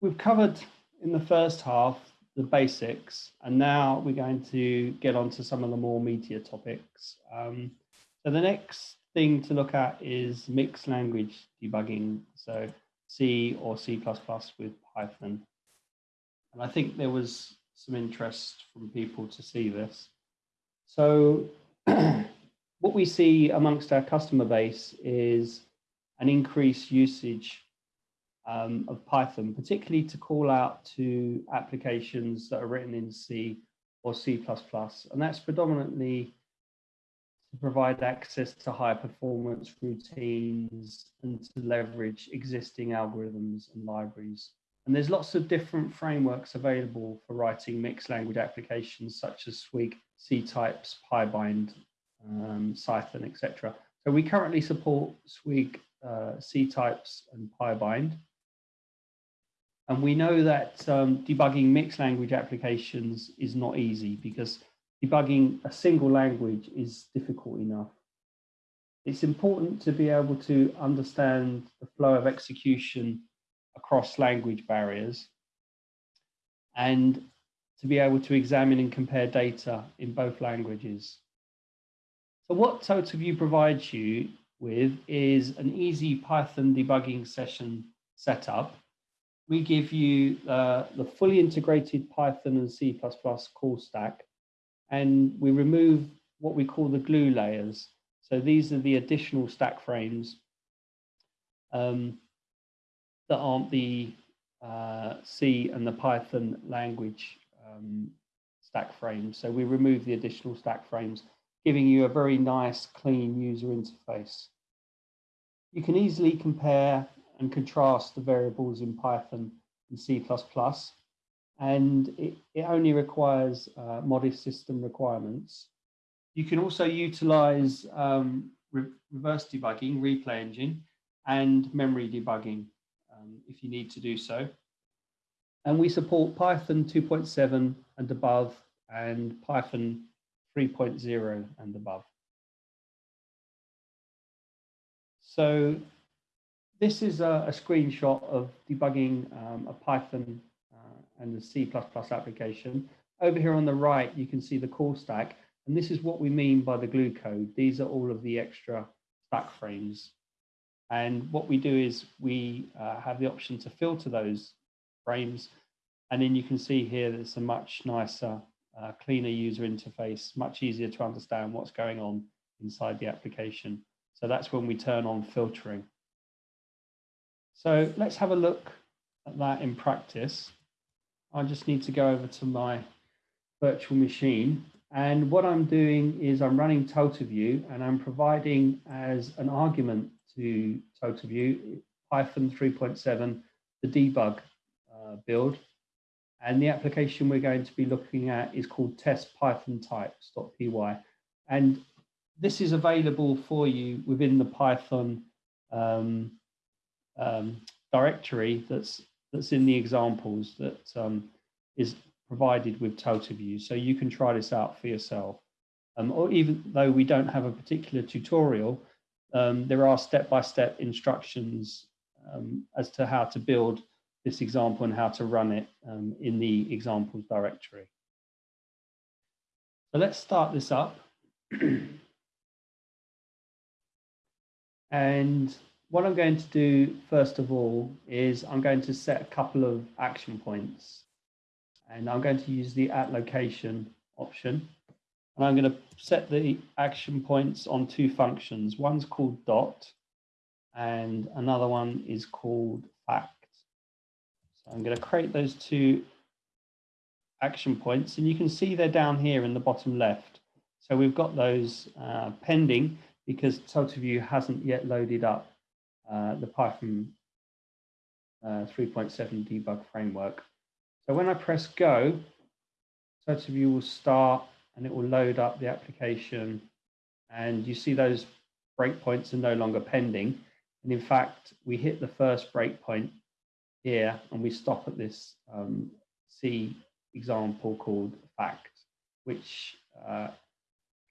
we've covered in the first half the basics, and now we're going to get on to some of the more meatier topics. Um, so the next thing to look at is mixed language debugging, so C or C++ with Python. And I think there was some interest from people to see this. So what we see amongst our customer base is an increased usage um, of Python, particularly to call out to applications that are written in C or C++. And that's predominantly to provide access to high performance routines and to leverage existing algorithms and libraries. And there's lots of different frameworks available for writing mixed language applications such as Swig, C-types, PyBind, um, Cython, etc. So we currently support Swig, uh, C-types and PyBind. And we know that um, debugging mixed language applications is not easy because debugging a single language is difficult enough. It's important to be able to understand the flow of execution across language barriers and to be able to examine and compare data in both languages. So what TotalView provides you with is an easy Python debugging session setup we give you uh, the fully integrated Python and C++ call stack, and we remove what we call the glue layers. So these are the additional stack frames um, that aren't the uh, C and the Python language um, stack frames. So we remove the additional stack frames, giving you a very nice, clean user interface. You can easily compare and contrast the variables in Python and C++. And it, it only requires uh, modest system requirements. You can also utilize um, re reverse debugging, replay engine, and memory debugging um, if you need to do so. And we support Python 2.7 and above and Python 3.0 and above. So this is a, a screenshot of debugging um, a Python uh, and the C++ application. Over here on the right, you can see the call stack. And this is what we mean by the glue code. These are all of the extra stack frames. And what we do is we uh, have the option to filter those frames. And then you can see here there's a much nicer, uh, cleaner user interface, much easier to understand what's going on inside the application. So that's when we turn on filtering. So let's have a look at that in practice. I just need to go over to my virtual machine. And what I'm doing is I'm running TotalView and I'm providing as an argument to TotalView Python 3.7, the debug uh, build. And the application we're going to be looking at is called test python types.py. And this is available for you within the Python um, um, directory that's that's in the examples that um, is provided with TotalView. So you can try this out for yourself. Um, or even though we don't have a particular tutorial, um, there are step-by-step -step instructions um, as to how to build this example and how to run it um, in the examples directory. So let's start this up. and what I'm going to do first of all is I'm going to set a couple of action points and I'm going to use the at location option and I'm going to set the action points on two functions. One's called dot and another one is called fact. So I'm going to create those two action points and you can see they're down here in the bottom left. So we've got those uh, pending because TotalView hasn't yet loaded up uh, the Python uh, 3.7 debug framework. So when I press go, TotalView will start and it will load up the application and you see those breakpoints are no longer pending. And in fact, we hit the first breakpoint here and we stop at this um, C example called fact, which uh,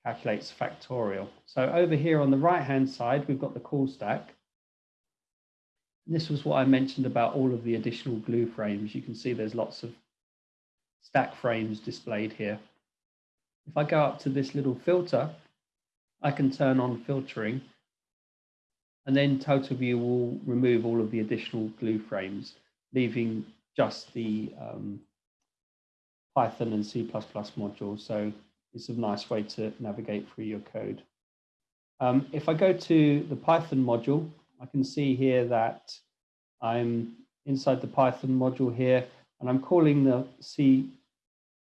calculates factorial. So over here on the right hand side, we've got the call stack. This was what I mentioned about all of the additional glue frames. You can see there's lots of stack frames displayed here. If I go up to this little filter, I can turn on filtering and then TotalView will remove all of the additional glue frames, leaving just the um, Python and C++ modules. So it's a nice way to navigate through your code. Um, if I go to the Python module, I can see here that I'm inside the Python module here, and I'm calling the C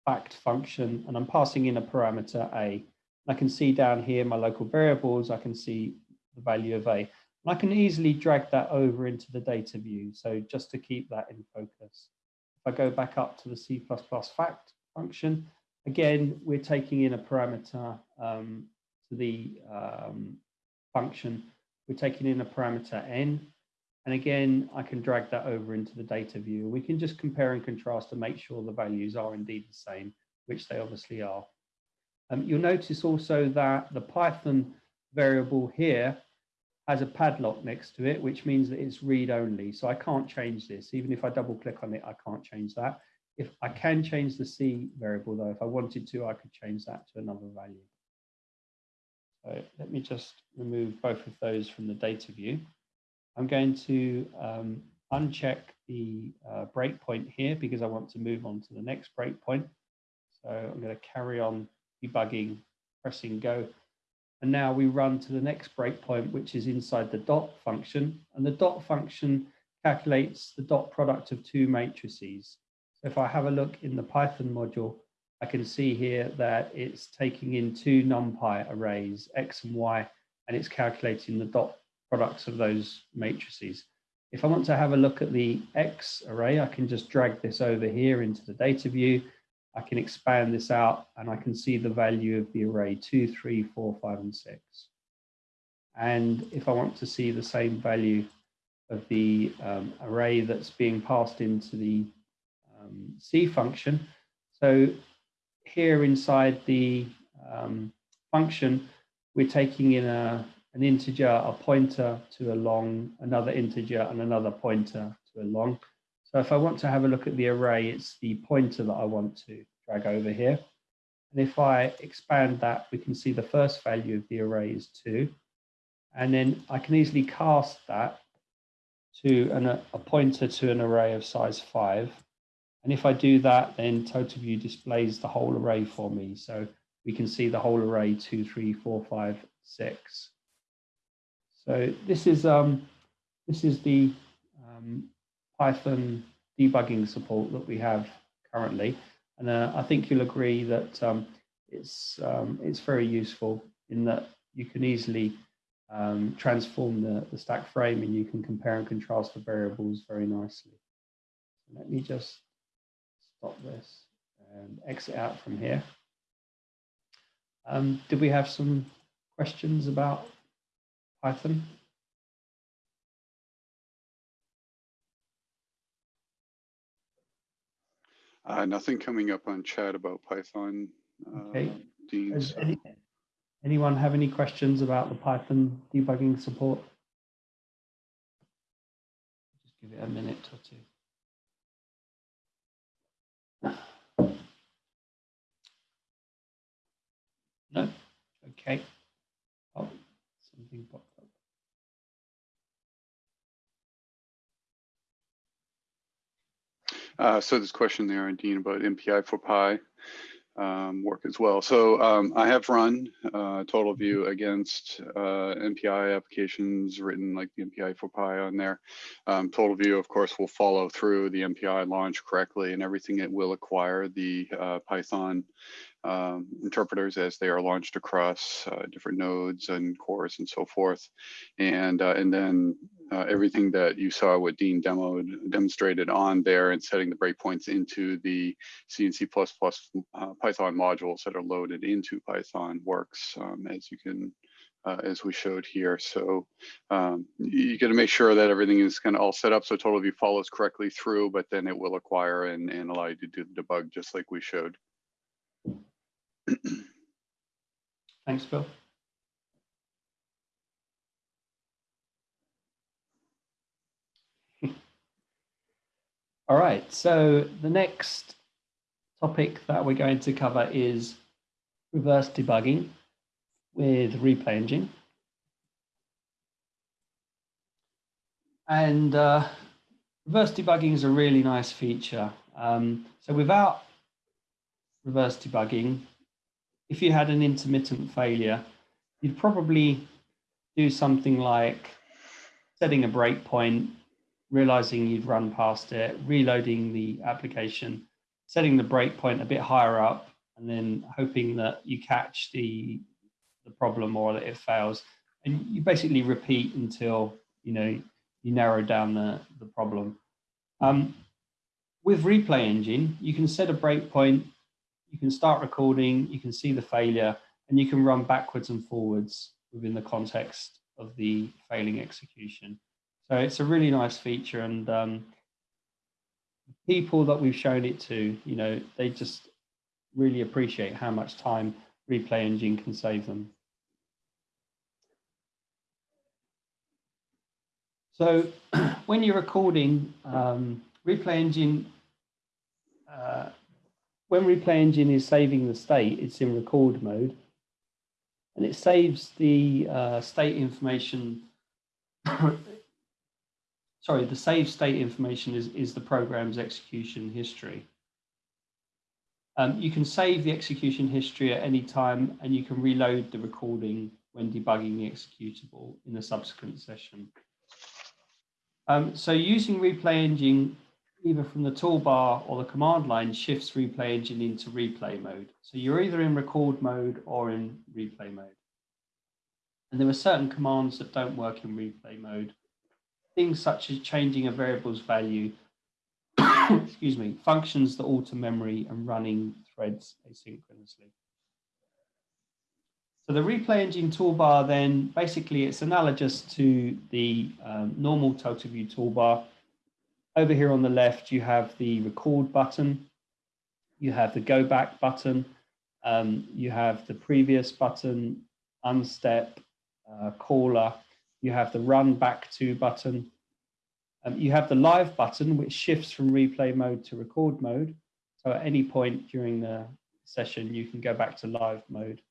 fact function, and I'm passing in a parameter A. I can see down here my local variables, I can see the value of A. And I can easily drag that over into the data view. So just to keep that in focus. If I go back up to the C++ fact function, again, we're taking in a parameter um, to the um, function. We're taking in a parameter n. And again, I can drag that over into the data view. We can just compare and contrast to make sure the values are indeed the same, which they obviously are. Um, you'll notice also that the Python variable here has a padlock next to it, which means that it's read only. So I can't change this. Even if I double click on it, I can't change that. If I can change the C variable though, if I wanted to, I could change that to another value. So let me just remove both of those from the data view. I'm going to um, uncheck the uh, breakpoint here because I want to move on to the next breakpoint. So I'm going to carry on debugging, pressing go. And now we run to the next breakpoint, which is inside the dot function. And the dot function calculates the dot product of two matrices. So if I have a look in the Python module, I can see here that it's taking in two NumPy arrays, X and Y, and it's calculating the dot products of those matrices. If I want to have a look at the X array, I can just drag this over here into the data view I can expand this out and I can see the value of the array two, three, four, five, and six. And if I want to see the same value of the um, array that's being passed into the um, C function, so here inside the um, function, we're taking in a, an integer, a pointer to a long, another integer, and another pointer to a long. So if I want to have a look at the array, it's the pointer that I want to drag over here. And if I expand that, we can see the first value of the array is 2. And then I can easily cast that to an, a pointer to an array of size 5. And if I do that, then TotalView displays the whole array for me. So we can see the whole array 2, 3, 4, 5, 6. So this is, um, this is the um, Python debugging support that we have currently. And uh, I think you'll agree that um, it's, um, it's very useful in that you can easily um, transform the, the stack frame and you can compare and contrast the variables very nicely. Let me just stop this and exit out from here. Um, did we have some questions about Python? Uh, nothing coming up on chat about Python. Okay. Uh, Dean, so. any, anyone have any questions about the Python debugging support? Just give it a minute or two. No? Okay. Oh, something popped up. Uh, so this question there, Dean, about MPI for Py um, work as well. So um, I have run uh, TotalView against uh, MPI applications written like the MPI for Py on there. Um, TotalView, of course, will follow through the MPI launch correctly and everything. It will acquire the uh, Python um, interpreters as they are launched across uh, different nodes and cores and so forth. And, uh, and then uh, everything that you saw what Dean demoed, demonstrated on there and setting the breakpoints into the C and C++ uh, Python modules that are loaded into Python works um, as you can uh, as we showed here. So um, you got to make sure that everything is kind of all set up so TotalView follows correctly through, but then it will acquire and, and allow you to do the debug just like we showed. Thanks, Bill. All right, so the next topic that we're going to cover is reverse debugging with Replay Engine. And uh, reverse debugging is a really nice feature. Um, so without reverse debugging, if you had an intermittent failure, you'd probably do something like setting a breakpoint, realizing you'd run past it, reloading the application, setting the breakpoint a bit higher up, and then hoping that you catch the the problem or that it fails. And you basically repeat until you know you narrow down the, the problem. Um, with Replay Engine, you can set a breakpoint, you can start recording, you can see the failure, and you can run backwards and forwards within the context of the failing execution. So it's a really nice feature and um, people that we've shown it to, you know, they just really appreciate how much time Replay Engine can save them. So when you're recording, um, Replay Engine, uh, when Replay Engine is saving the state, it's in record mode, and it saves the uh, state information. sorry, the save state information is, is the program's execution history. Um, you can save the execution history at any time, and you can reload the recording when debugging the executable in a subsequent session. Um, so using Replay Engine, either from the toolbar or the command line, shifts Replay Engine into replay mode. So you're either in record mode or in replay mode. And there are certain commands that don't work in replay mode. Things such as changing a variable's value, excuse me, functions that alter memory and running threads asynchronously. So the replay engine toolbar then, basically it's analogous to the um, normal TotalView toolbar. Over here on the left, you have the record button, you have the go back button, um, you have the previous button, unstep, uh, caller, you have the run back to button, um, you have the live button, which shifts from replay mode to record mode. So at any point during the session, you can go back to live mode.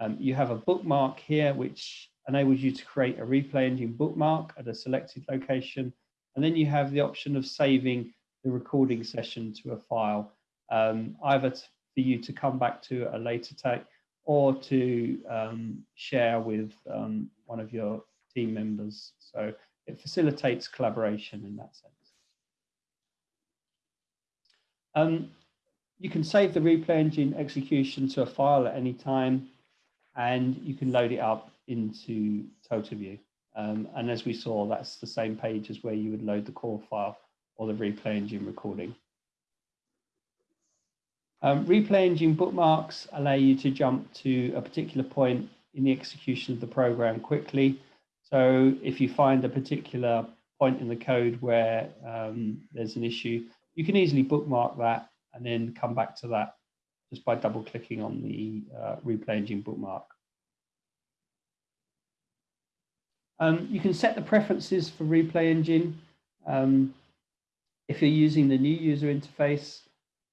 Um, you have a bookmark here, which enables you to create a replay engine bookmark at a selected location. And then you have the option of saving the recording session to a file, um, either for you to come back to a later take or to um, share with um, one of your team members. So it facilitates collaboration in that sense. Um, you can save the replay engine execution to a file at any time and you can load it up into TotalView. Um, and as we saw, that's the same page as where you would load the core file or the replay engine recording. Um, replay engine bookmarks allow you to jump to a particular point in the execution of the program quickly. So if you find a particular point in the code where um, there's an issue, you can easily bookmark that and then come back to that just by double clicking on the uh, replay engine bookmark. Um, you can set the preferences for replay engine. Um, if you're using the new user interface,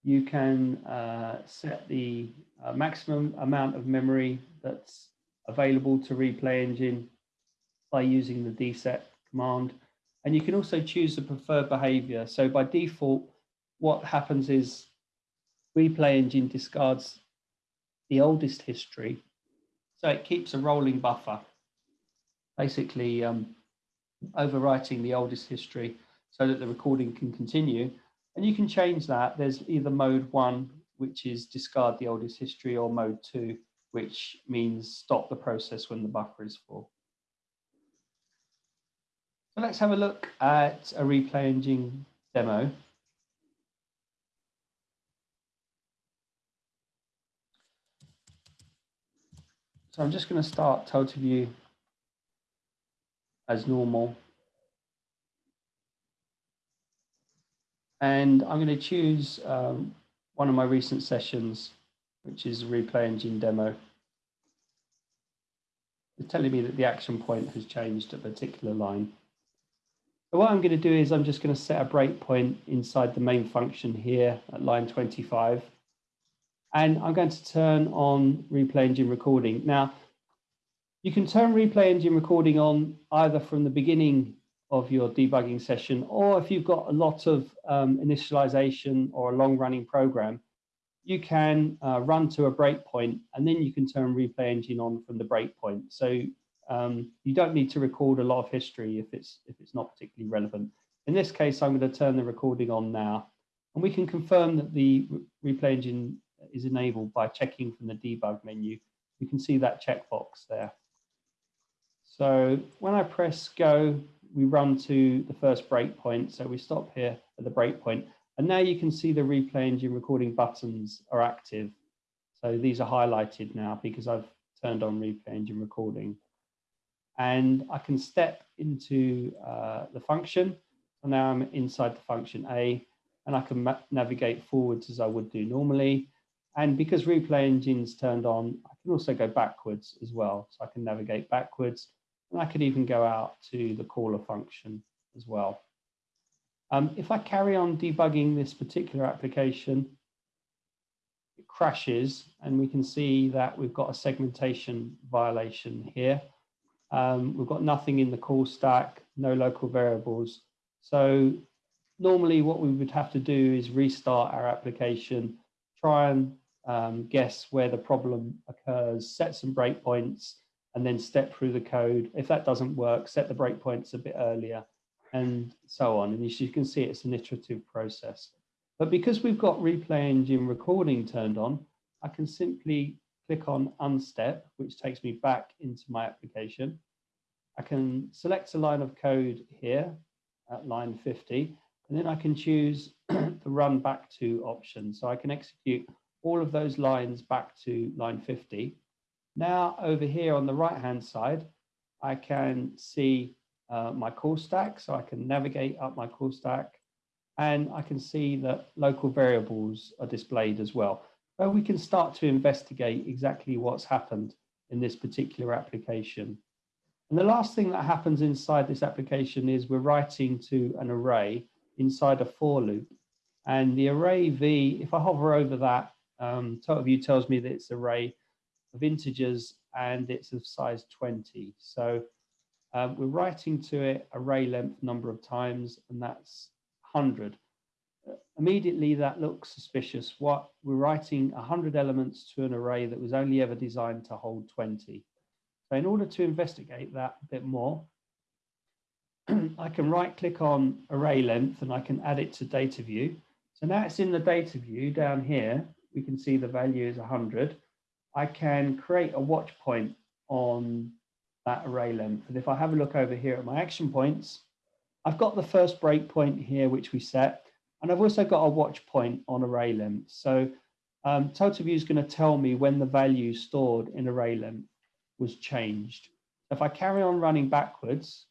you can uh, set the uh, maximum amount of memory that's available to replay engine by using the dset command. And you can also choose the preferred behavior. So by default, what happens is replay engine discards the oldest history. So it keeps a rolling buffer, basically um, overwriting the oldest history so that the recording can continue. And you can change that. There's either mode one, which is discard the oldest history, or mode two, which means stop the process when the buffer is full. So let's have a look at a replay engine demo. So I'm just going to start TotalView as normal. And I'm going to choose um, one of my recent sessions, which is replay engine demo. It's telling me that the action point has changed a particular line. So what I'm going to do is I'm just going to set a breakpoint inside the main function here at line 25. And I'm going to turn on replay engine recording. Now, you can turn replay engine recording on either from the beginning of your debugging session, or if you've got a lot of um, initialization or a long running program, you can uh, run to a breakpoint and then you can turn replay engine on from the breakpoint. So um, you don't need to record a lot of history if it's if it's not particularly relevant. In this case, I'm going to turn the recording on now, and we can confirm that the replay engine is enabled by checking from the debug menu. You can see that checkbox there. So when I press go, we run to the first breakpoint. So we stop here at the breakpoint, and now you can see the replay engine recording buttons are active. So these are highlighted now because I've turned on replay engine recording and I can step into uh, the function. So now I'm inside the function A and I can navigate forwards as I would do normally. And because replay engine's turned on, I can also go backwards as well. So I can navigate backwards and I could even go out to the caller function as well. Um, if I carry on debugging this particular application, it crashes and we can see that we've got a segmentation violation here. Um, we've got nothing in the call stack, no local variables. So normally what we would have to do is restart our application, try and um, guess where the problem occurs, set some breakpoints, and then step through the code. If that doesn't work, set the breakpoints a bit earlier, and so on. And as you can see, it's an iterative process. But because we've got replay engine recording turned on, I can simply click on unstep, which takes me back into my application. I can select a line of code here at line 50, and then I can choose the run back to option. So I can execute all of those lines back to line 50. Now over here on the right hand side, I can see uh, my call stack. So I can navigate up my call stack and I can see that local variables are displayed as well where we can start to investigate exactly what's happened in this particular application. And the last thing that happens inside this application is we're writing to an array inside a for loop. And the array v, if I hover over that, um, TotalView tells me that it's array of integers and it's of size 20. So um, we're writing to it array length number of times, and that's 100 immediately that looks suspicious. What we're writing 100 elements to an array that was only ever designed to hold 20. So in order to investigate that a bit more, I can right click on array length and I can add it to data view. So now it's in the data view down here, we can see the value is 100. I can create a watch point on that array length. And if I have a look over here at my action points, I've got the first breakpoint here, which we set. And I've also got a watch point on array length. So um, TotalView is going to tell me when the value stored in array length was changed. If I carry on running backwards,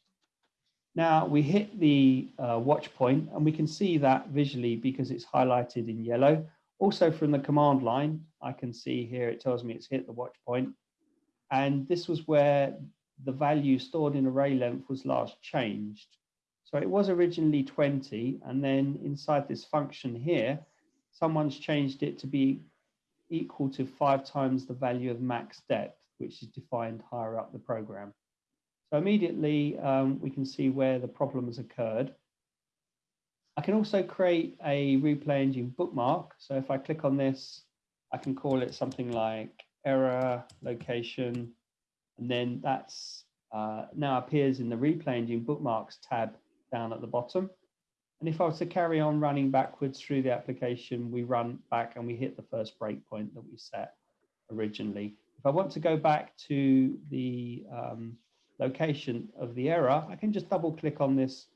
now we hit the uh, watch point and we can see that visually because it's highlighted in yellow. Also from the command line, I can see here it tells me it's hit the watch point. And this was where the value stored in array length was last changed. So it was originally 20, and then inside this function here, someone's changed it to be equal to five times the value of max depth, which is defined higher up the program. So immediately um, we can see where the problem has occurred. I can also create a replay engine bookmark. So if I click on this, I can call it something like error location, and then that's uh, now appears in the replay engine bookmarks tab down at the bottom. And if I was to carry on running backwards through the application, we run back and we hit the first breakpoint that we set originally. If I want to go back to the um, location of the error, I can just double click on this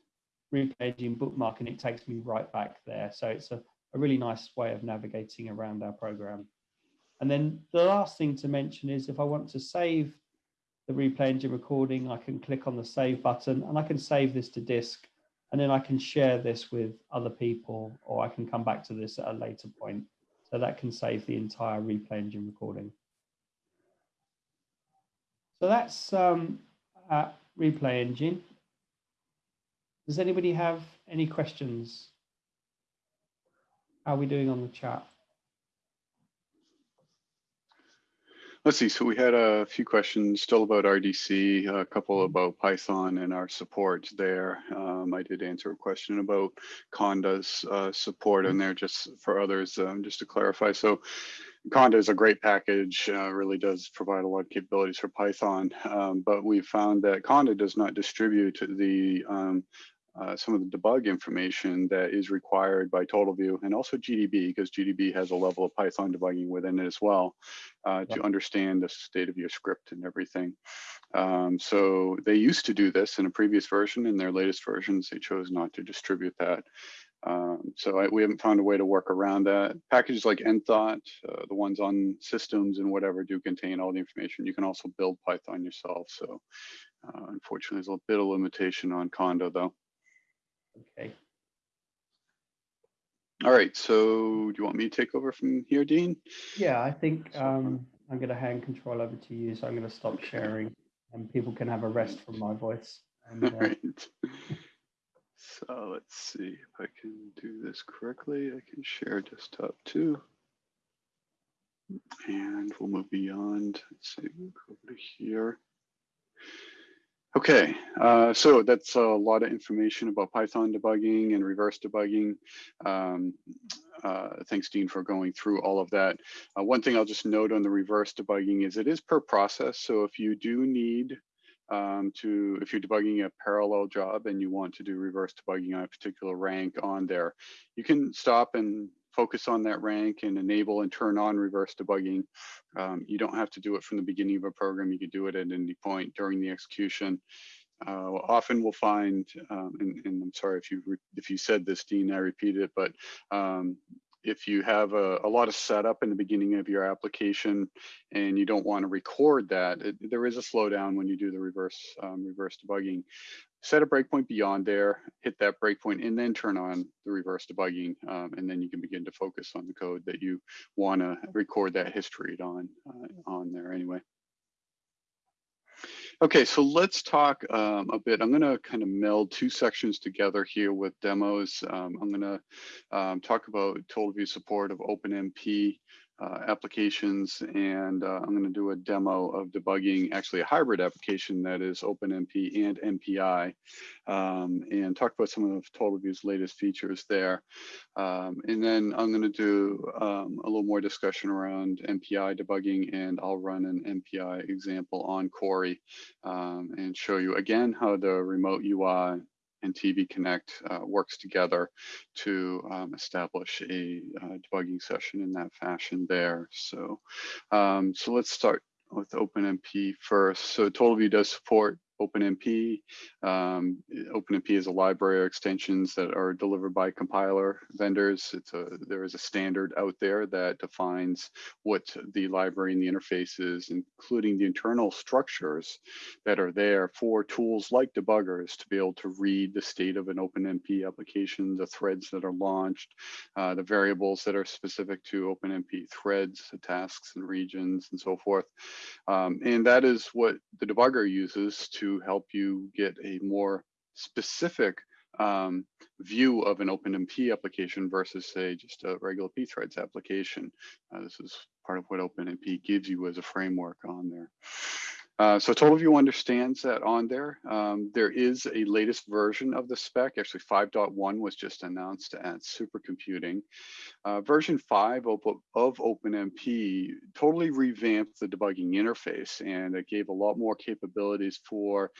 replay engine bookmark and it takes me right back there. So it's a, a really nice way of navigating around our program. And then the last thing to mention is if I want to save the replay engine recording, I can click on the save button and I can save this to disk and then I can share this with other people or I can come back to this at a later point. So that can save the entire replay engine recording. So that's um, replay engine. Does anybody have any questions? How are we doing on the chat? Let's see, so we had a few questions still about RDC, a couple about Python and our support there. Um, I did answer a question about Conda's uh, support in there just for others, um, just to clarify. So Conda is a great package, uh, really does provide a lot of capabilities for Python, um, but we found that Conda does not distribute the um, uh, some of the debug information that is required by TotalView and also GDB because GDB has a level of Python debugging within it as well uh, to understand the state of your script and everything. Um, so they used to do this in a previous version. In their latest versions, they chose not to distribute that. Um, so I, we haven't found a way to work around that. Packages like Enthought, uh, the ones on systems and whatever do contain all the information. You can also build Python yourself. So uh, unfortunately, there's a bit of limitation on Conda though. Okay. All right, so do you want me to take over from here, Dean? Yeah, I think um, I'm going to hand control over to you. So I'm going to stop sharing and people can have a rest from my voice. And, uh, All right. So let's see if I can do this correctly. I can share desktop too. And we'll move beyond, let's see, we'll go over to here. Okay, uh, so that's a lot of information about Python debugging and reverse debugging. Um, uh, thanks, Dean, for going through all of that. Uh, one thing I'll just note on the reverse debugging is it is per process. So if you do need um, to, if you're debugging a parallel job and you want to do reverse debugging on a particular rank on there, you can stop and focus on that rank and enable and turn on reverse debugging. Um, you don't have to do it from the beginning of a program. You can do it at any point during the execution. Uh, often we'll find, um, and, and, I'm sorry if you if you said this, Dean, I repeat it, but um, if you have a, a, lot of setup in the beginning of your application and you don't want to record that, it, there is a slowdown when you do the reverse um, reverse debugging. Set a breakpoint beyond there, hit that breakpoint, and then turn on the reverse debugging, um, and then you can begin to focus on the code that you want to record that history on uh, on there anyway. Okay, so let's talk um, a bit. I'm going to kind of meld two sections together here with demos. Um, I'm going to um, talk about TotalView support of OpenMP uh, applications, and uh, I'm going to do a demo of debugging actually a hybrid application that is OpenMP and MPI, um, and talk about some of TotalView's latest features there. Um, and then I'm going to do um, a little more discussion around MPI debugging, and I'll run an MPI example on Cori um, and show you again how the remote UI and TV Connect uh, works together to um, establish a uh, debugging session in that fashion there. So, um, so let's start with OpenMP first. So TotalView does support OpenMP. Um, OpenMP is a library of extensions that are delivered by compiler vendors. It's a, there is a standard out there that defines what the library and the interface is, including the internal structures that are there for tools like debuggers to be able to read the state of an OpenMP application, the threads that are launched, uh, the variables that are specific to OpenMP threads, the tasks and regions, and so forth. Um, and that is what the debugger uses to to help you get a more specific um, view of an OpenMP application versus say just a regular pthreads application. Uh, this is part of what OpenMP gives you as a framework on there. Uh, so TotalView understands that on there. Um, there is a latest version of the spec. Actually, 5.1 was just announced at Supercomputing. Uh, version 5 of, of OpenMP totally revamped the debugging interface and it gave a lot more capabilities for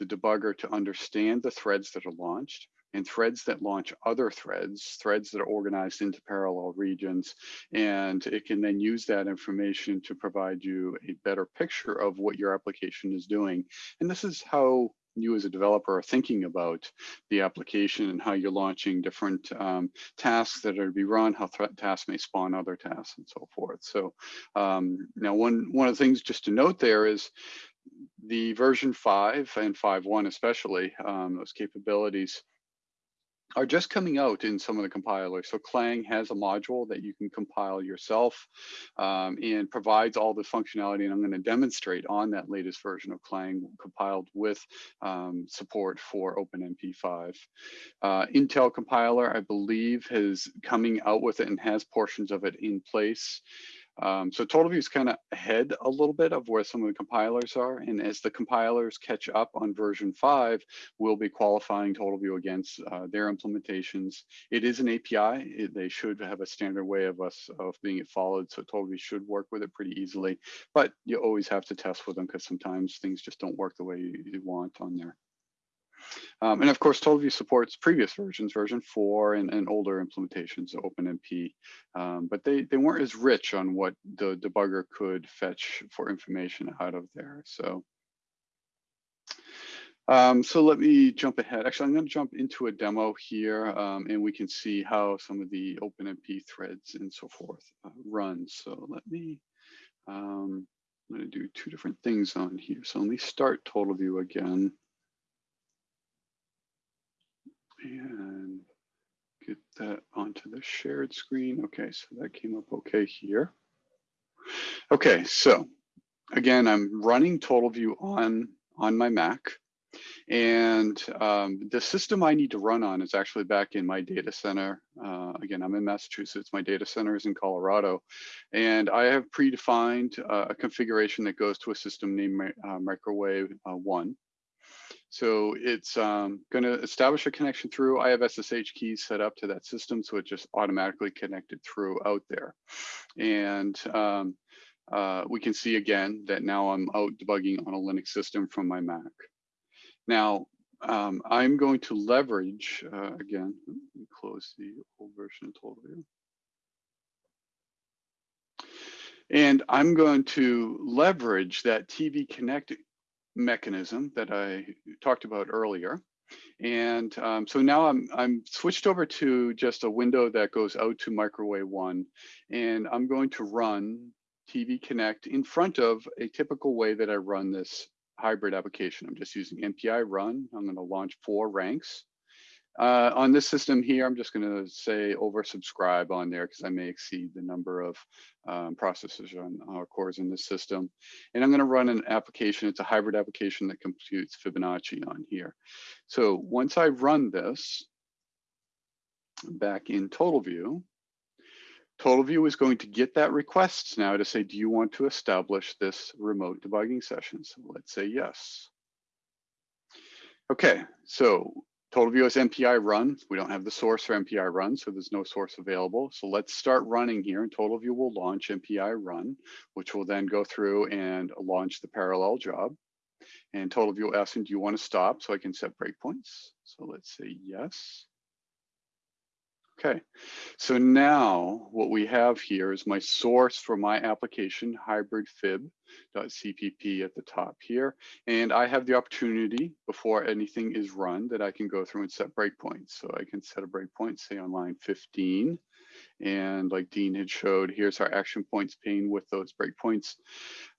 the debugger to understand the threads that are launched and threads that launch other threads, threads that are organized into parallel regions. And it can then use that information to provide you a better picture of what your application is doing. And this is how you as a developer are thinking about the application and how you're launching different um, tasks that are to be run, how tasks may spawn other tasks and so forth. So um, now one, one of the things just to note there is the version 5 and 5.1 especially, um, those capabilities are just coming out in some of the compilers. So Clang has a module that you can compile yourself um, and provides all the functionality. And I'm going to demonstrate on that latest version of Clang compiled with um, support for OpenMP5. Uh, Intel compiler, I believe, is coming out with it and has portions of it in place. Um, so TotalView is kind of ahead a little bit of where some of the compilers are. And as the compilers catch up on version five, we'll be qualifying TotalView against uh, their implementations. It is an API. It, they should have a standard way of us of being followed. So TotalView should work with it pretty easily, but you always have to test with them because sometimes things just don't work the way you, you want on there. Um, and of course, TotalView supports previous versions, version four and, and older implementations of OpenMP, um, but they, they weren't as rich on what the debugger could fetch for information out of there. So, um, so let me jump ahead. Actually, I'm going to jump into a demo here, um, and we can see how some of the OpenMP threads and so forth uh, run. So let me, um, I'm going to do two different things on here. So let me start TotalView again and get that onto the shared screen. Okay, so that came up okay here. Okay, so again, I'm running TotalView on, on my Mac. And um, the system I need to run on is actually back in my data center. Uh, again, I'm in Massachusetts. My data center is in Colorado. And I have predefined uh, a configuration that goes to a system named uh, Microwave uh, 1. So it's um, going to establish a connection through. I have SSH keys set up to that system, so it just automatically connected through out there. And um, uh, we can see again that now I'm out debugging on a Linux system from my Mac. Now, um, I'm going to leverage, uh, again, close the old version TotalView. And I'm going to leverage that TV Connect mechanism that I talked about earlier. And um, so now I'm, I'm switched over to just a window that goes out to microwave one. And I'm going to run TV Connect in front of a typical way that I run this hybrid application. I'm just using MPI run. I'm going to launch four ranks. Uh, on this system here, I'm just going to say oversubscribe on there because I may exceed the number of um, processors on our cores in this system. And I'm going to run an application. It's a hybrid application that computes Fibonacci on here. So once I run this back in TotalView, TotalView is going to get that request now to say, do you want to establish this remote debugging session? So let's say yes. Okay, so TotalView is MPI run. We don't have the source for MPI run, so there's no source available. So let's start running here and TotalView will launch MPI run, which will then go through and launch the parallel job. And TotalView asking, do you want to stop so I can set breakpoints? So let's say yes. Okay, so now what we have here is my source for my application, hybridfib.cpp at the top here. And I have the opportunity before anything is run that I can go through and set breakpoints. So I can set a breakpoint, say on line 15. And like Dean had showed, here's our action points pane with those breakpoints.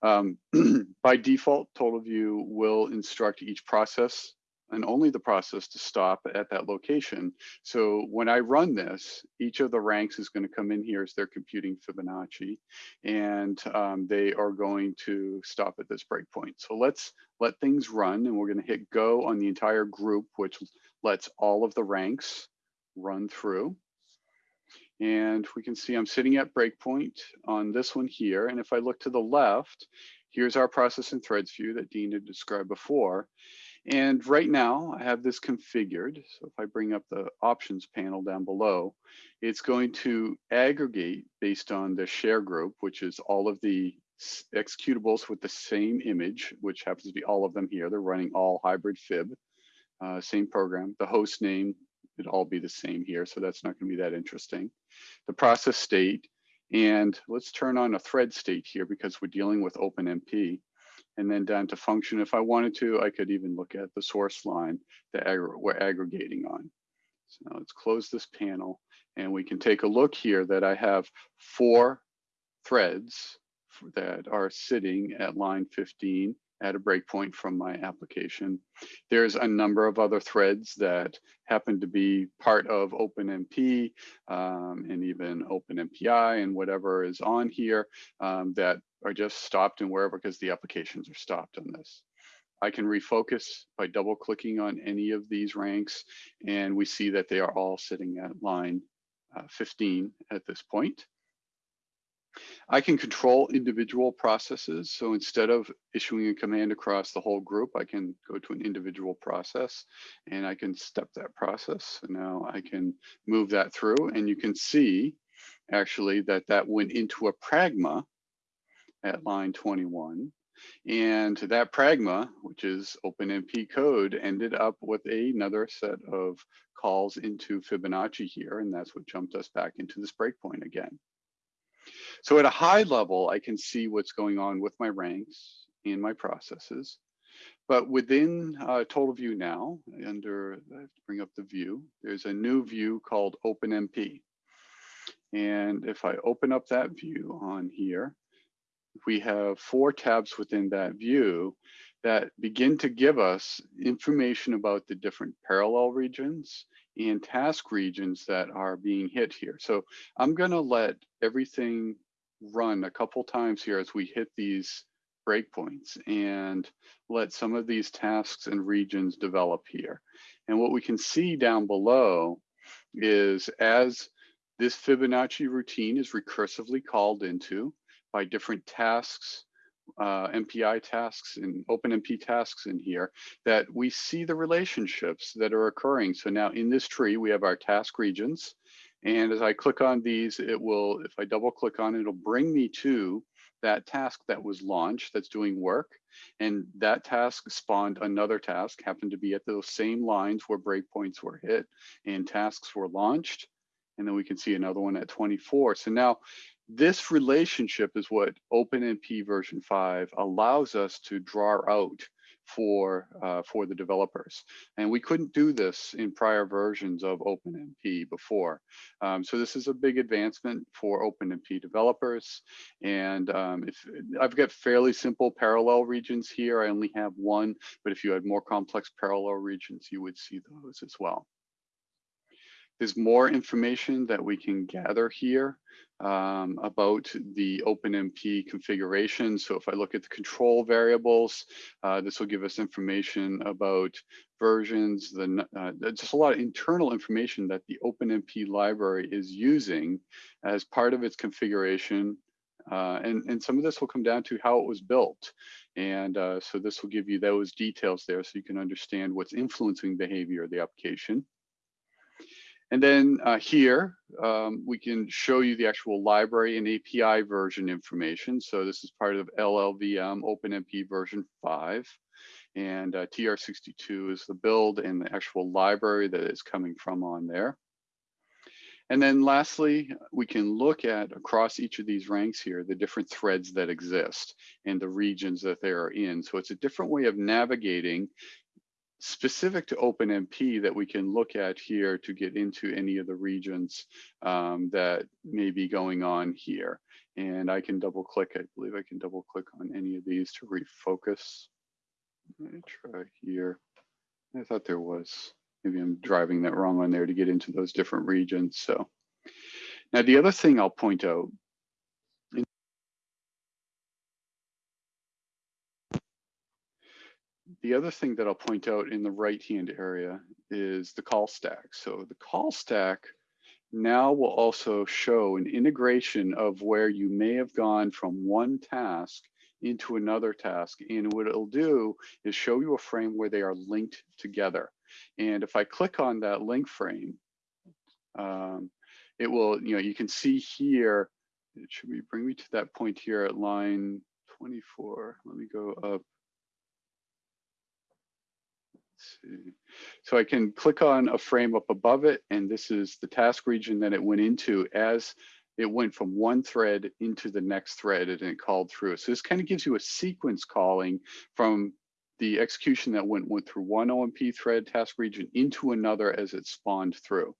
Um, by default, TotalView will instruct each process and only the process to stop at that location. So when I run this, each of the ranks is going to come in here as they're computing Fibonacci, and um, they are going to stop at this breakpoint. So let's let things run, and we're going to hit go on the entire group, which lets all of the ranks run through. And we can see I'm sitting at breakpoint on this one here. And if I look to the left, here's our process and threads view that Dean had described before. And right now I have this configured. So if I bring up the options panel down below, it's going to aggregate based on the share group, which is all of the executables with the same image, which happens to be all of them here. They're running all hybrid fib, uh, same program. The host name, it'd all be the same here. So that's not gonna be that interesting. The process state, and let's turn on a thread state here because we're dealing with OpenMP and then down to function. If I wanted to, I could even look at the source line that we're aggregating on. So let's close this panel and we can take a look here that I have four threads that are sitting at line 15 at a breakpoint from my application. There's a number of other threads that happen to be part of OpenMP um, and even OpenMPI and whatever is on here um, that are just stopped and wherever because the applications are stopped on this. I can refocus by double clicking on any of these ranks and we see that they are all sitting at line uh, 15 at this point. I can control individual processes. So instead of issuing a command across the whole group, I can go to an individual process and I can step that process. So now I can move that through and you can see actually that that went into a pragma at line 21. And that pragma, which is OpenMP code, ended up with another set of calls into Fibonacci here. And that's what jumped us back into this breakpoint again. So at a high level, I can see what's going on with my ranks and my processes. But within uh, TotalView now, under, I have to bring up the view, there's a new view called OpenMP. And if I open up that view on here, we have four tabs within that view that begin to give us information about the different parallel regions and task regions that are being hit here. So I'm gonna let everything run a couple times here as we hit these breakpoints and let some of these tasks and regions develop here. And what we can see down below is as this Fibonacci routine is recursively called into by different tasks uh, MPI tasks and OpenMP tasks in here that we see the relationships that are occurring. So now in this tree, we have our task regions. And as I click on these, it will, if I double click on it, it'll bring me to that task that was launched that's doing work. And that task spawned another task, happened to be at those same lines where breakpoints were hit and tasks were launched. And then we can see another one at 24. So now this relationship is what OpenMP version 5 allows us to draw out for uh, for the developers. And we couldn't do this in prior versions of OpenMP before. Um, so this is a big advancement for OpenMP developers. And um, if I've got fairly simple parallel regions here, I only have one, but if you had more complex parallel regions, you would see those as well. There's more information that we can gather here um, about the OpenMP configuration. So if I look at the control variables, uh, this will give us information about versions, the, uh, just a lot of internal information that the OpenMP library is using as part of its configuration. Uh, and, and some of this will come down to how it was built. And uh, so this will give you those details there so you can understand what's influencing behavior of the application. And then uh, here, um, we can show you the actual library and API version information. So this is part of LLVM OpenMP version 5. And uh, TR62 is the build and the actual library that is coming from on there. And then lastly, we can look at across each of these ranks here, the different threads that exist and the regions that they are in. So it's a different way of navigating specific to OpenMP that we can look at here to get into any of the regions um, that may be going on here. And I can double click, I believe I can double click on any of these to refocus. Let me try here. I thought there was, maybe I'm driving that wrong on there to get into those different regions. So now the other thing I'll point out The other thing that I'll point out in the right-hand area is the call stack. So the call stack now will also show an integration of where you may have gone from one task into another task. And what it'll do is show you a frame where they are linked together. And if I click on that link frame, um, it will, you know, you can see here, it should be bring me to that point here at line 24. Let me go up. So I can click on a frame up above it, and this is the task region that it went into as it went from one thread into the next thread and it called through. So this kind of gives you a sequence calling from the execution that went, went through one OMP thread task region into another as it spawned through.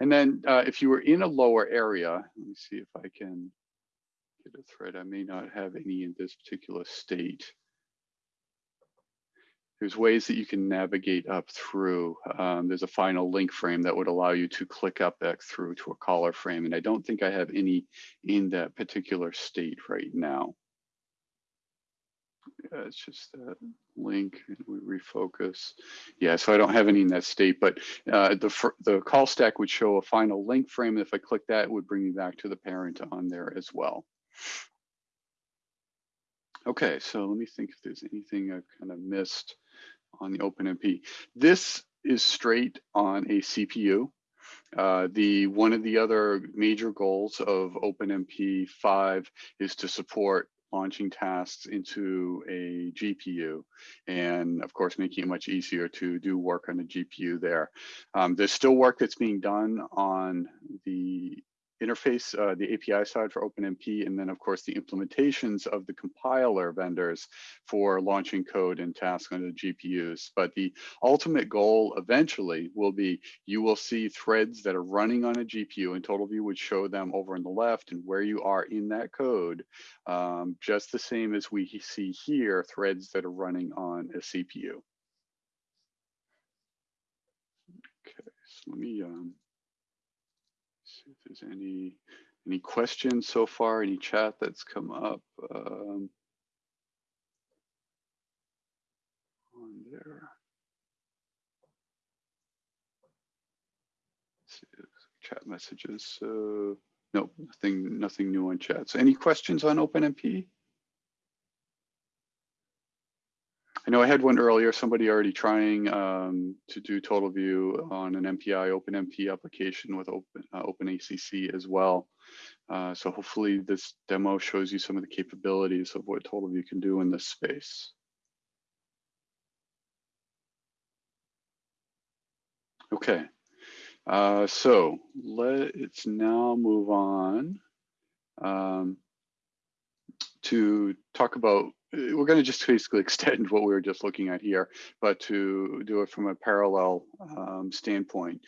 And then uh, if you were in a lower area, let me see if I can get a thread. I may not have any in this particular state. There's ways that you can navigate up through. Um, there's a final link frame that would allow you to click up back through to a caller frame. And I don't think I have any in that particular state right now. Yeah, it's just that link and we refocus. Yeah, so I don't have any in that state, but uh, the, the call stack would show a final link frame. If I click that, it would bring me back to the parent on there as well. Okay, so let me think if there's anything I've kind of missed on the OpenMP. This is straight on a CPU. Uh, the one of the other major goals of OpenMP 5 is to support launching tasks into a GPU and of course making it much easier to do work on a GPU there. Um, there's still work that's being done on the interface, uh, the API side for OpenMP, and then of course the implementations of the compiler vendors for launching code and tasks on the GPUs. But the ultimate goal eventually will be you will see threads that are running on a GPU and TotalView would show them over on the left and where you are in that code, um, just the same as we see here, threads that are running on a CPU. Okay, so let me um, see if there's any any questions so far, any chat that's come up um, on there. chat messages. So no, nothing, nothing new on chat. So any questions on OpenMP? I know I had one earlier, somebody already trying um, to do TotalView on an MPI OpenMP application with Open, uh, OpenACC as well. Uh, so hopefully this demo shows you some of the capabilities of what TotalView can do in this space. Okay, uh, so let's now move on um, to talk about we're going to just basically extend what we were just looking at here, but to do it from a parallel um, standpoint.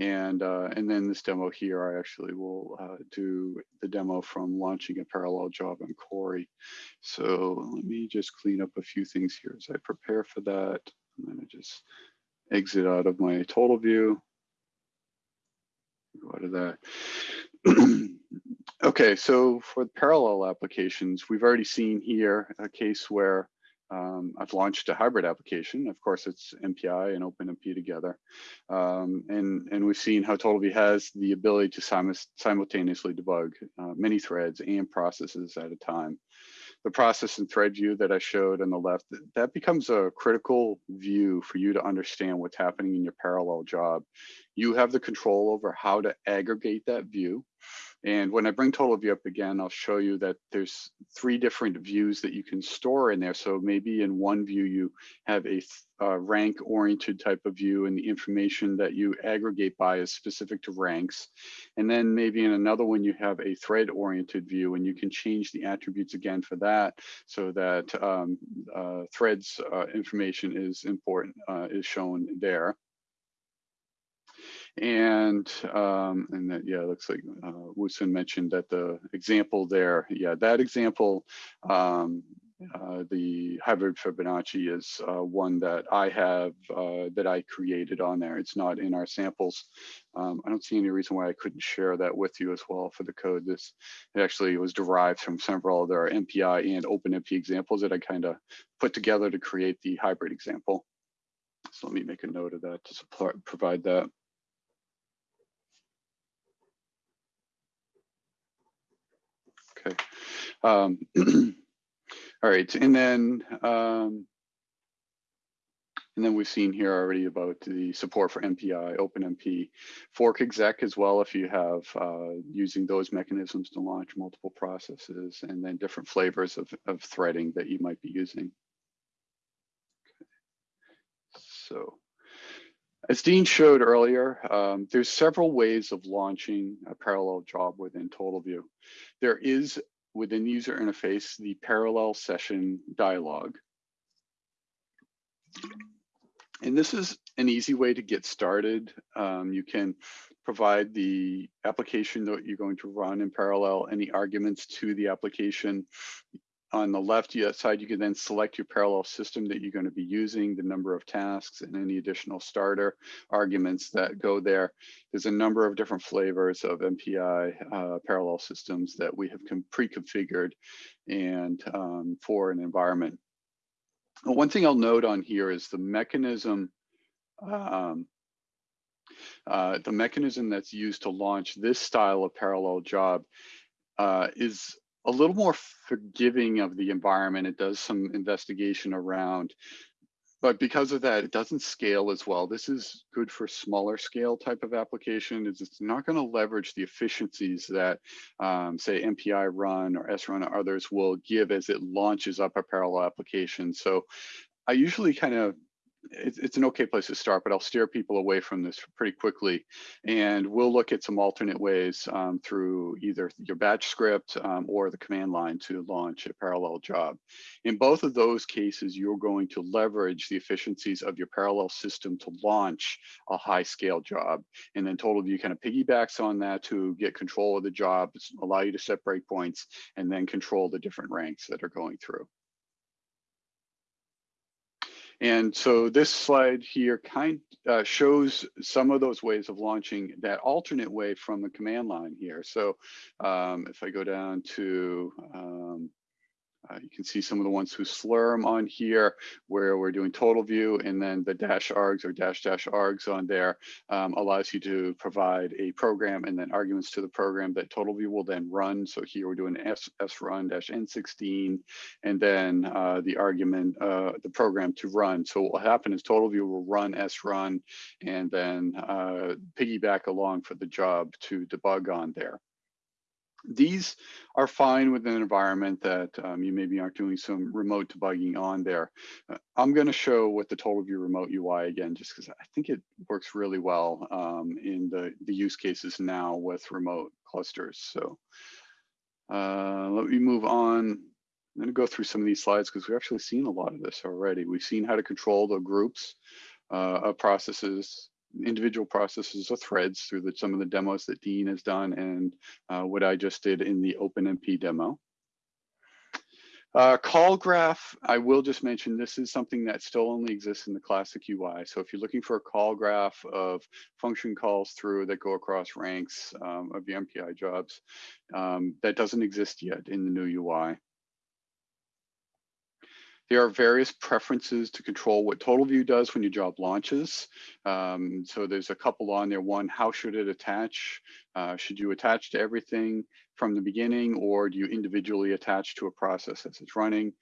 And uh, and then this demo here, I actually will uh, do the demo from launching a parallel job on Cori. So let me just clean up a few things here as I prepare for that. I'm going to just exit out of my TotalView. Go out of that. Okay, so for parallel applications, we've already seen here a case where um, I've launched a hybrid application. Of course, it's MPI and OpenMP together. Um, and, and we've seen how TotalView has the ability to sim simultaneously debug uh, many threads and processes at a time. The process and thread view that I showed on the left, that becomes a critical view for you to understand what's happening in your parallel job. You have the control over how to aggregate that view and when I bring TotalView up again, I'll show you that there's three different views that you can store in there. So maybe in one view, you have a uh, rank oriented type of view and the information that you aggregate by is specific to ranks. And then maybe in another one, you have a thread oriented view and you can change the attributes again for that so that um, uh, threads uh, information is important, uh, is shown there. And um, and that yeah, it looks like uh, Wooson mentioned that the example there, yeah, that example, um, uh, the hybrid Fibonacci is uh, one that I have uh, that I created on there. It's not in our samples. Um, I don't see any reason why I couldn't share that with you as well for the code. This it actually was derived from several other MPI and OpenMP examples that I kind of put together to create the hybrid example. So let me make a note of that to support, provide that. Okay. Um, all right, and then um, and then we've seen here already about the support for MPI, OpenMP, fork exec as well if you have uh, using those mechanisms to launch multiple processes and then different flavors of, of threading that you might be using. Okay. So as Dean showed earlier, um, there's several ways of launching a parallel job within TotalView. There is within the user interface, the parallel session dialog. And this is an easy way to get started. Um, you can provide the application that you're going to run in parallel, any arguments to the application. On the left side, you can then select your parallel system that you're going to be using, the number of tasks and any additional starter arguments that go there. There's a number of different flavors of MPI uh, parallel systems that we have pre-configured and um, for an environment. One thing I'll note on here is the mechanism um, uh, the mechanism that's used to launch this style of parallel job uh, is a little more forgiving of the environment. It does some investigation around, but because of that, it doesn't scale as well. This is good for smaller scale type of application. It's not going to leverage the efficiencies that, um, say, MPI run or srun or others will give as it launches up a parallel application. So I usually kind of it's, it's an okay place to start, but I'll steer people away from this pretty quickly. And we'll look at some alternate ways um, through either your batch script um, or the command line to launch a parallel job. In both of those cases, you're going to leverage the efficiencies of your parallel system to launch a high scale job. And then TotalView kind of piggybacks on that to get control of the job, allow you to set breakpoints, and then control the different ranks that are going through. And so this slide here kind uh, shows some of those ways of launching that alternate way from the command line here. So um, if I go down to um, uh, you can see some of the ones who slurm on here where we're doing TotalView and then the dash args or dash dash args on there um, allows you to provide a program and then arguments to the program that TotalView will then run. So here we're doing s, srun dash n16 and then uh, the argument, uh, the program to run. So what will happen is TotalView will run srun and then uh, piggyback along for the job to debug on there. These are fine with an environment that um, you maybe aren't doing some remote debugging on there. Uh, I'm going to show what the TotalView remote UI again, just because I think it works really well um, in the, the use cases now with remote clusters. So uh, let me move on. I'm going to go through some of these slides because we've actually seen a lot of this already. We've seen how to control the groups uh, of processes individual processes or threads through the, some of the demos that Dean has done and uh, what I just did in the OpenMP demo. Uh, call graph, I will just mention this is something that still only exists in the classic UI. So if you're looking for a call graph of function calls through that go across ranks um, of the MPI jobs, um, that doesn't exist yet in the new UI. There are various preferences to control what TotalView does when your job launches. Um, so there's a couple on there. One, how should it attach? Uh, should you attach to everything from the beginning or do you individually attach to a process as it's running?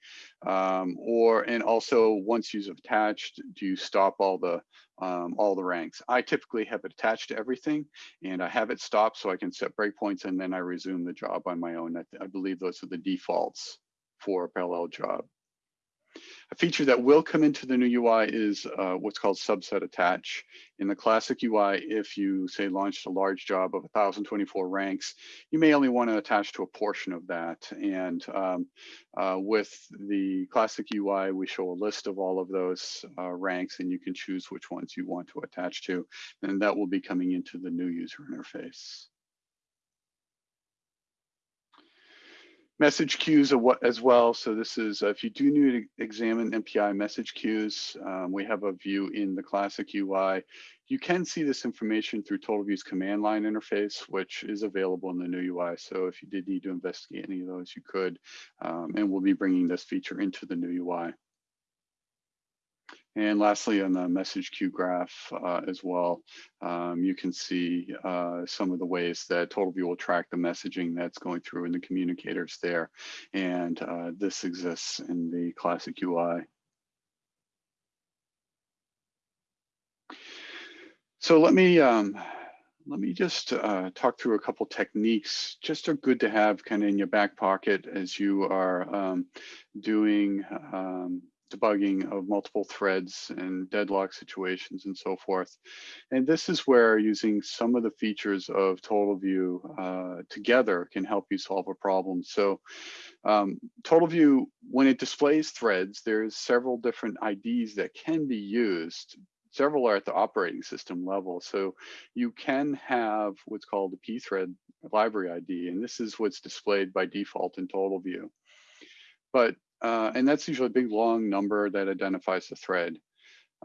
Um, or, and also once you've attached, do you stop all the um, all the ranks. I typically have it attached to everything and I have it stopped so I can set breakpoints and then I resume the job on my own. I, I believe those are the defaults for a parallel job. A feature that will come into the new UI is uh, what's called subset attach. In the classic UI, if you say launched a large job of 1024 ranks, you may only want to attach to a portion of that. And um, uh, with the classic UI, we show a list of all of those uh, ranks and you can choose which ones you want to attach to. And that will be coming into the new user interface. Message queues as well. So this is, uh, if you do need to examine MPI message queues, um, we have a view in the classic UI. You can see this information through TotalView's command line interface, which is available in the new UI. So if you did need to investigate any of those, you could, um, and we'll be bringing this feature into the new UI. And lastly, on the message queue graph uh, as well, um, you can see uh, some of the ways that TotalView will track the messaging that's going through in the communicators there. And uh, this exists in the classic UI. So let me um, let me just uh, talk through a couple techniques just are good to have kind of in your back pocket as you are um, doing um, debugging of multiple threads and deadlock situations and so forth. And this is where using some of the features of TotalView uh, together can help you solve a problem. So um, TotalView, when it displays threads, there's several different IDs that can be used several are at the operating system level. So you can have what's called a pthread library ID, and this is what's displayed by default in TotalView. but, uh, and that's usually a big long number that identifies the thread.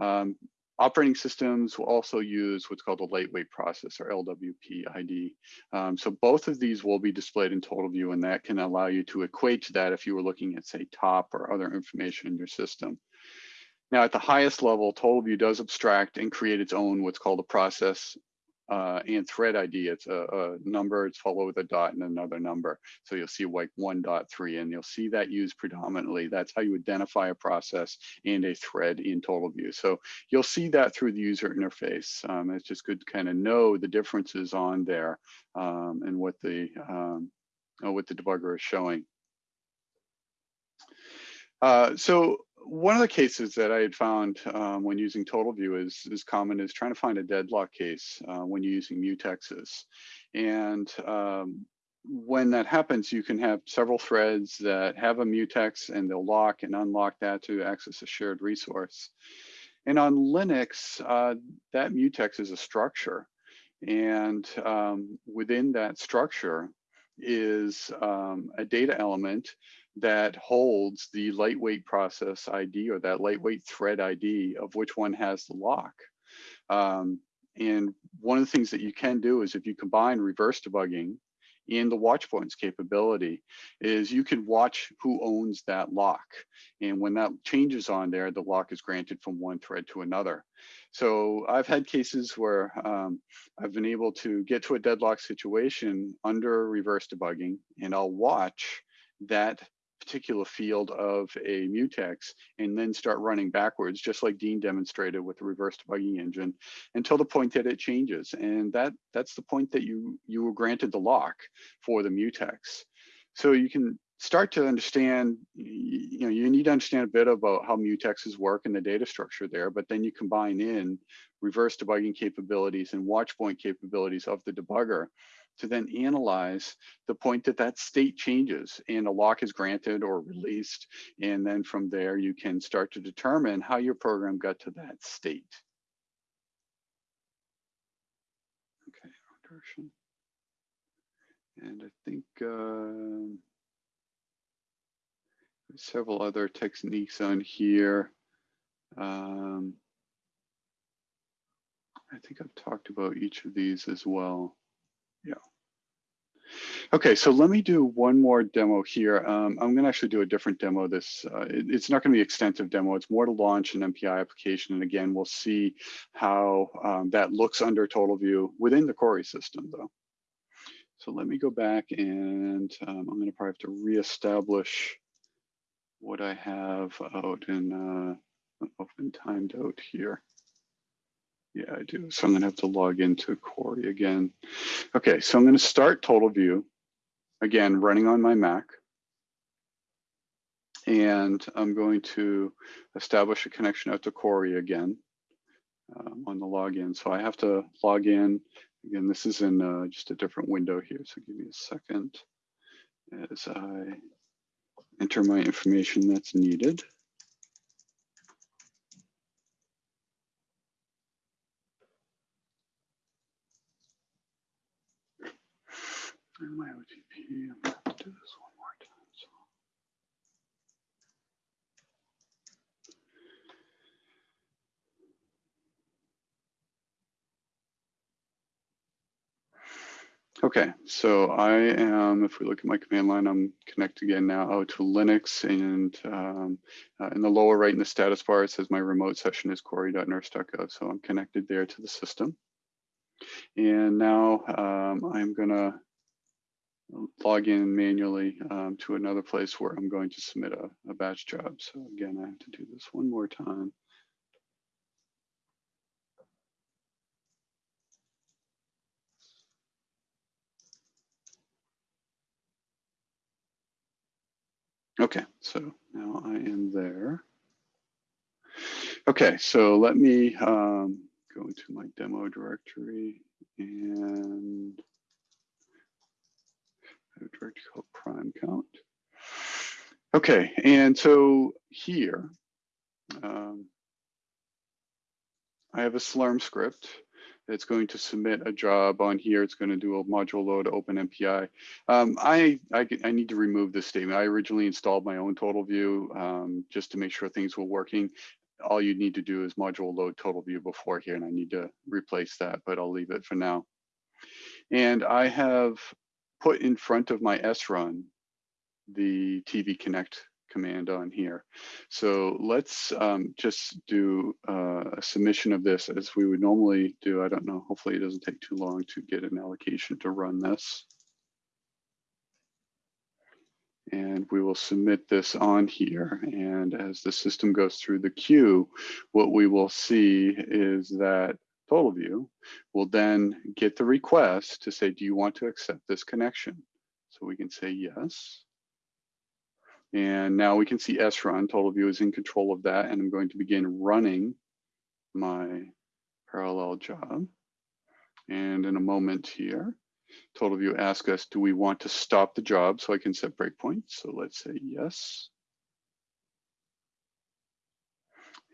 Um, operating systems will also use what's called a lightweight process or LWP ID. Um, so both of these will be displayed in TotalView and that can allow you to equate to that if you were looking at say top or other information in your system. Now at the highest level, TotalView does abstract and create its own what's called a process uh, and thread ID, it's a, a, number, it's followed with a dot and another number. So you'll see like 1.3 and you'll see that used predominantly. That's how you identify a process and a thread in TotalView. So you'll see that through the user interface. Um, it's just good to kind of know the differences on there um, and what the, um, uh, what the debugger is showing. Uh, so one of the cases that I had found um, when using TotalView is, is common is trying to find a deadlock case uh, when you're using mutexes. And um, when that happens, you can have several threads that have a mutex and they'll lock and unlock that to access a shared resource. And on Linux, uh, that mutex is a structure. And um, within that structure is um, a data element that holds the lightweight process ID or that lightweight thread ID of which one has the lock. Um, and one of the things that you can do is if you combine reverse debugging and the watch points capability is you can watch who owns that lock. And when that changes on there, the lock is granted from one thread to another. So I've had cases where um, I've been able to get to a deadlock situation under reverse debugging and I'll watch that particular field of a mutex and then start running backwards, just like Dean demonstrated with the reverse debugging engine, until the point that it changes. And that that's the point that you you were granted the lock for the mutex. So you can start to understand, you know, you need to understand a bit about how mutexes work and the data structure there, but then you combine in reverse debugging capabilities and watch point capabilities of the debugger to then analyze the point that that state changes and a lock is granted or released. And then from there, you can start to determine how your program got to that state. Okay, version. And I think uh, several other techniques on here. Um, I think I've talked about each of these as well. Okay, so let me do one more demo here. Um, I'm gonna actually do a different demo. This uh, it, It's not gonna be extensive demo. It's more to launch an MPI application. And again, we'll see how um, that looks under TotalView within the Cori system though. So let me go back and um, I'm gonna probably have to reestablish what I have out in uh, open timed out here. Yeah, I do. So I'm gonna have to log into Cori again. Okay, so I'm gonna start TotalView, again, running on my Mac. And I'm going to establish a connection out to Cori again um, on the login. So I have to log in. Again, this is in uh, just a different window here. So give me a second as I enter my information that's needed. I'm going to do this one more time. So. Okay, so I am, if we look at my command line, I'm connected again now out to Linux and um, uh, in the lower right in the status bar, it says my remote session is cori.nersc.gov. So I'm connected there to the system. And now um, I'm gonna log in manually um, to another place where I'm going to submit a, a batch job. So again, I have to do this one more time. Okay, so now I am there. Okay, so let me um, go into my demo directory and called prime count. Okay, and so here, um, I have a Slurm script that's going to submit a job on here. It's going to do a module load open MPI. Um, I, I, I need to remove this statement. I originally installed my own TotalView um, just to make sure things were working. All you need to do is module load TotalView before here, and I need to replace that, but I'll leave it for now. And I have put in front of my srun the TV Connect command on here. So let's um, just do uh, a submission of this as we would normally do. I don't know, hopefully it doesn't take too long to get an allocation to run this. And we will submit this on here. And as the system goes through the queue, what we will see is that TotalView will then get the request to say, do you want to accept this connection? So we can say yes. And now we can see srun, TotalView is in control of that, and I'm going to begin running my parallel job. And in a moment here, TotalView asks us, do we want to stop the job so I can set breakpoints? So let's say yes.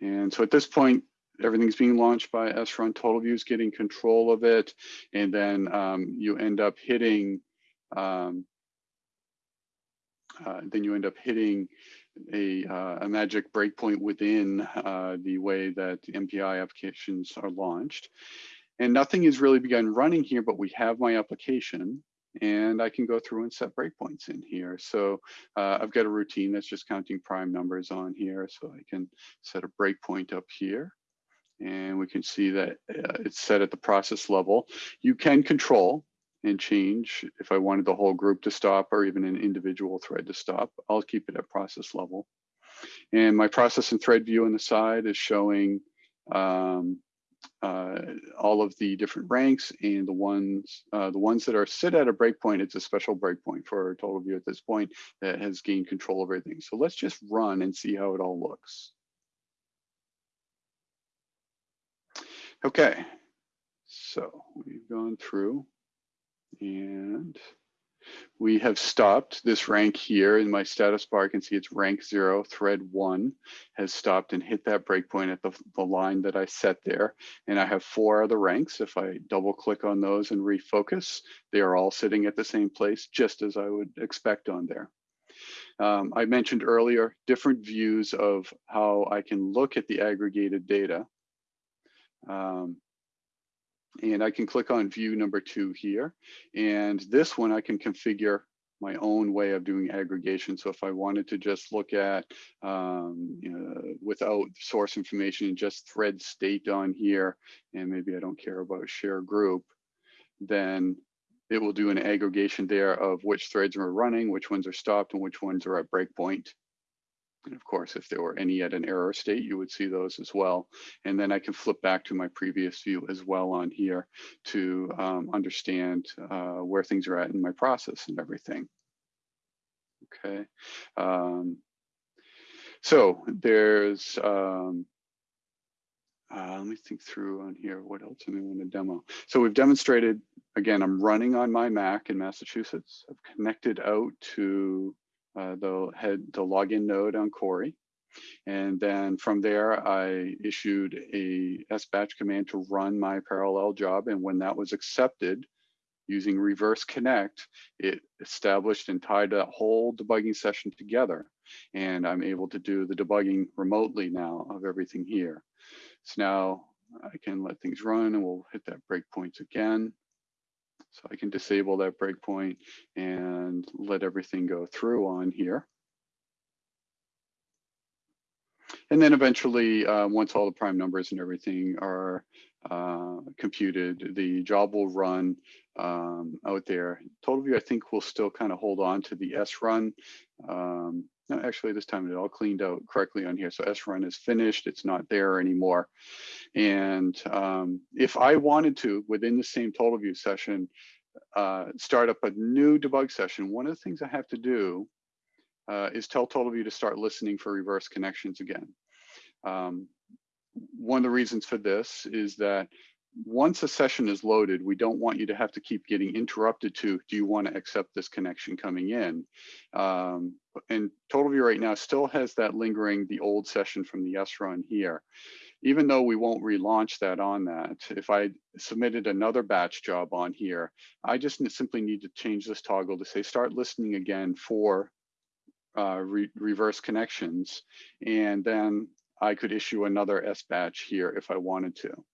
And so at this point, everything's being launched by srun, TotalView is getting control of it. And then um, you end up hitting um, uh, then you end up hitting a, uh, a magic breakpoint within uh, the way that MPI applications are launched. And nothing has really begun running here, but we have my application and I can go through and set breakpoints in here. So uh, I've got a routine that's just counting prime numbers on here. So I can set a breakpoint up here and we can see that uh, it's set at the process level. You can control and change if I wanted the whole group to stop or even an individual thread to stop. I'll keep it at process level. And my process and thread view on the side is showing um, uh, all of the different ranks and the ones uh, the ones that are sit at a breakpoint. It's a special breakpoint for TotalView at this point that has gained control of everything. So let's just run and see how it all looks. Okay, so we've gone through and we have stopped this rank here in my status bar. I can see it's rank zero, thread one has stopped and hit that breakpoint at the, the line that I set there. And I have four other ranks. If I double click on those and refocus, they are all sitting at the same place, just as I would expect on there. Um, I mentioned earlier, different views of how I can look at the aggregated data. Um, and I can click on view number two here. And this one I can configure my own way of doing aggregation. So if I wanted to just look at um, you know, without source information and just thread state on here, and maybe I don't care about share group, then it will do an aggregation there of which threads are running, which ones are stopped, and which ones are at breakpoint. And of course, if there were any at an error state, you would see those as well. And then I can flip back to my previous view as well on here to um, understand uh, where things are at in my process and everything. Okay. Um, so there's, um, uh, let me think through on here. What else do we want to demo? So we've demonstrated, again, I'm running on my Mac in Massachusetts. I've connected out to uh, the head the login node on Cori. And then from there, I issued a sbatch command to run my parallel job. And when that was accepted, using reverse connect, it established and tied that whole debugging session together. And I'm able to do the debugging remotely now of everything here. So now I can let things run and we'll hit that breakpoints again. So I can disable that breakpoint and let everything go through on here. And then eventually, uh, once all the prime numbers and everything are uh, computed, the job will run um, out there. TotalView, I think, will still kind of hold on to the srun. Um, no, actually, this time it all cleaned out correctly on here. So srun is finished. It's not there anymore. And um, if I wanted to, within the same TotalView session, uh, start up a new debug session, one of the things I have to do uh, is tell TotalView to start listening for reverse connections again. Um, one of the reasons for this is that once a session is loaded, we don't want you to have to keep getting interrupted to, do you want to accept this connection coming in? Um, and TotalView right now still has that lingering, the old session from the srun here. even though we won't relaunch that on that, if I submitted another batch job on here, I just simply need to change this toggle to say start listening again for uh, re reverse connections. And then I could issue another sbatch here if I wanted to.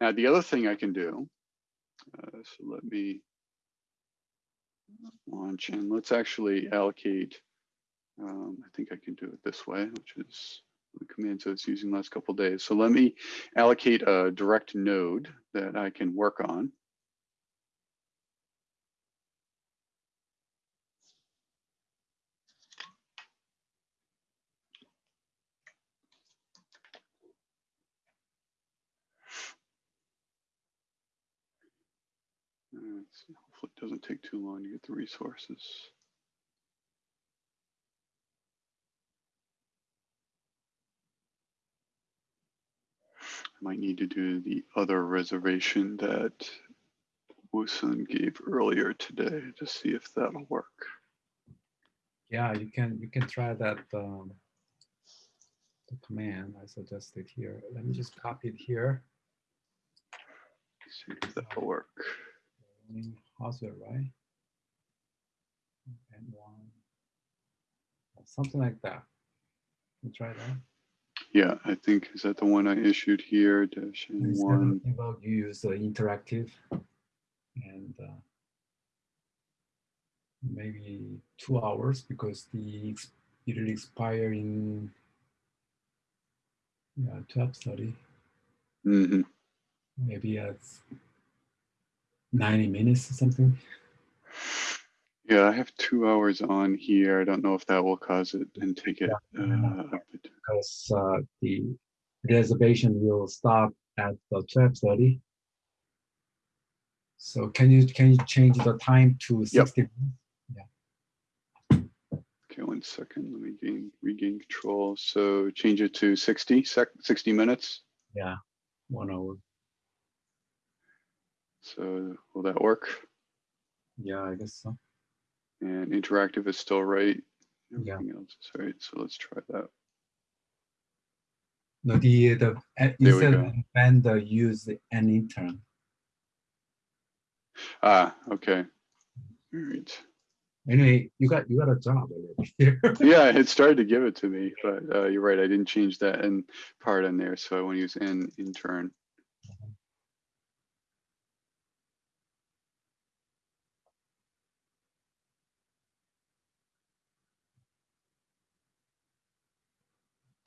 Now, the other thing I can do, uh, so let me launch and let's actually allocate, um, I think I can do it this way, which is the command so it's using last couple days. So let me allocate a direct node that I can work on. Uh, hopefully it doesn't take too long to get the resources. I might need to do the other reservation that Wusun gave earlier today to see if that'll work. Yeah, you can you can try that um, the command I suggested here. Let me just copy it here. See if that'll work. Running Haswell, right? And one, something like that. You try that. Yeah, I think, is that the one I issued here, dash N1? about you use the interactive and uh, maybe two hours because the it will expire in yeah 12 study hmm maybe at 90 minutes or something Yeah, I have two hours on here. I don't know if that will cause it and take it. Yeah. uh, because uh, the reservation will stop at the 12 so can you can you change the time to 60 minutes? Okay, one second. Let me gain, regain control. So change it to 60 sec, 60 minutes. yeah one hour So will that work? yeah i guess so And interactive is still right. Yeah. Everything else is right. So let's try that. No, the the uh, instead of vendor use an intern. Ah, okay. All right. Anyway, you got you got a job already here. Yeah, it started to give it to me, but uh, you're right. I didn't change that in part in there. So I want to use an intern.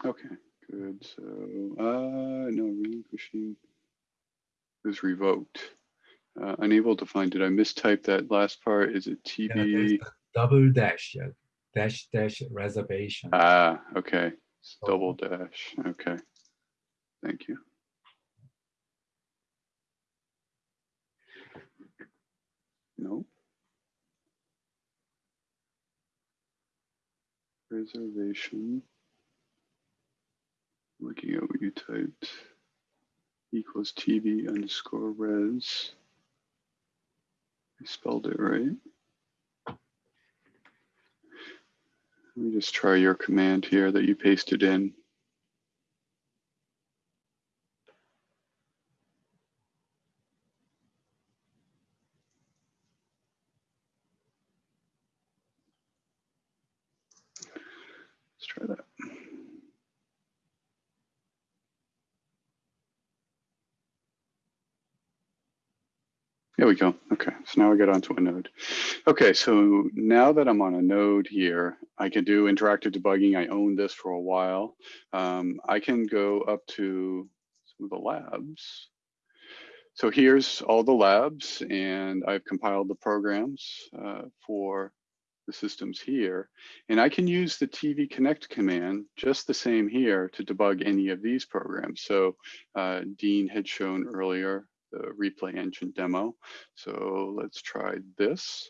Okay, So, uh, no, relinquishing is revoked. Uh, unable to find it. I mistyped that last part. Is it Yeah, TB? the double dash, yeah, dash dash reservation. Ah, okay. It's So- Double dash. Okay. Thank you. Nope. Reservation. Looking at what you typed. Equals TV underscore res. I spelled it right. Let me just try your command here that you pasted in. We go. Okay, so now I get onto a node. Okay, so now that I'm on a node here, I can do interactive debugging. I own this for a while. Um, I can go up to some of the labs. So here's all the labs and I've compiled the programs uh, for the systems here. And I can use the TV Connect command just the same here to debug any of these programs. So uh, Dean had shown earlier the replay engine demo. So let's try this.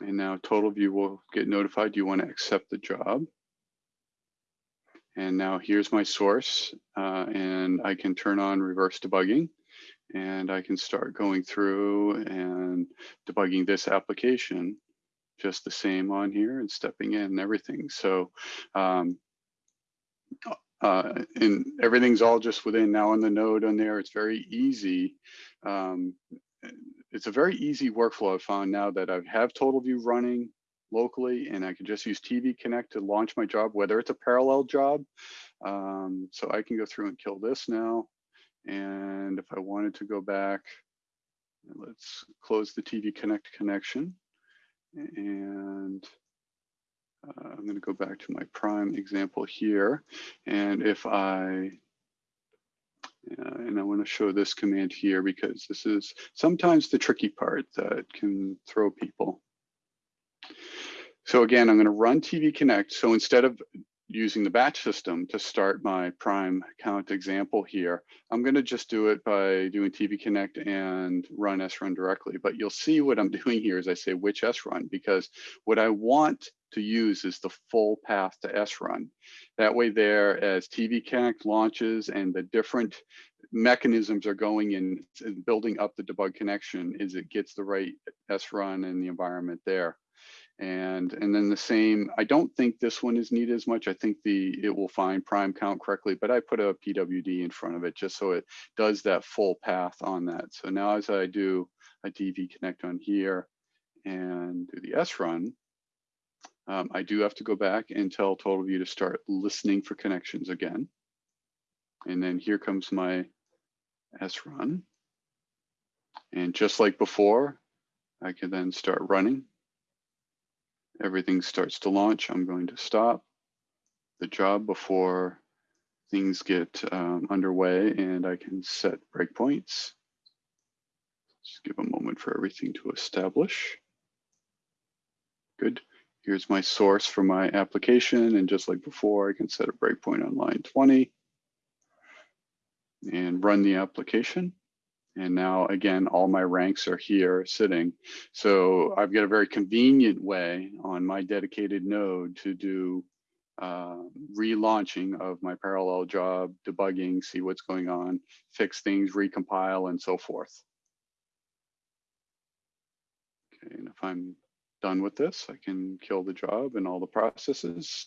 And now TotalView will get notified. You want to accept the job. And now here's my source uh, and I can turn on reverse debugging and I can start going through and debugging this application just the same on here and stepping in and everything. So um, uh, and everything's all just within now on the node on there. It's very easy. Um, it's a very easy workflow I've found now that I have TotalView running locally and I can just use TV Connect to launch my job, whether it's a parallel job. Um, so I can go through and kill this now. And if I wanted to go back, let's close the TV Connect connection. And uh, I'm going to go back to my prime example here. And if I uh, and I want to show this command here because this is sometimes the tricky part that can throw people. So again, I'm going to run TV Connect. So instead of using the batch system to start my prime count example here, I'm going to just do it by doing TV Connect and run srun directly. But you'll see what I'm doing here is I say which srun because what I want to use is the full path to srun. That way there, as TV Connect launches and the different mechanisms are going in building up the debug connection is it gets the right srun and the environment there. And, and then the same, I don't think this one is needed as much. I think the it will find prime count correctly, but I put a PWD in front of it just so it does that full path on that. So now as I do a TV connect on here and do the srun, um, I do have to go back and tell TotalView to start listening for connections again. And then here comes my srun. And just like before, I can then start running everything starts to launch, I'm going to stop the job before things get um, underway and I can set breakpoints. Just give a moment for everything to establish. Good. Here's my source for my application. And just like before, I can set a breakpoint on line 20 and run the application. And now again, all my ranks are here sitting. So I've got a very convenient way on my dedicated node to do uh, relaunching of my parallel job, debugging, see what's going on, fix things, recompile, and so forth. Okay, and if I'm done with this, I can kill the job and all the processes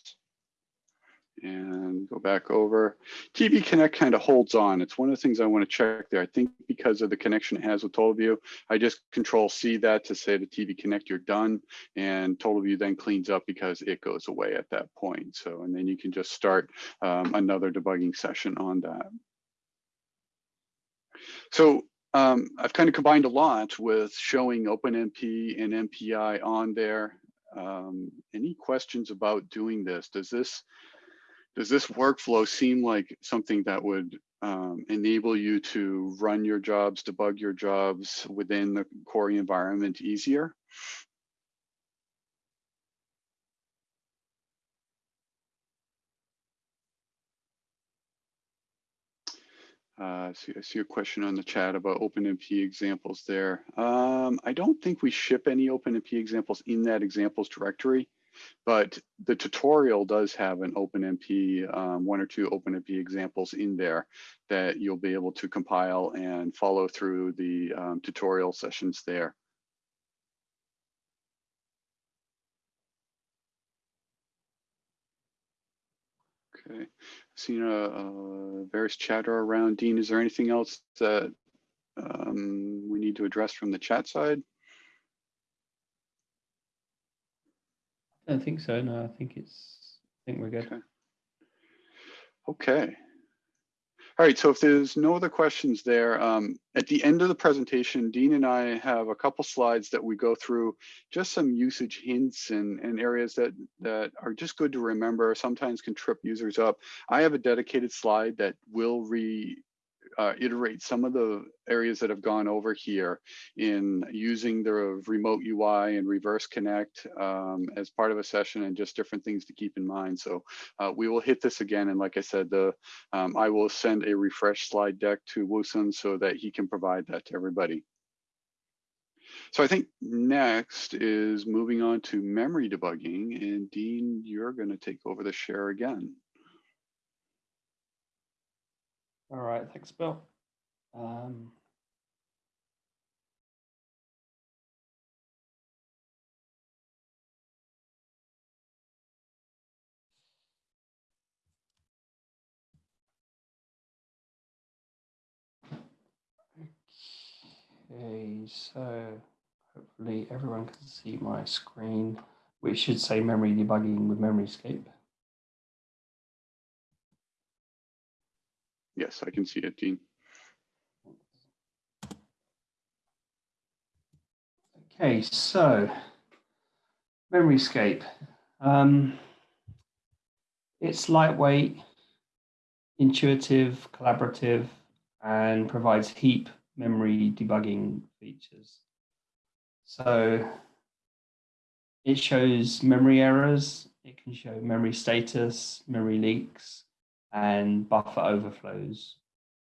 and go back over. TV Connect kind of holds on. It's one of the things I want to check there. I think because of the connection it has with TotalView, I just control C that to say to TV Connect, you're done. And TotalView then cleans up because it goes away at that point. So, and then you can just start um, another debugging session on that. So um, I've kind of combined a lot with showing OpenMP and MPI on there. Um, any questions about doing this? Does this does this workflow seem like something that would um, enable you to run your jobs, debug your jobs within the Cori environment easier? Uh, see, I see a question on the chat about OpenMP examples there. Um, I don't think we ship any OpenMP examples in that examples directory. But the tutorial does have an OpenMP, um, one or two OpenMP examples in there that you'll be able to compile and follow through the um, tutorial sessions there. Okay, seen a, a, various chatter around. Dean, is there anything else that um, we need to address from the chat side? I don't think so. No, I think it's. I think we're good. Okay. Okay. All right, so if there's no other questions there, um, at the end of the presentation, Dean and I have a couple slides that we go through just some usage hints and, and areas that, that are just good to remember, sometimes can trip users up. I have a dedicated slide that will re uh, iterate some of the areas that have gone over here in using the remote UI and reverse connect um, as part of a session and just different things to keep in mind. So uh, we will hit this again. And like I said, the um, I will send a refresh slide deck to Woosun so that he can provide that to everybody. So I think next is moving on to memory debugging. And Dean, you're going to take over the share again. All right, thanks, Bill. Um, Okay, so hopefully everyone can see my screen, which should say memory debugging with MemoryScape. Yes, I can see it, Dean. Okay, so MemoryScape. Um, it's lightweight, intuitive, collaborative, and provides heap memory debugging features. So it shows memory errors, it can show memory status, memory leaks, and buffer overflows.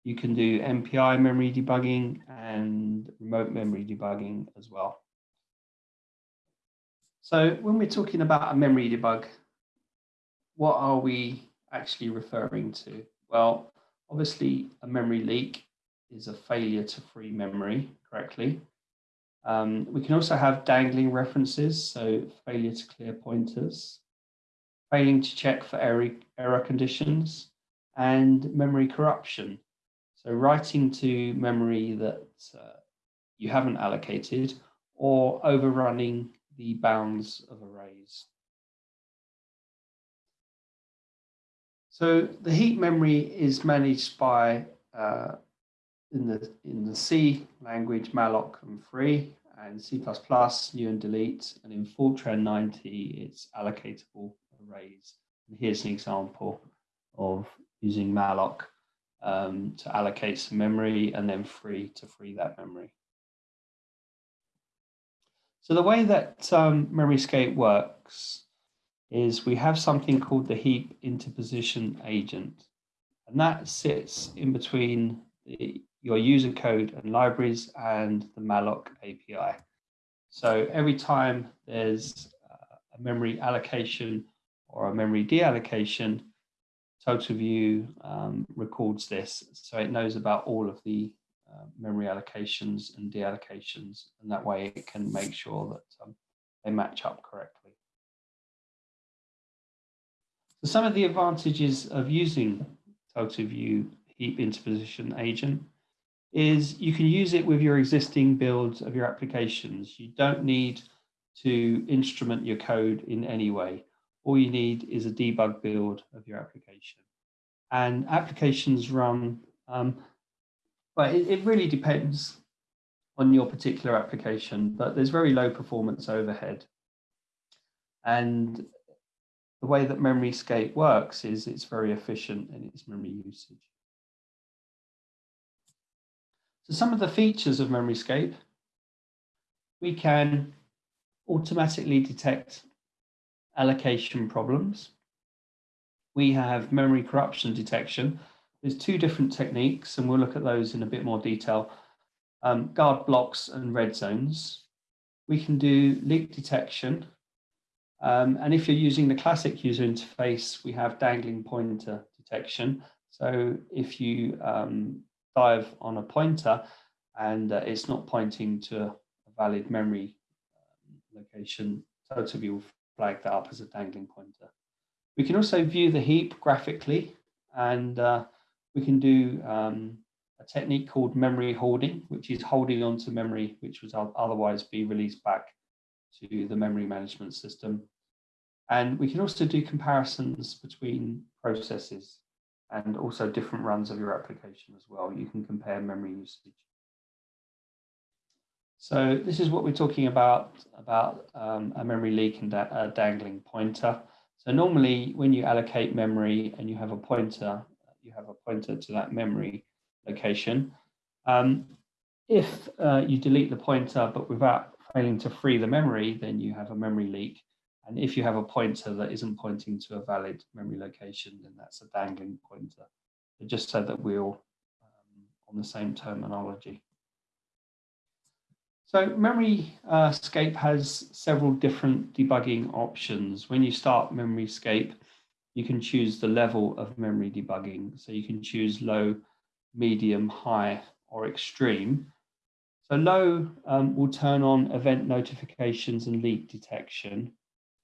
You can do MPI memory debugging and remote memory debugging as well. So when we're talking about a memory debug, what are we actually referring to? Well, obviously a memory leak is a failure to free memory correctly. Um, we can also have dangling references, so failure to clear pointers, failing to check for error, error conditions, and memory corruption. So writing to memory that uh, you haven't allocated or overrunning the bounds of arrays. So the heap memory is managed by uh, in the in the C language malloc and free and C++ new and delete and in Fortran 90 it's allocatable arrays. And here's an example of using malloc um, to allocate some memory and then free to free that memory. So the way that um, MemoryScape works is we have something called the heap interposition agent, and that sits in between the, your user code and libraries and the malloc API. So every time there's uh, a memory allocation or a memory deallocation, TotalView um, records this, so it knows about all of the uh, memory allocations and deallocations, and that way it can make sure that um, they match up correctly. So some of the advantages of using TotalView heap interposition agent is you can use it with your existing builds of your applications. You don't need to instrument your code in any way. All you need is a debug build of your application. And applications run um, but it, it really depends on your particular application, but there's very low performance overhead. And the way that MemoryScape works is it's very efficient in its memory usage. So some of the features of MemoryScape, we can automatically detect allocation problems. We have memory corruption detection, there's two different techniques, and we'll look at those in a bit more detail. Um, guard blocks and red zones. We can do leak detection. Um, and if you're using the classic user interface, we have dangling pointer detection. So if you um, dive on a pointer and uh, it's not pointing to a valid memory um, location, TotalView will flag that up as a dangling pointer. We can also view the heap graphically and uh, we can do um, a technique called memory holding, which is holding on to memory, which would otherwise be released back to the memory management system. And we can also do comparisons between processes and also different runs of your application as well. You can compare memory usage. So this is what we're talking about, about um, a memory leak and a dangling pointer. So normally when you allocate memory and you have a pointer, you have a pointer to that memory location. Um, if uh, you delete the pointer, but without failing to free the memory, then you have a memory leak. And if you have a pointer that isn't pointing to a valid memory location, then that's a dangling pointer. just so that we're all um, on the same terminology. So MemoryScape uh, has several different debugging options. When you start MemoryScape, you can choose the level of memory debugging. So you can choose low, medium, high, or extreme. So low um, will turn on event notifications and leak detection.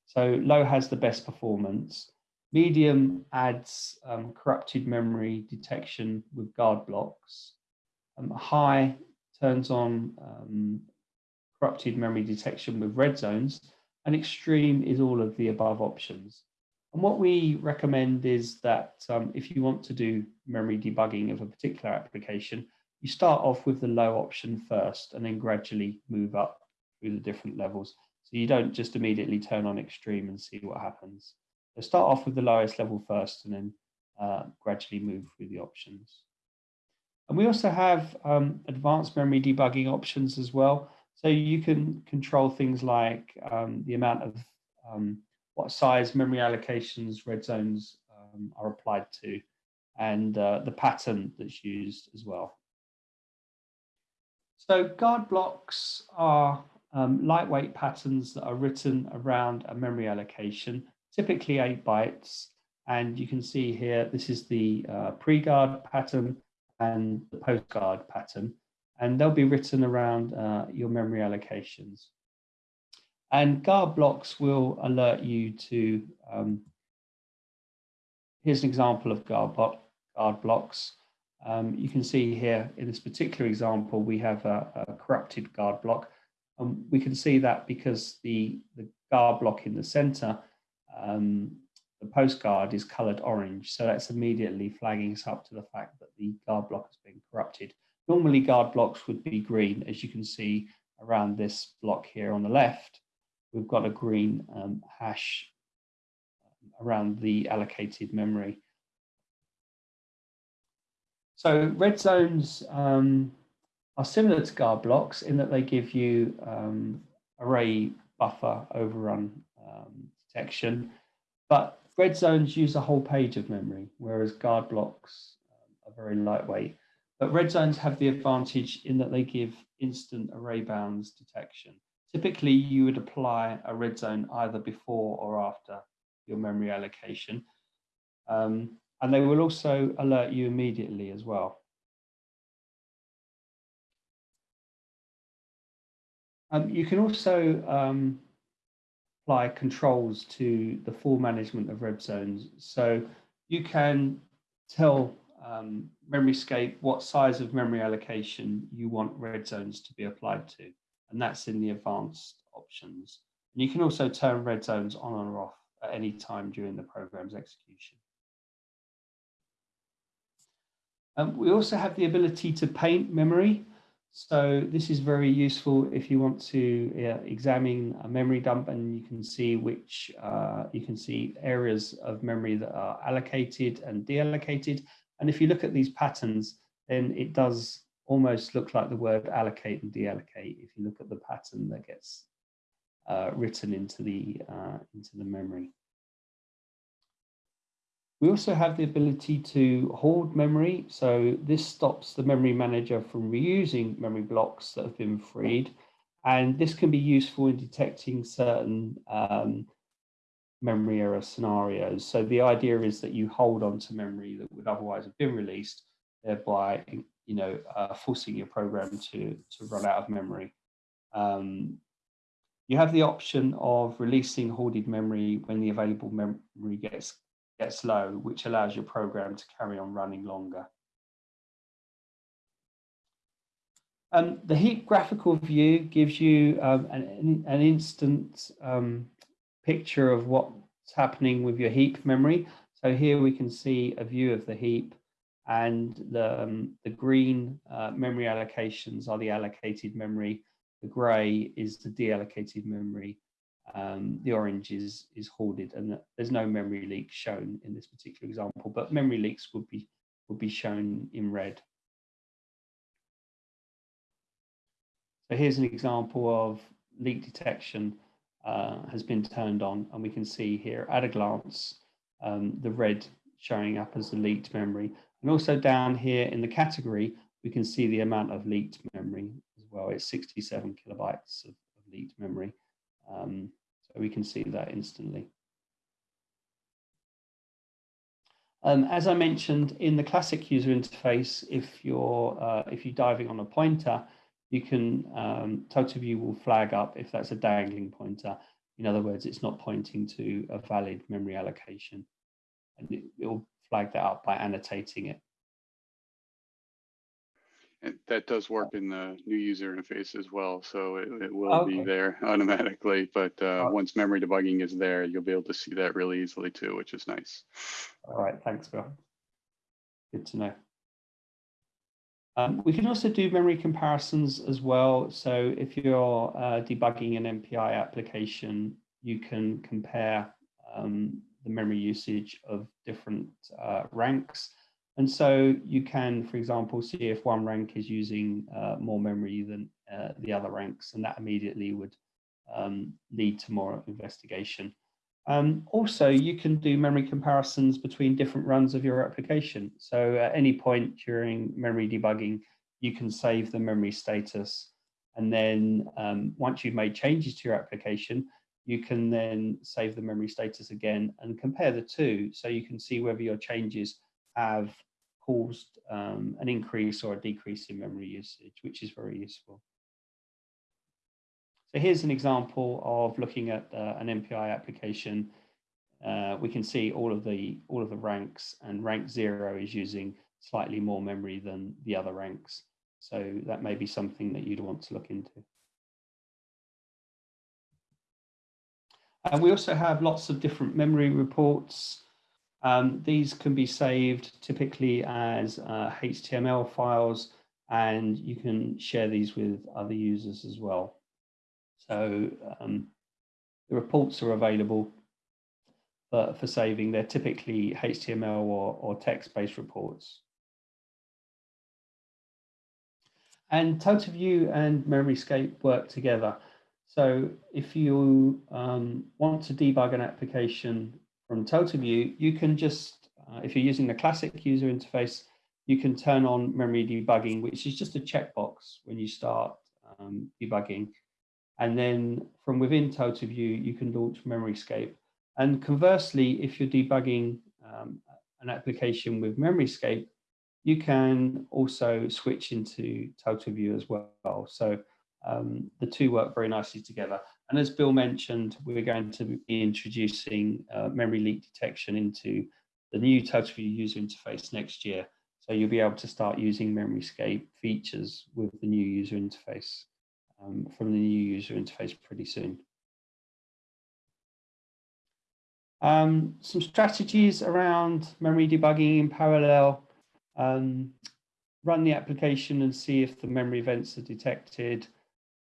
So low has the best performance. Medium adds um, corrupted memory detection with guard blocks. Um, high turns on um, corrupted memory detection with red zones, and extreme is all of the above options. And what we recommend is that um, if you want to do memory debugging of a particular application, you start off with the low option first and then gradually move up through the different levels. So you don't just immediately turn on extreme and see what happens. So start off with the lowest level first and then uh, gradually move through the options. And we also have um, advanced memory debugging options as well. So you can control things like um, the amount of um, what size memory allocations red zones um, are applied to and uh, the pattern that's used as well. So guard blocks are um, lightweight patterns that are written around a memory allocation, typically eight bytes. And you can see here, this is the uh, pre-guard pattern and the post-guard pattern, and they'll be written around uh, your memory allocations. And guard blocks will alert you to, um, here's an example of guard, guard blocks. Um, you can see here in this particular example, we have a, a corrupted guard block. Um, we can see that because the, the guard block in the center, um, the post guard is colored orange. So that's immediately flagging us up to the fact that the guard block has been corrupted. Normally guard blocks would be green, as you can see around this block here on the left. We've got a green um, hash around the allocated memory. So red zones um, are similar to guard blocks in that they give you um, array buffer overrun um, detection, but red zones use a whole page of memory, whereas guard blocks um, are very lightweight. But red zones have the advantage in that they give instant array bounds detection. Typically, you would apply a red zone either before or after your memory allocation. Um, and they will also alert you immediately as well. Um, you can also um, apply controls to the full management of red zones. So you can tell um, MemoryScape what size of memory allocation you want red zones to be applied to, and that's in the advanced options. And you can also turn red zones on or off at any time during the program's execution. Um, we also have the ability to paint memory. So this is very useful if you want to uh, examine a memory dump and you can see which, uh, you can see areas of memory that are allocated and deallocated. And if you look at these patterns, then it does almost look like the word allocate and deallocate if you look at the pattern that gets uh, written into the, uh, into the memory. We also have the ability to hold memory. So this stops the memory manager from reusing memory blocks that have been freed. And this can be useful in detecting certain um, memory error scenarios. So the idea is that you hold on to memory that would otherwise have been released, thereby you know, uh, forcing your program to, to run out of memory. Um, you have the option of releasing hoarded memory when the available memory gets gets low, which allows your program to carry on running longer. Um, the heap graphical view gives you um, an, an instant um, picture of what's happening with your heap memory. So here we can see a view of the heap and the, um, the green uh, memory allocations are the allocated memory. The gray is the deallocated memory um, the orange is, is hoarded and there's no memory leak shown in this particular example, but memory leaks would be, would be shown in red. So here's an example of leak detection uh, has been turned on and we can see here at a glance um, the red showing up as the leaked memory. And also down here in the category, we can see the amount of leaked memory as well. It's 67 kilobytes of, of leaked memory. Um, so we can see that instantly. Um, as I mentioned in the classic user interface, if you're uh, if you're diving on a pointer, you can um, TotalView will flag up if that's a dangling pointer. In other words, it's not pointing to a valid memory allocation, and it will flag that up by annotating it. And that does work in the new user interface as well, so it, it will be there automatically. But uh, Oh. once memory debugging is there, you'll be able to see that really easily too, which is nice. All right, thanks, Bill. Good to know. Um, we can also do memory comparisons as well. So if you're uh, debugging an MPI application, you can compare um, the memory usage of different uh, ranks. And so you can, for example, see if one rank is using uh, more memory than uh, the other ranks, and that immediately would um, lead to more investigation. Um, also, you can do memory comparisons between different runs of your application. So at any point during memory debugging, you can save the memory status. And then um, once you've made changes to your application, you can then save the memory status again and compare the two. So you can see whether your changes have caused um, an increase or a decrease in memory usage, which is very useful. So here's an example of looking at uh, an MPI application. Uh, we can see all of the all of the ranks, and rank zero is using slightly more memory than the other ranks. So that may be something that you'd want to look into. And we also have lots of different memory reports. Um, these can be saved typically as uh, HTML files, and you can share these with other users as well. So um, the reports are available for, for saving. They're typically HTML or, or text-based reports. And TotalView and MemoryScape work together. So if you um, want to debug an application from TotalView, you can just, uh, if you're using the classic user interface, you can turn on memory debugging, which is just a checkbox when you start um, debugging. And then from within TotalView, you can launch MemoryScape. And conversely, if you're debugging um, an application with MemoryScape, you can also switch into TotalView as well. So um, the two work very nicely together. And as Bill mentioned, we're going to be introducing uh, memory leak detection into the new TotalView user interface next year. So you'll be able to start using MemoryScape features with the new user interface um, from the new user interface pretty soon. Um, some strategies around memory debugging in parallel. Um, run the application and see if the memory events are detected.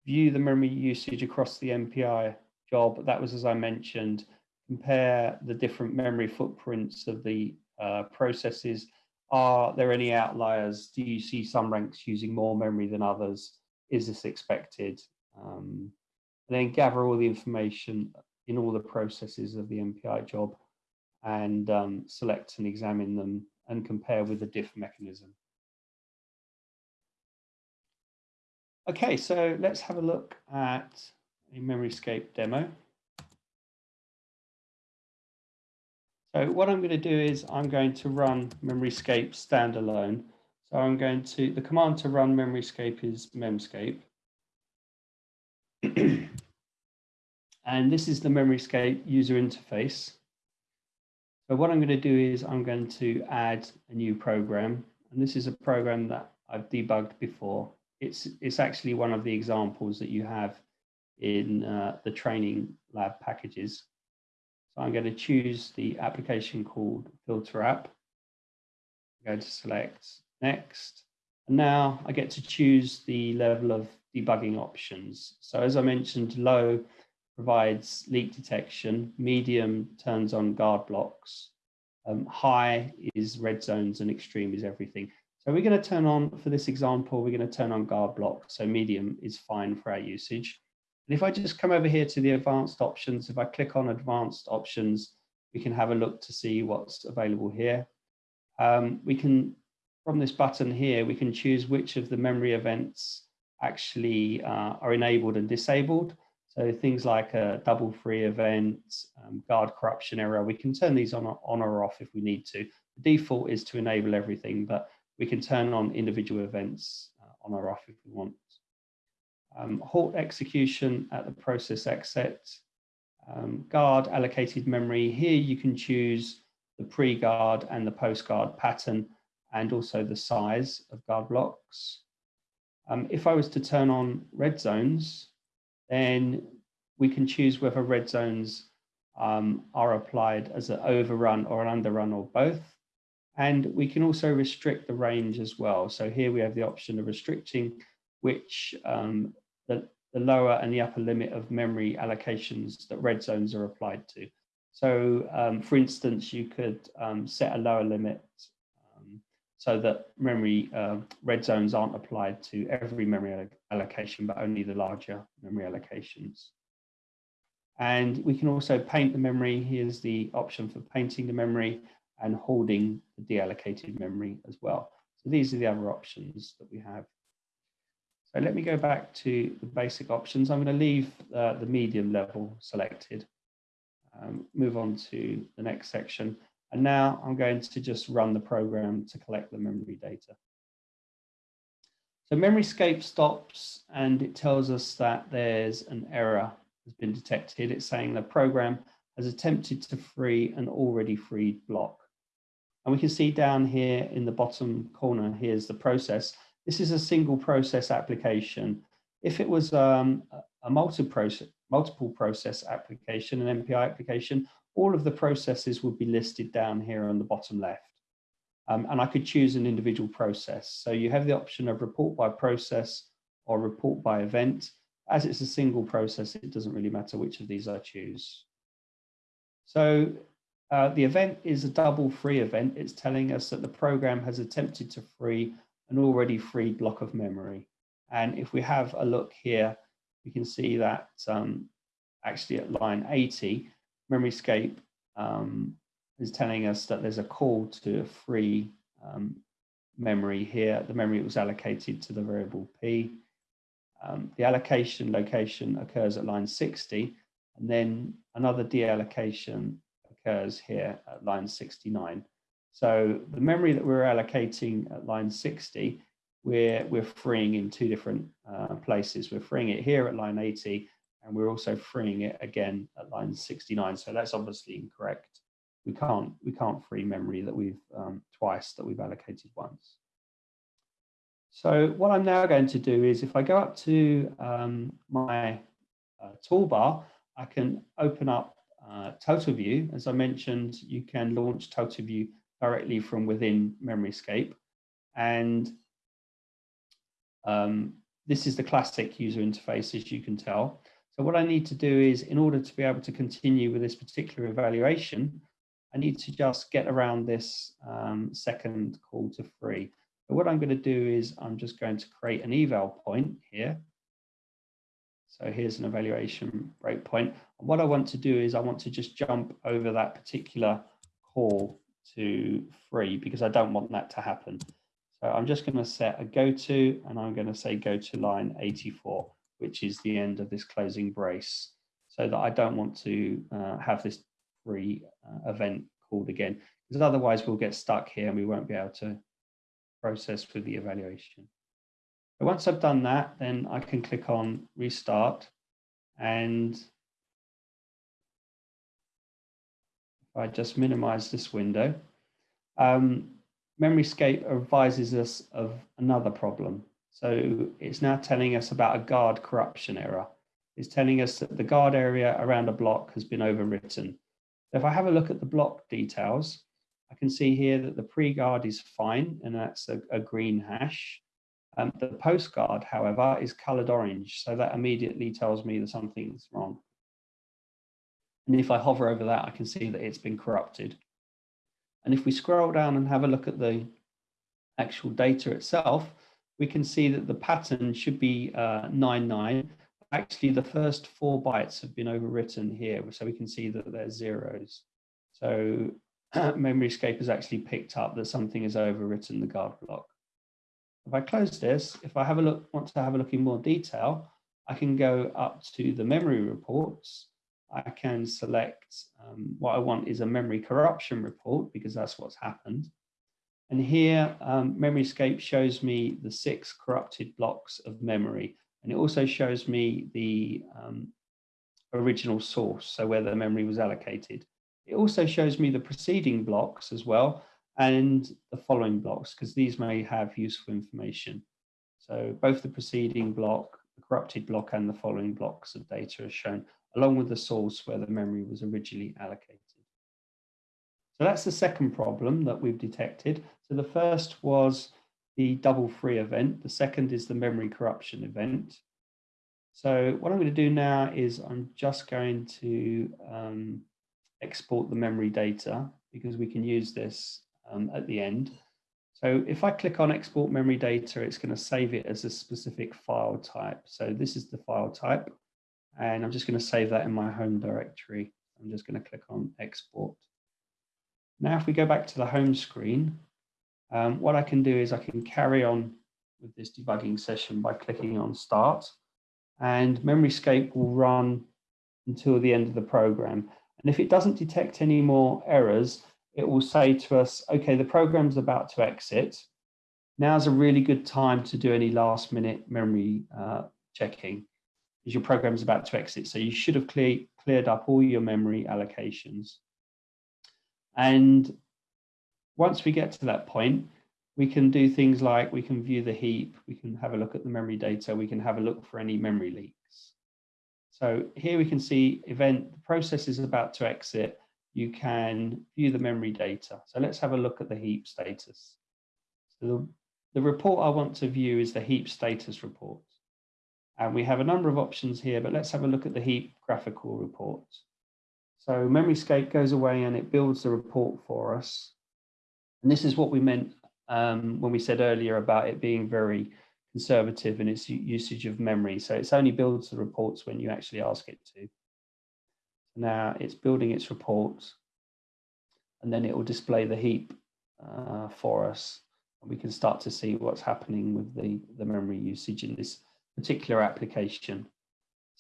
View the memory usage across the MPI job. That was, as I mentioned, compare the different memory footprints of the uh, processes. Are there any outliers? Do you see some ranks using more memory than others? Is this expected? Um, then gather all the information in all the processes of the MPI job and um, select and examine them and compare with the diff mechanism. Okay, so let's have a look at a MemoryScape demo. So what I'm going to do is I'm going to run MemoryScape standalone. So I'm going to, the command to run MemoryScape is memscape. and this is the MemoryScape user interface. So what I'm going to do is I'm going to add a new program. And this is a program that I've debugged before. It's, it's actually one of the examples that you have in uh, the training lab packages. So I'm going to choose the application called Filter App. I'm going to select Next. And now I get to choose the level of debugging options. So as I mentioned, low provides leak detection, medium turns on guard blocks, um, high is red zones, and extreme is everything. So we're going to turn on, for this example, we're going to turn on guard block. So medium is fine for our usage. And if I just come over here to the advanced options, if I click on advanced options, we can have a look to see what's available here. Um, we can, from this button here, we can choose which of the memory events actually uh, are enabled and disabled. So things like a double free event, um, guard corruption error, we can turn these on, on or off if we need to. The default is to enable everything, but we can turn on individual events uh, on or off if we want. Um, halt execution at the process exit. Um, guard allocated memory. Here you can choose the pre-guard and the post-guard pattern and also the size of guard blocks. Um, if I was to turn on red zones, then we can choose whether red zones um, are applied as an overrun or an underrun or both. And we can also restrict the range as well. So here we have the option of restricting which um, the, the lower and the upper limit of memory allocations that red zones are applied to. So um, for instance, you could um, set a lower limit so that memory uh, red zones aren't applied to every memory allocation, but only the larger memory allocations. And we can also paint the memory. Here's the option for painting the memory and holding the deallocated memory as well. So these are the other options that we have. So let me go back to the basic options. I'm going to leave uh, the medium level selected, um, move on to the next section. And now I'm going to just run the program to collect the memory data. So MemoryScape stops and it tells us that there's an error has been detected. It's saying the program has attempted to free an already freed block. And we can see down here in the bottom corner, here's the process. This is a single process application. If it was um, a multi-process, multiple process application, an MPI application, all of the processes would be listed down here on the bottom left. Um, and I could choose an individual process. So you have the option of report by process or report by event. As it's a single process, it doesn't really matter which of these I choose. So uh, the event is a double free event. It's telling us that the program has attempted to free an already free block of memory. And if we have a look here, we can see that um, actually at line 80, MemoryScape um, is telling us that there's a call to free um, memory here. The memory was allocated to the variable p. Um, the allocation location occurs at line 60, and then another deallocation occurs here at line 69. So the memory that we're allocating at line 60, we're, we're freeing in two different uh, places. We're freeing it here at line 80, and we're also freeing it again at line 69. So that's obviously incorrect. We can't, we can't free memory that we've um, twice that we've allocated once. So what I'm now going to do is if I go up to um, my uh, toolbar, I can open up uh, TotalView. As I mentioned, you can launch TotalView directly from within MemoryScape. And um, this is the classic user interface, as you can tell. So what I need to do is, in order to be able to continue with this particular evaluation, I need to just get around this um, second call to free. So what I'm going to do is I'm just going to create an eval point here. So here's an evaluation breakpoint. And what I want to do is I want to just jump over that particular call to free because I don't want that to happen. So I'm just going to set a go to and I'm going to say go to line 84, which is the end of this closing brace so that I don't want to uh, have this free uh, event called again because otherwise we'll get stuck here and we won't be able to process with the evaluation. But once I've done that, then I can click on restart and if I just minimize this window, um, MemoryScape advises us of another problem. So it's now telling us about a guard corruption error. It's telling us that the guard area around a block has been overwritten. If I have a look at the block details, I can see here that the pre-guard is fine, and that's a, a green hash. Um, the post guard, however, is colored orange, so that immediately tells me that something's wrong. And if I hover over that, I can see that it's been corrupted. And if we scroll down and have a look at the actual data itself, we can see that the pattern should be uh, 99. Actually, the first four bytes have been overwritten here, so we can see that they're zeros. So MemoryScape has actually picked up that something has overwritten the guard block. If I close this, if I have a look, want to have a look in more detail, I can go up to the memory reports I can select um, what I want is a memory corruption report because that's what's happened. And here, um, MemoryScape shows me the six corrupted blocks of memory. And it also shows me the um, original source, so where the memory was allocated. It also shows me the preceding blocks as well and the following blocks, because these may have useful information. So both the preceding block, the corrupted block and the following blocks of data are shown along with the source where the memory was originally allocated. So that's the second problem that we've detected. So the first was the double free event. The second is the memory corruption event. So what I'm going to do now is I'm just going to um, export the memory data because we can use this um, at the end. So if I click on export memory data, it's going to save it as a specific file type. So this is the file type, and I'm just going to save that in my home directory. I'm just going to click on export. Now, if we go back to the home screen, um, what I can do is I can carry on with this debugging session by clicking on start and MemoryScape will run until the end of the program. And if it doesn't detect any more errors, it will say to us, okay, the program's about to exit. Now's a really good time to do any last minute memory uh, checking because your program's about to exit. So you should have clear, cleared up all your memory allocations. And once we get to that point, we can do things like we can view the heap, we can have a look at the memory data, we can have a look for any memory leaks. So here we can see event, the process is about to exit, you can view the memory data. So let's have a look at the heap status. So the, the report I want to view is the heap status report. And we have a number of options here, but let's have a look at the heap graphical report. So MemoryScape goes away and it builds the report for us. And this is what we meant um, when we said earlier about it being very conservative in its usage of memory. So it's only builds the reports when you actually ask it to. Now it's building its reports and then it will display the heap uh, for us. And we can start to see what's happening with the, the memory usage in this particular application.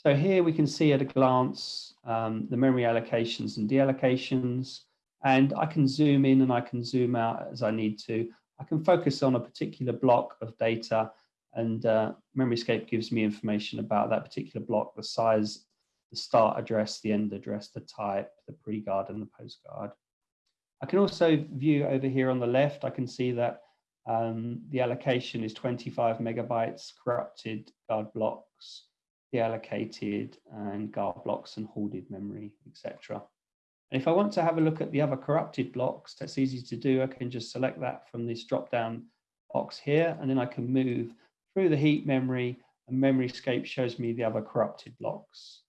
So here we can see at a glance um, the memory allocations and deallocations, and I can zoom in and I can zoom out as I need to. I can focus on a particular block of data and uh, MemoryScape gives me information about that particular block, the size, the start address, the end address, the type, the pre-guard and the post-guard. I can also view over here on the left, I can see that um, the allocation is 25 megabytes corrupted guard blocks, deallocated and guard blocks and hoarded memory, etc. And if I want to have a look at the other corrupted blocks, that's easy to do. I can just select that from this drop-down box here, and then I can move through the heap memory and MemoryScape shows me the other corrupted blocks.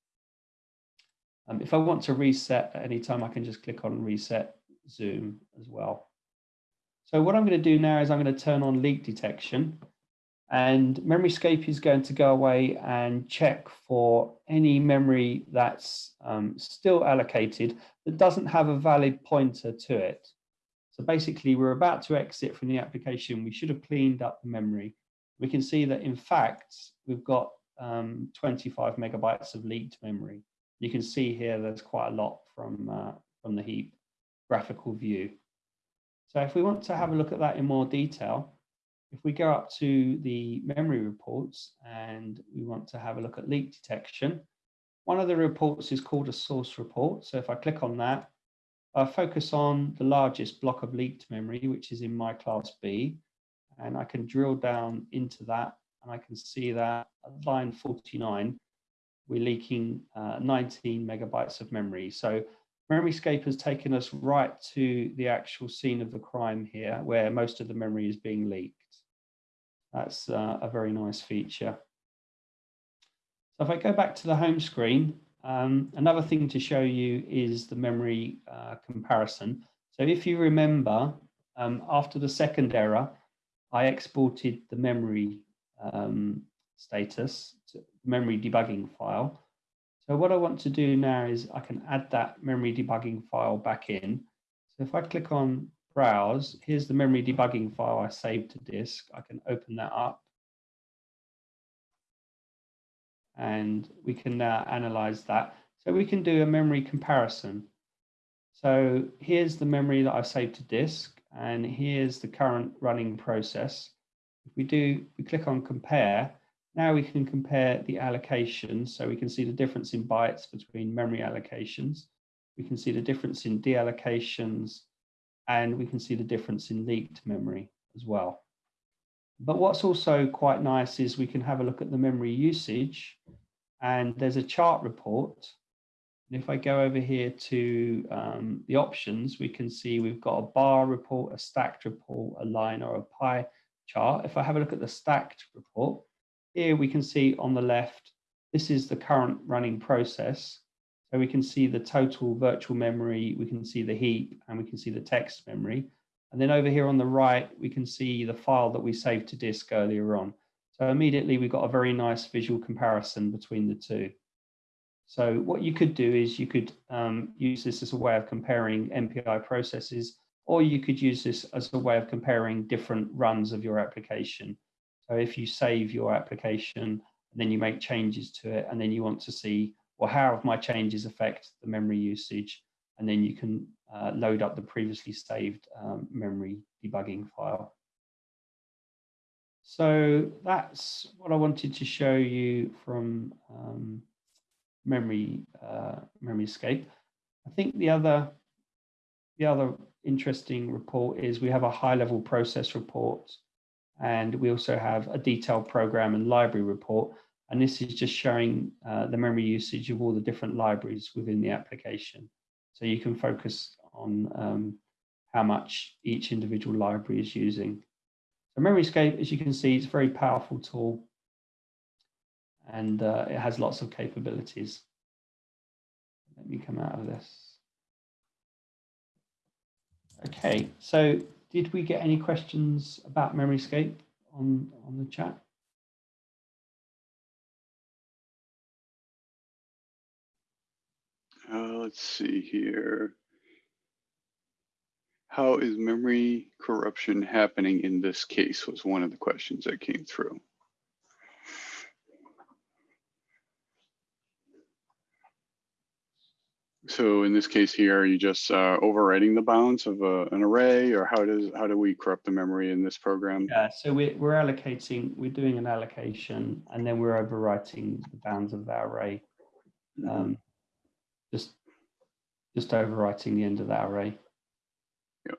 Um, if I want to reset at any time, I can just click on reset zoom as well. So what I'm going to do now is I'm going to turn on leak detection and MemoryScape is going to go away and check for any memory that's um, still allocated that doesn't have a valid pointer to it. So basically we're about to exit from the application. We should have cleaned up the memory. We can see that in fact, we've got um, 25 megabytes of leaked memory. You can see here there's quite a lot from, uh, from the heap graphical view. So if we want to have a look at that in more detail, if we go up to the memory reports and we want to have a look at leak detection, one of the reports is called a source report. So if I click on that, I focus on the largest block of leaked memory, which is in my class B, and I can drill down into that and I can see that at line 49, we're leaking uh, 19 megabytes of memory. So MemoryScape has taken us right to the actual scene of the crime here, where most of the memory is being leaked. That's uh, a very nice feature. So if I go back to the home screen, um, another thing to show you is the memory uh, comparison. So if you remember, um, after the second error, I exported the memory um, status, to memory debugging file. So what I want to do now is I can add that memory debugging file back in. So if I click on browse, here's the memory debugging file I saved to disk. I can open that up. And we can now analyze that. So we can do a memory comparison. So here's the memory that I've saved to disk, and here's the current running process. If we do, we click on compare, now we can compare the allocations. So we can see the difference in bytes between memory allocations. We can see the difference in deallocations and we can see the difference in leaked memory as well. But what's also quite nice is we can have a look at the memory usage and there's a chart report. And if I go over here to um, the options, we can see we've got a bar report, a stacked report, a line or a pie chart. If I have a look at the stacked report, here we can see on the left, this is the current running process. We can see the total virtual memory, we can see the heap, and we can see the text memory. And then over here on the right, we can see the file that we saved to disk earlier on. So immediately we've got a very nice visual comparison between the two. So what you could do is you could um, use this as a way of comparing MPI processes, or you could use this as a way of comparing different runs of your application. So if you save your application and then you make changes to it, and then you want to see, well, how have my changes affect the memory usage? And then you can uh, load up the previously saved um, memory debugging file. So that's what I wanted to show you from um, memory uh, MemoryScape. I think the other the other interesting report is we have a high level process report and we also have a detailed program and library report. And this is just showing uh, the memory usage of all the different libraries within the application. So you can focus on um, how much each individual library is using. So MemoryScape, as you can see, is a very powerful tool and uh, it has lots of capabilities. Let me come out of this. Okay, so did we get any questions about MemoryScape on, on the chat? Uh, let's see here. How is memory corruption happening in this case was one of the questions that came through. So in this case here, are you just uh, overwriting the bounds of a, an array or how does how do we corrupt the memory in this program? Yeah, so we're, we're allocating, we're doing an allocation and then we're overwriting the bounds of that array. Um, just, just overwriting the end of that array. Yep.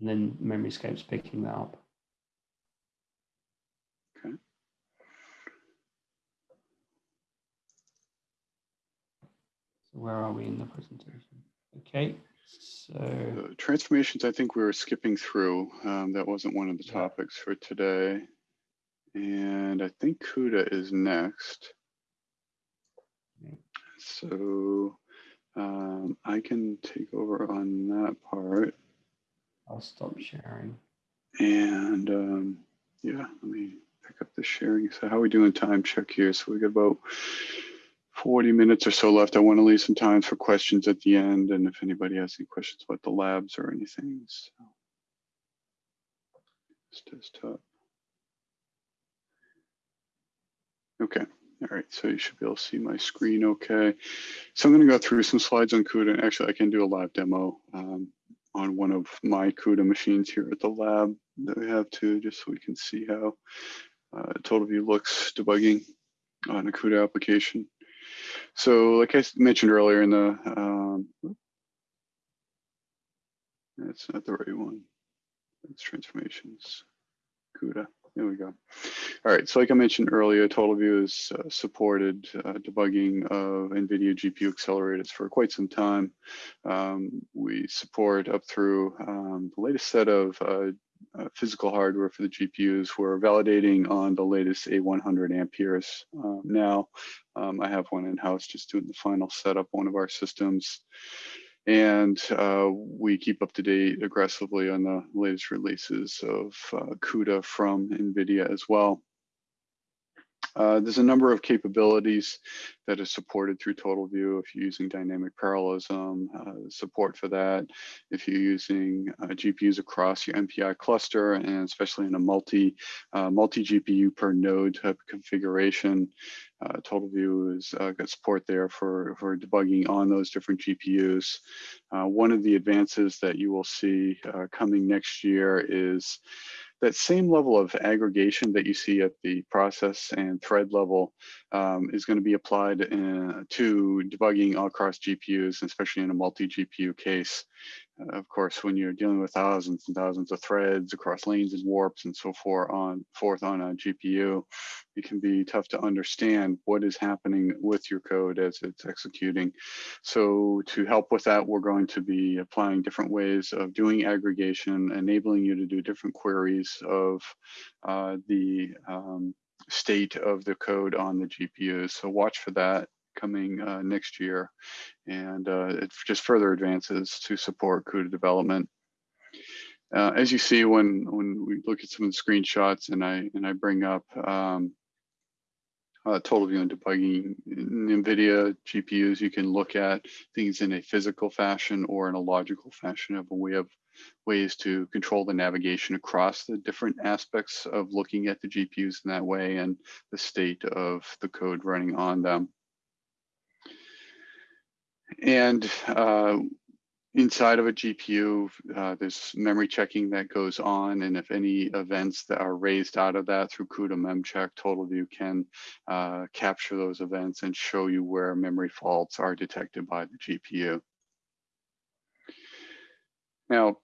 And then MemoryScape's picking that up. Okay. So where are we in the presentation? Okay, so transformations, I think we were skipping through. Um, that wasn't one of the Yeah. topics for today. And I think CUDA is next. So um, I can take over on that part. I'll stop sharing. And um, yeah, let me pick up the sharing. So how are we doing time check here? So we got about 40 minutes or so left. I want to leave some time for questions at the end. And if anybody has any questions about the labs or anything. So. This desktop. Okay. All right, so you should be able to see my screen okay. So I'm going to go through some slides on CUDA. Actually, I can do a live demo um, on one of my CUDA machines here at the lab that we have too, just so we can see how uh, TotalView looks debugging on a CUDA application. So like I mentioned earlier in the, um, that's not the right one. That's transformations, CUDA. There we go. All right, so like I mentioned earlier, TotalView has uh, supported uh, debugging of NVIDIA GPU accelerators for quite some time. Um, we support up through um, the latest set of uh, uh physical hardware for the GPUs. We're validating on the latest A100 Amperes uh, now. Um, I have one in-house just doing the final setup, one of our systems and uh, we keep up to date aggressively on the latest releases of uh, CUDA from NVIDIA as well. Uh, there's a number of capabilities that are supported through TotalView if you're using dynamic parallelism, uh, support for that. If you're using uh, GPUs across your MPI cluster and especially in a multi, uh, multi GPU per node type configuration, uh, TotalView has got support there for, for debugging on those different GPUs. one of the advances that you will see coming next year is that same level of aggregation that you see at the process and thread level um, is going to be applied in, to debugging across GPUs, especially in a multi-GPU case. Of course, when you're dealing with thousands and thousands of threads across lanes and warps and so forth on forth on a GPU, it can be tough to understand what is happening with your code as it's executing. So to help with that, we're going to be applying different ways of doing aggregation, enabling you to do different queries of uh, the um, state of the code on the GPU. So watch for that coming uh, next year. And uh, it just further advances to support CUDA development. Uh, as you see when when we look at some of the screenshots and I and I bring up um, uh, TotalView and debugging in NVIDIA GPUs, you can look at things in a physical fashion or in a logical fashion. Of we have ways to control the navigation across the different aspects of looking at the GPUs in that way and the state of the code running on them. And uh, inside of a GPU, uh, there's memory checking that goes on. And if any events that are raised out of that through CUDA memcheck, TotalView can uh, capture those events and show you where memory faults are detected by the GPU. Now,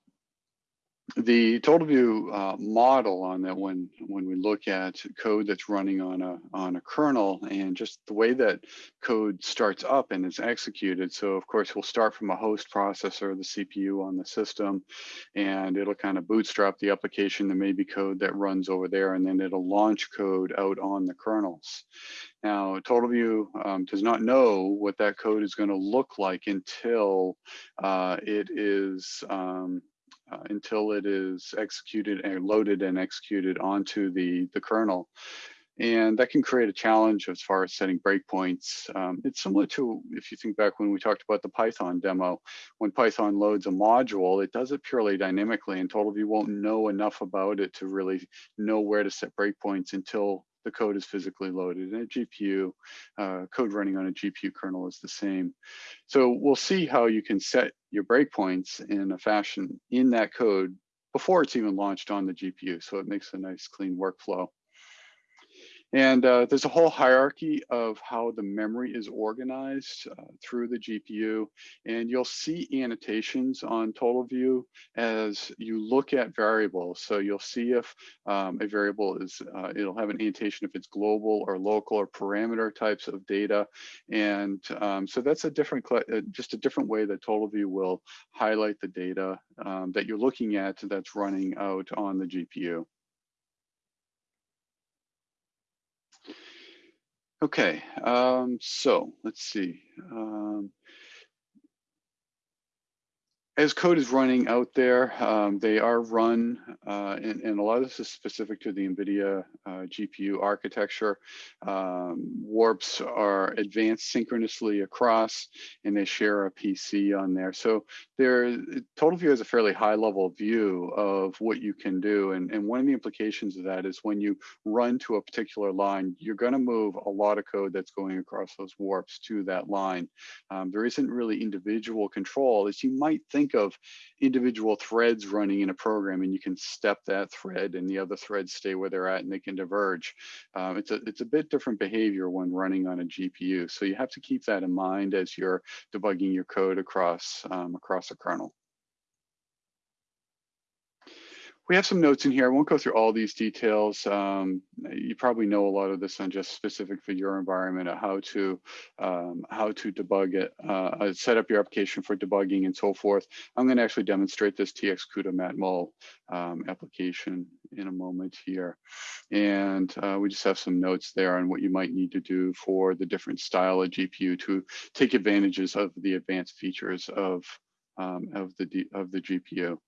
the TotalView uh, model on that when when we look at code that's running on a on a kernel and just the way that code starts up and is executed. So of course we'll start from a host processor the cpu on the system and it'll kind of bootstrap the application. There may be code that runs over there and then it'll launch code out on the kernels. Now, TotalView um, does not know what that code is going to look like until uh, it is um, uh, until it is executed and loaded and executed onto the, the kernel. And that can create a challenge as far as setting breakpoints. Um, it's similar to, if you think back when we talked about the Python demo, when Python loads a module, it does it purely dynamically and TotalView won't know enough about it to really know where to set breakpoints until the code is physically loaded. And a GPU, uh, code running on a GPU kernel is the same. So we'll see how you can set your breakpoints in a fashion in that code before it's even launched on the GPU. So it makes a nice clean workflow. And uh, there's a whole hierarchy of how the memory is organized uh, through the GPU. And you'll see annotations on TotalView as you look at variables. So you'll see if um, a variable is, uh, it'll have an annotation if it's global or local or parameter types of data. And um, so that's a different, uh, just a different way that TotalView will highlight the data um, that you're looking at that's running out on the GPU. Okay, um, so let's see. Um, as code is running out there, um, they are run, uh, and, and, a lot of this is specific to the NVIDIA uh, GPU architecture. Um, warps are advanced synchronously across, and they share a PC on there. So TotalView has a fairly high level view of what you can do. And, and one of the implications of that is when you run to a particular line, you're gonna move a lot of code that's going across those warps to that line. Um, there isn't really individual control as you might think think of individual threads running in a program and you can step that thread and the other threads stay where they're at and they can diverge. Um, it's, a, it's a bit different behavior when running on a GPU. So you have to keep that in mind as you're debugging your code across, um, across a kernel. We have some notes in here. I won't go through all these details. Um, you probably know a lot of this on just specific for your environment, how to um, how to debug it, uh, uh, set up your application for debugging and so forth. I'm going to actually demonstrate this TX CUDA matmul um, application in a moment here. And uh, we just have some notes there on what you might need to do for the different style of GPU to take advantages of the advanced features of, um, of, the, of the GPU.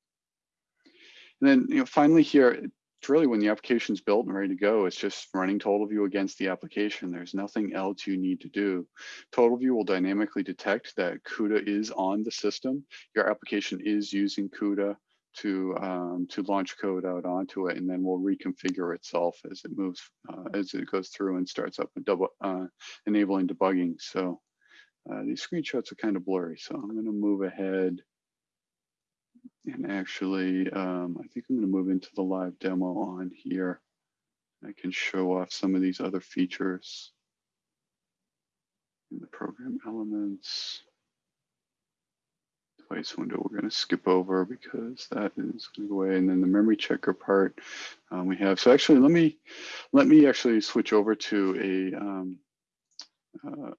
And then you know, finally here, it's really when the application is built and ready to go, it's just running TotalView against the application. There's nothing else you need to do. TotalView will dynamically detect that CUDA is on the system. Your application is using CUDA to um, to launch code out onto it, and then we'll reconfigure itself as it moves uh, as it goes through and starts up and double uh, enabling debugging. So uh, these screenshots are kind of blurry, so I'm going to move ahead and actually, um, I think I'm going to move into the live demo on here. I can show off some of these other features in the program elements, device window we're going to skip over because that is going go away. And then the memory checker part um, we have. So actually, let me let me actually switch over to a um, uh,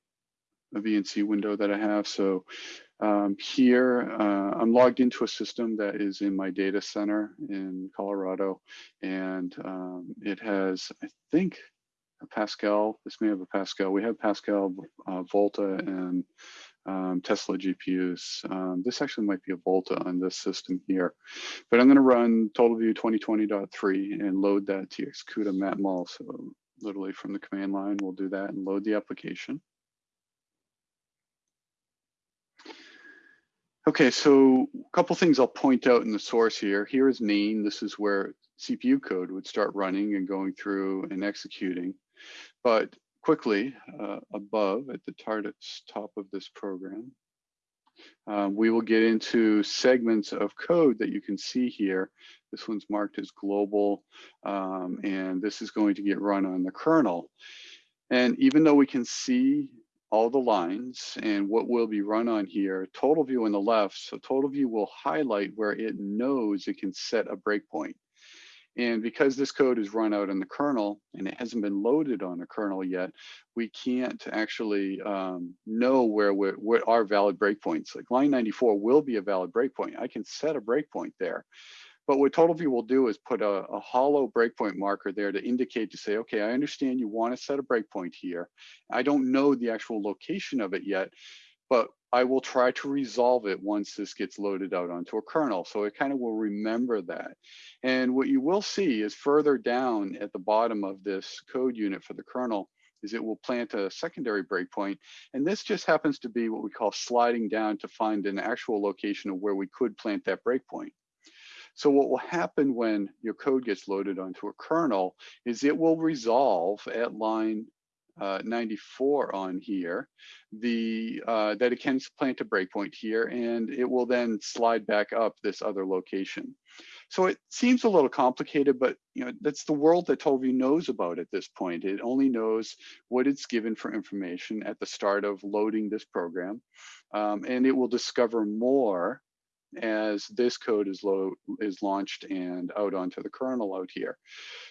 a VNC window that I have. So um, here, uh, I'm logged into a system that is in my data center in Colorado, and um, it has, I think, a Pascal. This may have a Pascal. We have Pascal, uh, Volta, and um, Tesla GPUs. Um, this actually might be a Volta on this system here, but I'm going to run TotalView 2020.3 and load that TX CUDA matmul. So literally from the command line, we'll do that and load the application. Okay, so a couple things I'll point out in the source here. Here is main. This is where CPU code would start running and going through and executing. But quickly uh, above at the top of this program, um, we will get into segments of code that you can see here. This one's marked as global, um, and this is going to get run on the kernel. And even though we can see all the lines and what will be run on here, TotalView on the left. So TotalView will highlight where it knows it can set a breakpoint. And because this code is run out in the kernel and it hasn't been loaded on a kernel yet, we can't actually um, know where what are valid breakpoints. Like line 94 will be a valid breakpoint. I can set a breakpoint there. But what TotalView will do is put a, a hollow breakpoint marker there to indicate to say, okay, I understand you want to set a breakpoint here. I don't know the actual location of it yet, but I will try to resolve it once this gets loaded out onto a kernel. So it kind of will remember that. And what you will see is further down at the bottom of this code unit for the kernel is it will plant a secondary breakpoint. And this just happens to be what we call sliding down to find an actual location of where we could plant that breakpoint. So what will happen when your code gets loaded onto a kernel is it will resolve at line uh, 94 on here, the uh, that it can plant a breakpoint here, and it will then slide back up this other location. So it seems a little complicated, but you know that's the world that TotalView knows about at this point. It only knows what it's given for information at the start of loading this program, um, and it will discover more as this code is is launched and out onto the kernel out here.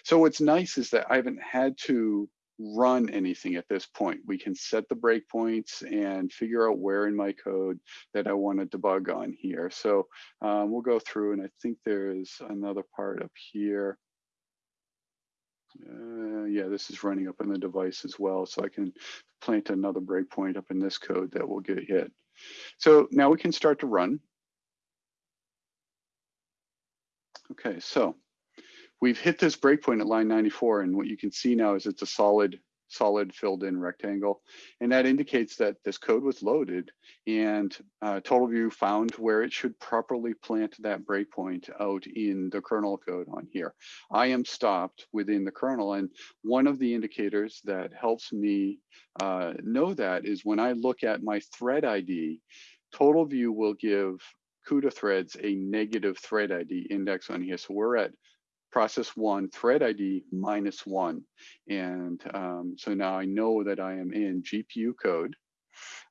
So what's nice is that I haven't had to run anything at this point. We can set the breakpoints and figure out where in my code that I want to debug on here. So um, we'll go through and I think there's another part up here. Uh, yeah, this is running up in the device as well. So I can plant another breakpoint up in this code that will get hit. So now we can start to run. Okay, so we've hit this breakpoint at line 94 and what you can see now is it's a solid solid filled in rectangle. And that indicates that this code was loaded and uh, TotalView found where it should properly plant that breakpoint out in the kernel code on here. I am stopped within the kernel. And one of the indicators that helps me uh, know that is when I look at my thread ID, TotalView will give CUDA threads a negative thread ID index on here. So we're at process one thread ID minus one. And um, so now I know that I am in GPU code.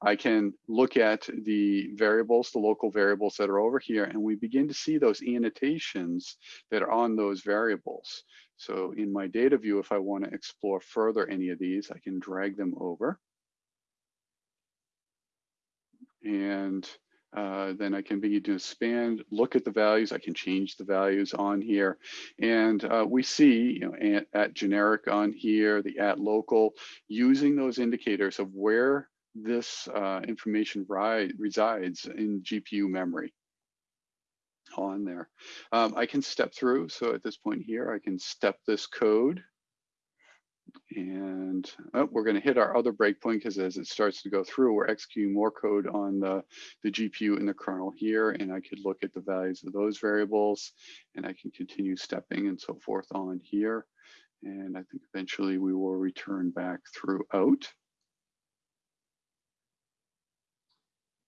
I can look at the variables, the local variables that are over here, and we begin to see those annotations that are on those variables. So in my data view, if I want to explore further any of these, I can drag them over. And uh, then I can begin to expand, look at the values. I can change the values on here. And uh, we see, you know, at, at, generic on here, the at local, using those indicators of where this uh, information resides in GPU memory on there. Um, I can step through. So at this point here, I can step this code and oh, we're going to hit our other breakpoint because as it starts to go through, we're executing more code on the, the GPU in the kernel here. And I could look at the values of those variables and I can continue stepping and so forth on here. And I think eventually we will return back throughout.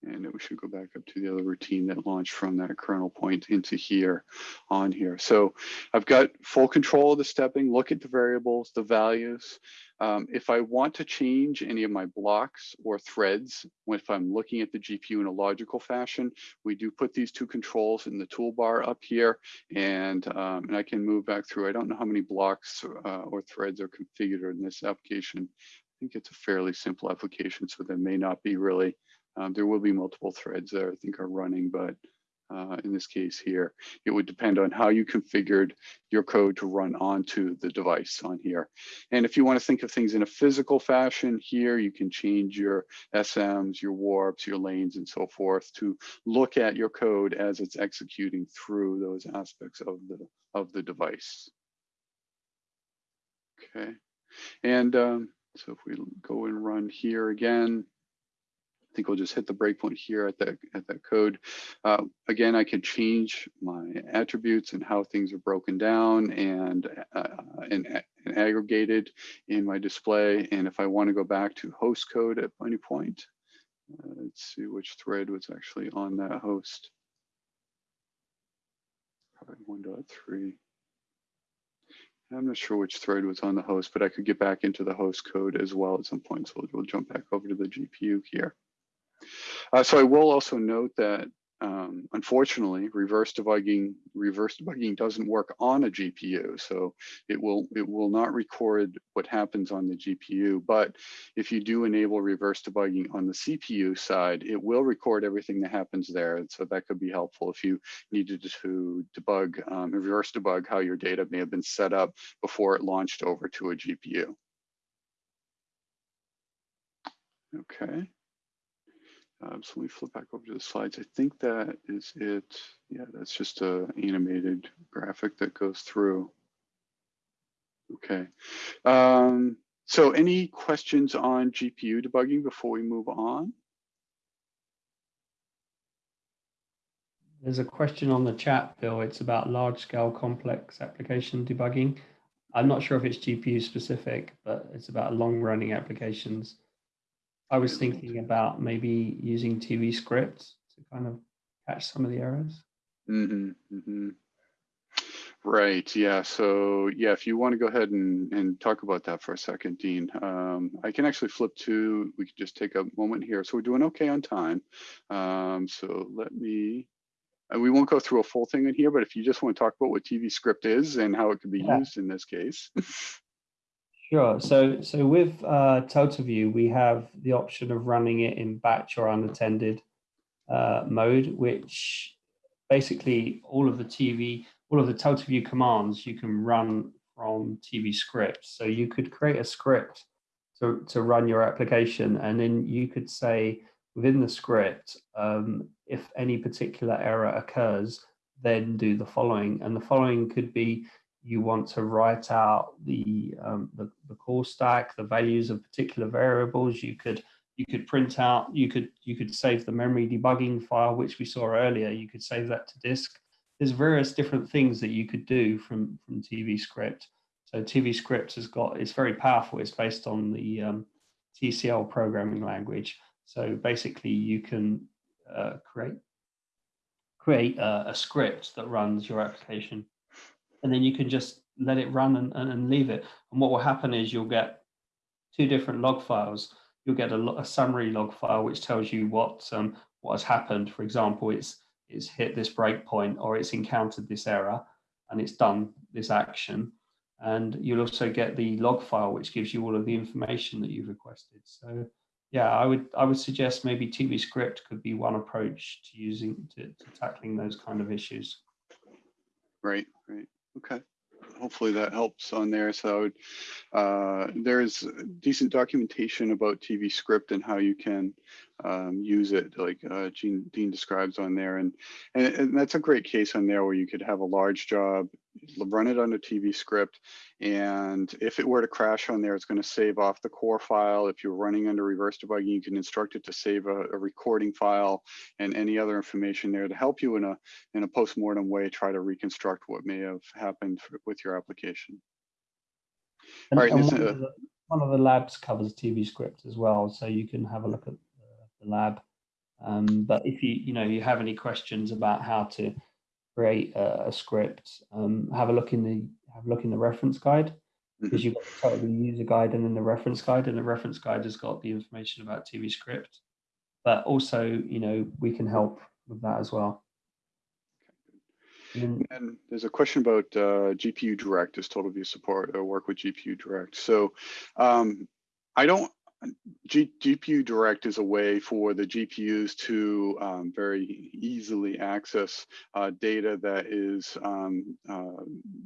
And we should go back up to the other routine that launched from that kernel point into here on here. So I've got full control of the stepping, look at the variables, the values. Um, if I want to change any of my blocks or threads, if I'm looking at the GPU in a logical fashion, we do put these two controls in the toolbar up here and, um, and I can move back through. I don't know how many blocks uh, or threads are configured in this application. I think it's a fairly simple application, so there may not be really um, there will be multiple threads that I think are running, but uh, in this case here, it would depend on how you configured your code to run onto the device on here. And if you want to think of things in a physical fashion here, you can change your SMs, your warps, your lanes, and so forth to look at your code as it's executing through those aspects of the, of the device. Okay, and um, so if we go and run here again, think we'll just hit the breakpoint here at that at that code. Uh, again, I can change my attributes and how things are broken down and, uh, and, and aggregated in my display. And if I want to go back to host code at any point, uh, let's see which thread was actually on that host. Probably 1.3. I'm not sure which thread was on the host, but I could get back into the host code as well at some point. So we'll jump back over to the GPU here. Uh, so I will also note that um, unfortunately, reverse debugging reverse debugging doesn't work on a GPU, so it will it will not record what happens on the GPU. But if you do enable reverse debugging on the CPU side, it will record everything that happens there, and so that could be helpful if you needed to debug um, reverse debug how your data may have been set up before it launched over to a GPU. Okay. Um, so let me flip back over to the slides. I think that is it. Yeah, that's just a animated graphic that goes through. Okay. Um, so any questions on GPU debugging before we move on? There's a question on the chat, Bill. It's about large scale complex application debugging. I'm not sure if it's GPU specific, but it's about long running applications. I was thinking about maybe using TV scripts to kind of catch some of the errors. Mm -hmm, mm -hmm. Right. Yeah. So yeah, if you want to go ahead and, and talk about that for a second, Dean, um, I can actually flip to, we can just take a moment here. So we're doing okay on time. Um, so let me, and we won't go through a full thing in here, but if you just want to talk about what TV script is and how it could be yeah. used in this case. Sure. So, so with uh, TotalView, we have the option of running it in batch or unattended uh, mode, which basically all of the TV, all of the TotalView commands you can run from TV scripts. So you could create a script to, to run your application, and then you could say within the script, um, if any particular error occurs, then do the following. And the following could be you want to write out the, um, the, the call stack, the values of particular variables. You could you could print out, you could you could save the memory debugging file, which we saw earlier. You could save that to disk. There's various different things that you could do from from TV script. So TV script has got it's very powerful. It's based on the um, TCL programming language. So basically, you can uh, create create a script that runs your application and then you can just let it run and, and, leave it. And what will happen is you'll get two different log files. You'll get a, a summary log file which tells you what um, what has happened. For example, it's it's hit this breakpoint or it's encountered this error and it's done this action. And you'll also get the log file which gives you all of the information that you've requested. So yeah, I would I would suggest maybe TV script could be one approach to using to, to tackling those kind of issues. Right, right. Okay. Hopefully that helps on there. So uh, there's decent documentation about TV script and how you can um, use it like uh, Gene, Dean describes on there. And, and, and, that's a great case on there where you could have a large job, run it on a TV script. And if it were to crash on there, it's going to save off the core file. If you're running under reverse debugging, you can instruct it to save a, a recording file and any other information there to help you in a, in a post-mortem way, try to reconstruct what may have happened with your application. And, All right, one, of the, one of the labs covers TV script as well, so you can have a look at the lab Um, but if you, you know, you have any questions about how to create a, a script, um, have a look in the have a look in the reference guide because Mhm. you've got the user guide and then the reference guide, and the reference guide has got the information about TV script. But also, you know, we can help with that as well. And And there's a question about uh, GPU Direct. Does TotalView support or work with GPU Direct? So um, I don't. G, GPU Direct is a way for the GPUs to um, very easily access uh, data that is um, uh,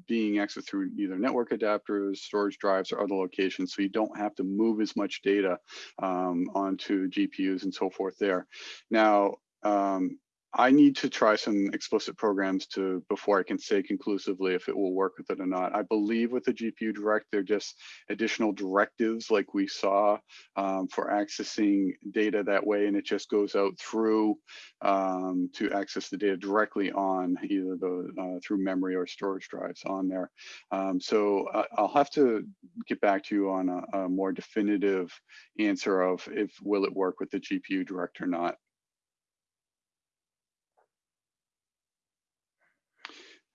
being accessed through either network adapters, storage drives, or other locations. So you don't have to move as much data um, onto GPUs and so forth there. Now, um, I need to try some explicit programs to before I can say conclusively if it will work with it or not. I believe with the GPU Direct, they're just additional directives like we saw um, for accessing data that way, and it just goes out through um, to access the data directly on either the uh, through memory or storage drives on there. Um, so uh, I'll have to get back to you on a, a more definitive answer of if will it work with the GPU Direct or not.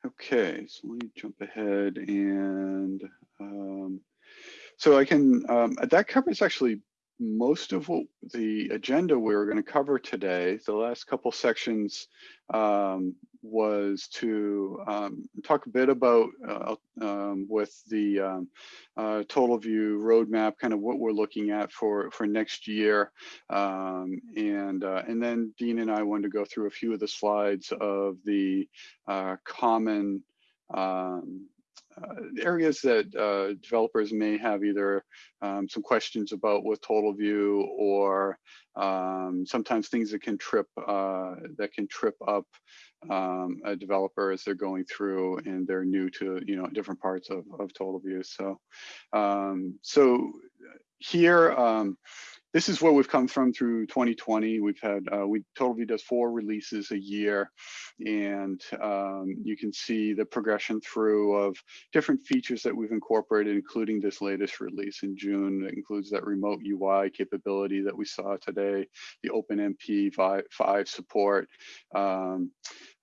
Okay, so let me jump ahead and um, so I can, um, that covers actually most of what the agenda we were going to cover today. The last couple sections um, was to um, talk a bit about uh, um, with the um, uh, TotalView roadmap, kind of what we're looking at for for next year, um, and uh, and then Dean and I wanted to go through a few of the slides of the uh, common um, areas that uh, developers may have either um, some questions about with TotalView or um, sometimes things that can trip uh, that can trip up um, a developer as they're going through and they're new to you know different parts of, of TotalView. So um, so here um, this is where we've come from through 2020. We've had, uh, we TotalView does four releases a year, and um, you can see the progression through of different features that we've incorporated, including this latest release in June. That includes that remote UI capability that we saw today, the OpenMP 5 support. Um,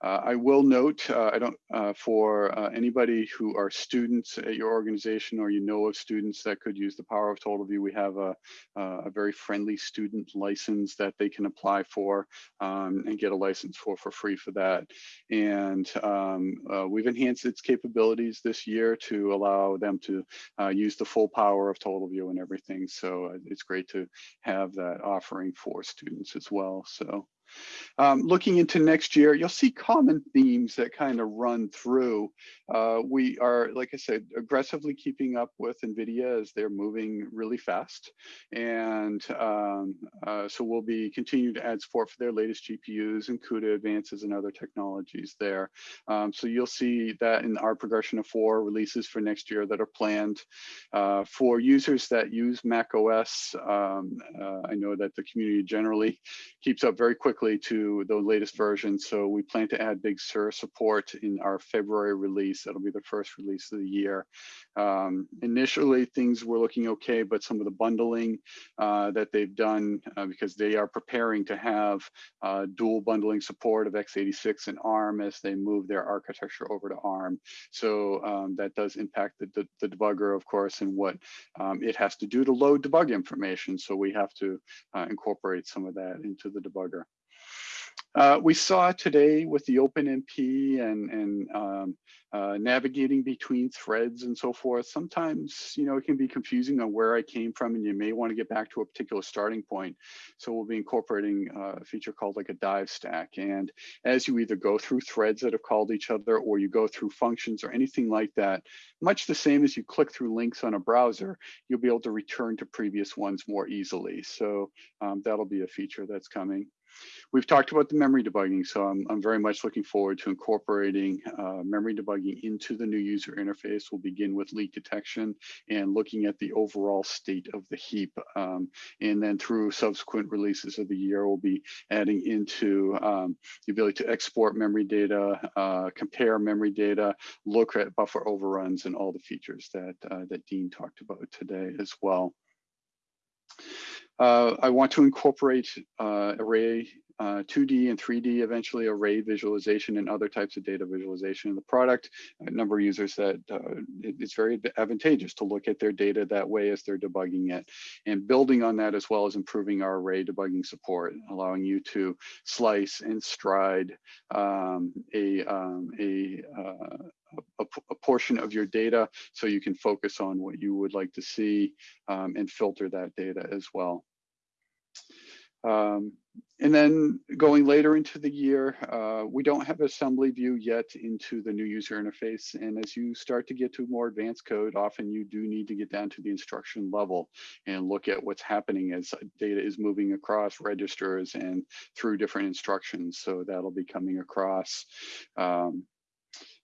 uh, I will note, uh, I don't, uh, for uh, anybody who are students at your organization or you know of students that could use the power of TotalView, we have a, a very friendly student license that they can apply for um, and get a license for for free for that. And um, uh, we've enhanced its capabilities this year to allow them to uh, use the full power of TotalView and everything. So it's great to have that offering for students as well. So. Um, looking into next year, you'll see common themes that kind of run through. Uh, we are, like I said, aggressively keeping up with NVIDIA as they're moving really fast. And um, uh, so we'll be continuing to add support for their latest GPUs and CUDA advances and other technologies there. Um, so you'll see that in our progression of four releases for next year that are planned. Uh, for users that use Mac OS, um, uh, I know that the community generally keeps up very quickly to the latest version. So we plan to add Big Sur support in our February release. That'll be the first release of the year. Um, initially, things were looking okay, but some of the bundling uh, that they've done, uh, because they are preparing to have uh, dual bundling support of x86 and ARM as they move their architecture over to ARM. So um, that does impact the, the, the, debugger, of course, and what um, it has to do to load debug information. So we have to uh, incorporate some of that into the debugger. Uh, we saw today with the OpenMP and, and um, uh, navigating between threads and so forth, sometimes, you know, it can be confusing on where I came from and you may want to get back to a particular starting point. So we'll be incorporating uh, a feature called like a dive stack. And as you either go through threads that have called each other or you go through functions or anything like that, much the same as you click through links on a browser, you'll be able to return to previous ones more easily. So um, that'll be a feature that's coming. We've talked about the memory debugging, so I'm, I'm very much looking forward to incorporating uh, memory debugging into the new user interface. We'll begin with leak detection and looking at the overall state of the heap. Um, and then through subsequent releases of the year, we'll be adding into um, the ability to export memory data, uh, compare memory data, look at buffer overruns and all the features that, uh, that Dean talked about today as well. Uh, I want to incorporate uh, array uh, 2D and 3D, eventually array visualization and other types of data visualization in the product. A number of users said uh, it, it's very advantageous to look at their data that way as they're debugging it. And building on that as well as improving our array debugging support, allowing you to slice and stride um, a, um, a, uh, a, a, portion of your data so you can focus on what you would like to see um, and filter that data as well. Um, and then going later into the year, uh, we don't have assembly view yet into the new user interface. And as you start to get to more advanced code, often you do need to get down to the instruction level and look at what's happening as data is moving across registers and through different instructions. So that'll be coming across. Um,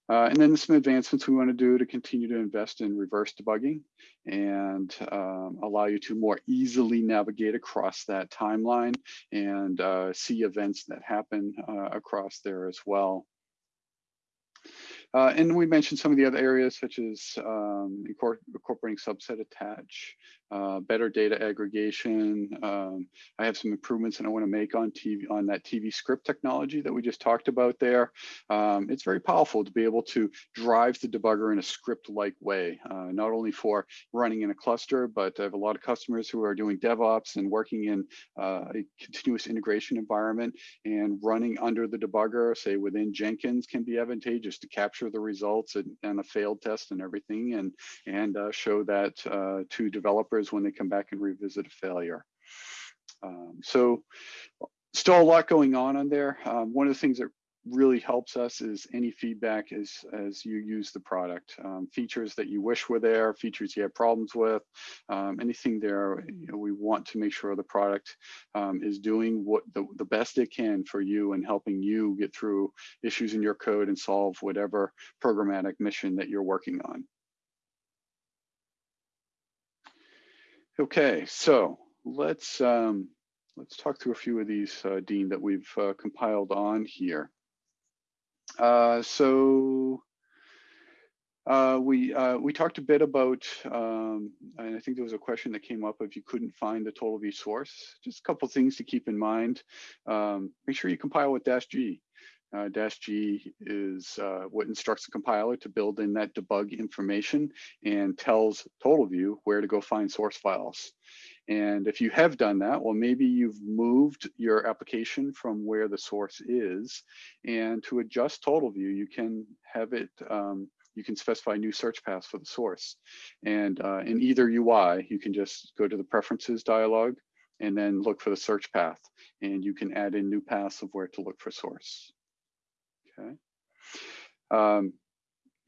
uh, and then some advancements we want to do to continue to invest in reverse debugging and um, allow you to more easily navigate across that timeline and uh, see events that happen uh, across there as well. Uh, and we mentioned some of the other areas such as um, incorporating subset attach, uh, better data aggregation. Um, I have some improvements that I want to make on TV on that TV script technology that we just talked about there. Um, it's very powerful to be able to drive the debugger in a script-like way, uh, not only for running in a cluster, but I have a lot of customers who are doing DevOps and working in uh, a continuous integration environment and running under the debugger, say within Jenkins, can be advantageous to capture the results and, and a failed test and everything, and and uh, show that uh, to developers developers when they come back and revisit a failure. Um, so still a lot going on on there. Um, one of the things that really helps us is any feedback as as you use the product um, features that you wish were there features you have problems with um, anything there you know we want to make sure the product um, is doing what the, the best it can for you and helping you get through issues in your code and solve whatever programmatic mission that you're working on Okay, so let's um, let's talk through a few of these, uh, Dean, that we've uh, compiled on here. Uh, so uh, we uh, we talked a bit about, um, and I think there was a question that came up if you couldn't find the TotalView source. Just a couple things to keep in mind. Um, make sure you compile with dash G. Uh, dash G is uh, what instructs the compiler to build in that debug information and tells TotalView where to go find source files. And if you have done that, well, maybe you've moved your application from where the source is. And to adjust TotalView, you can have it, um, you can specify new search paths for the source. And uh, in either UI, you can just go to the preferences dialog and then look for the search path. And you can add in new paths of where to look for source. Okay. Um,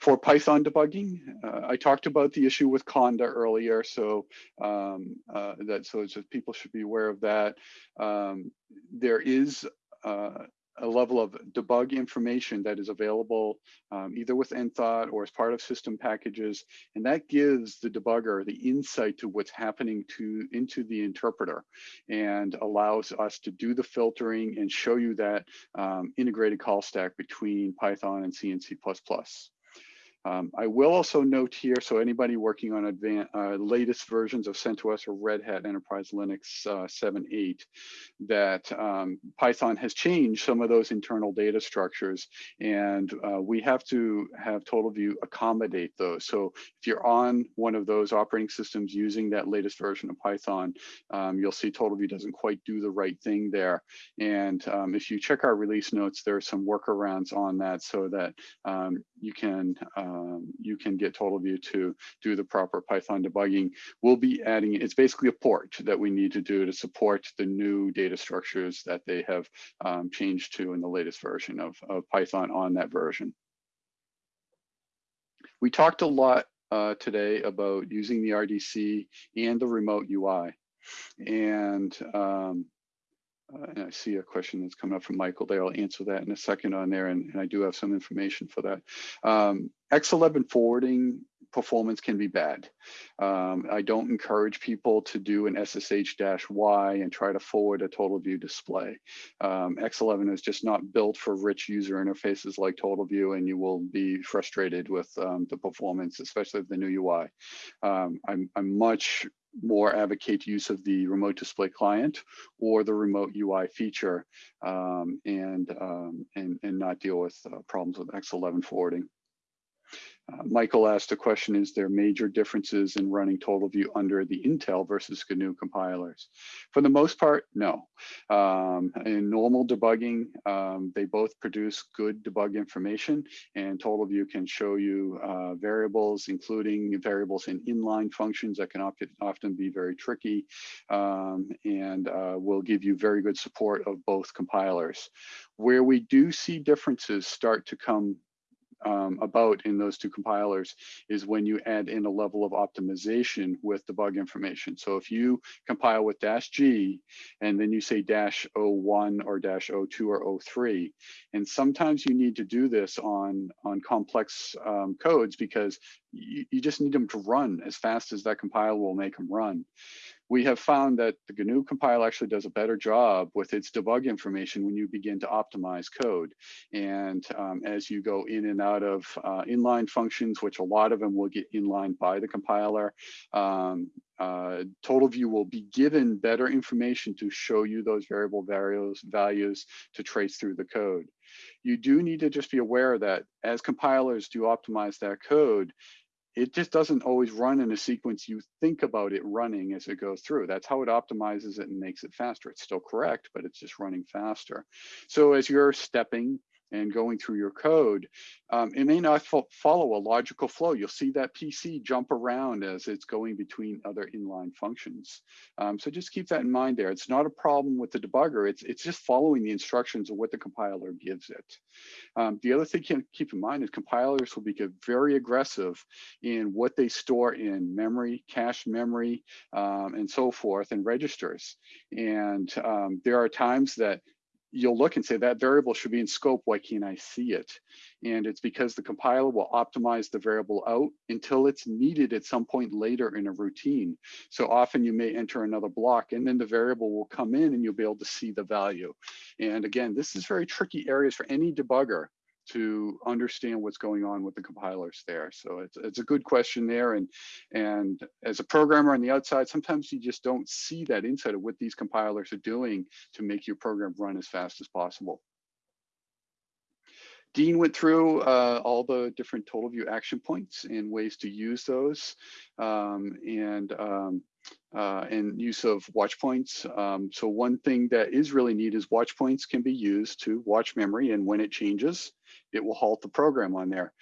for Python debugging, uh, I talked about the issue with Conda earlier, so um, uh, that so just people should be aware of that. Um, there is uh, a level of debug information that is available um, either with Enthought or as part of system packages. And that gives the debugger the insight to what's happening to into the interpreter and allows us to do the filtering and show you that um, integrated call stack between Python and C and C++. Um, I will also note here, so anybody working on advanced, uh, latest versions of CentOS or Red Hat Enterprise Linux uh, 7.8, that um, Python has changed some of those internal data structures, and uh, we have to have TotalView accommodate those. So if you're on one of those operating systems using that latest version of Python, um, you'll see TotalView doesn't quite do the right thing there. And um, if you check our release notes, there are some workarounds on that so that um, you can um, you can get TotalView to do the proper Python debugging. We'll be adding, it's basically a port that we need to do to support the new data structures that they have um, changed to in the latest version of, of Python on that version. We talked a lot uh, today about using the RDC and the remote UI. And um, uh, and I see a question that's coming up from Michael there. I'll answer that in a second on there, and, and I do have some information for that. Um, X11 forwarding performance can be bad. Um, I don't encourage people to do an SSH-Y and try to forward a TotalView display. Um, X11 is just not built for rich user interfaces like TotalView, and you will be frustrated with um, the performance, especially the new UI. Um, I'm, I'm much more advocate use of the remote display client or the remote UI feature um, and, um, and, and not deal with uh, problems with X11 forwarding. Uh, Michael asked a question, is there major differences in running TotalView under the Intel versus GNU compilers? For the most part, no. Um, in normal debugging, um, they both produce good debug information and TotalView can show you uh, variables, including variables in inline functions that can often be very tricky um, and uh, will give you very good support of both compilers. Where we do see differences start to come um, about in those two compilers is when you add in a level of optimization with debug information. So if you compile with dash G and then you say dash 01 or dash 02 or 03, and sometimes you need to do this on, on complex um, codes because you, you just need them to run as fast as that compiler will make them run we have found that the GNU compile actually does a better job with its debug information when you begin to optimize code. And um, as you go in and out of uh, inline functions, which a lot of them will get inline by the compiler, um, uh, TotalView will be given better information to show you those variable values, values to trace through the code. You do need to just be aware that as compilers do optimize that code, it just doesn't always run in a sequence you think about it running as it goes through. That's how it optimizes it and makes it faster. It's still correct, but it's just running faster. So as you're stepping and going through your code, um, it may not fo follow a logical flow. You'll see that PC jump around as it's going between other inline functions. Um, so just keep that in mind there. It's not a problem with the debugger. It's, it's just following the instructions of what the compiler gives it. Um, the other thing to keep in mind is compilers will be very aggressive in what they store in memory, cache memory, um, and so forth, and registers. And um, there are times that you'll look and say that variable should be in scope, why can't I see it? And it's because the compiler will optimize the variable out until it's needed at some point later in a routine. So often you may enter another block and then the variable will come in and you'll be able to see the value. And again, this is very tricky areas for any debugger to understand what's going on with the compilers there. So it's, it's a good question there. And, and as a programmer on the outside, sometimes you just don't see that insight of what these compilers are doing to make your program run as fast as possible. Dean went through uh, all the different TotalView action points and ways to use those um, and um, uh, and use of watch points. Um, so one thing that is really neat is watch points can be used to watch memory and when it changes, it will halt the program on there.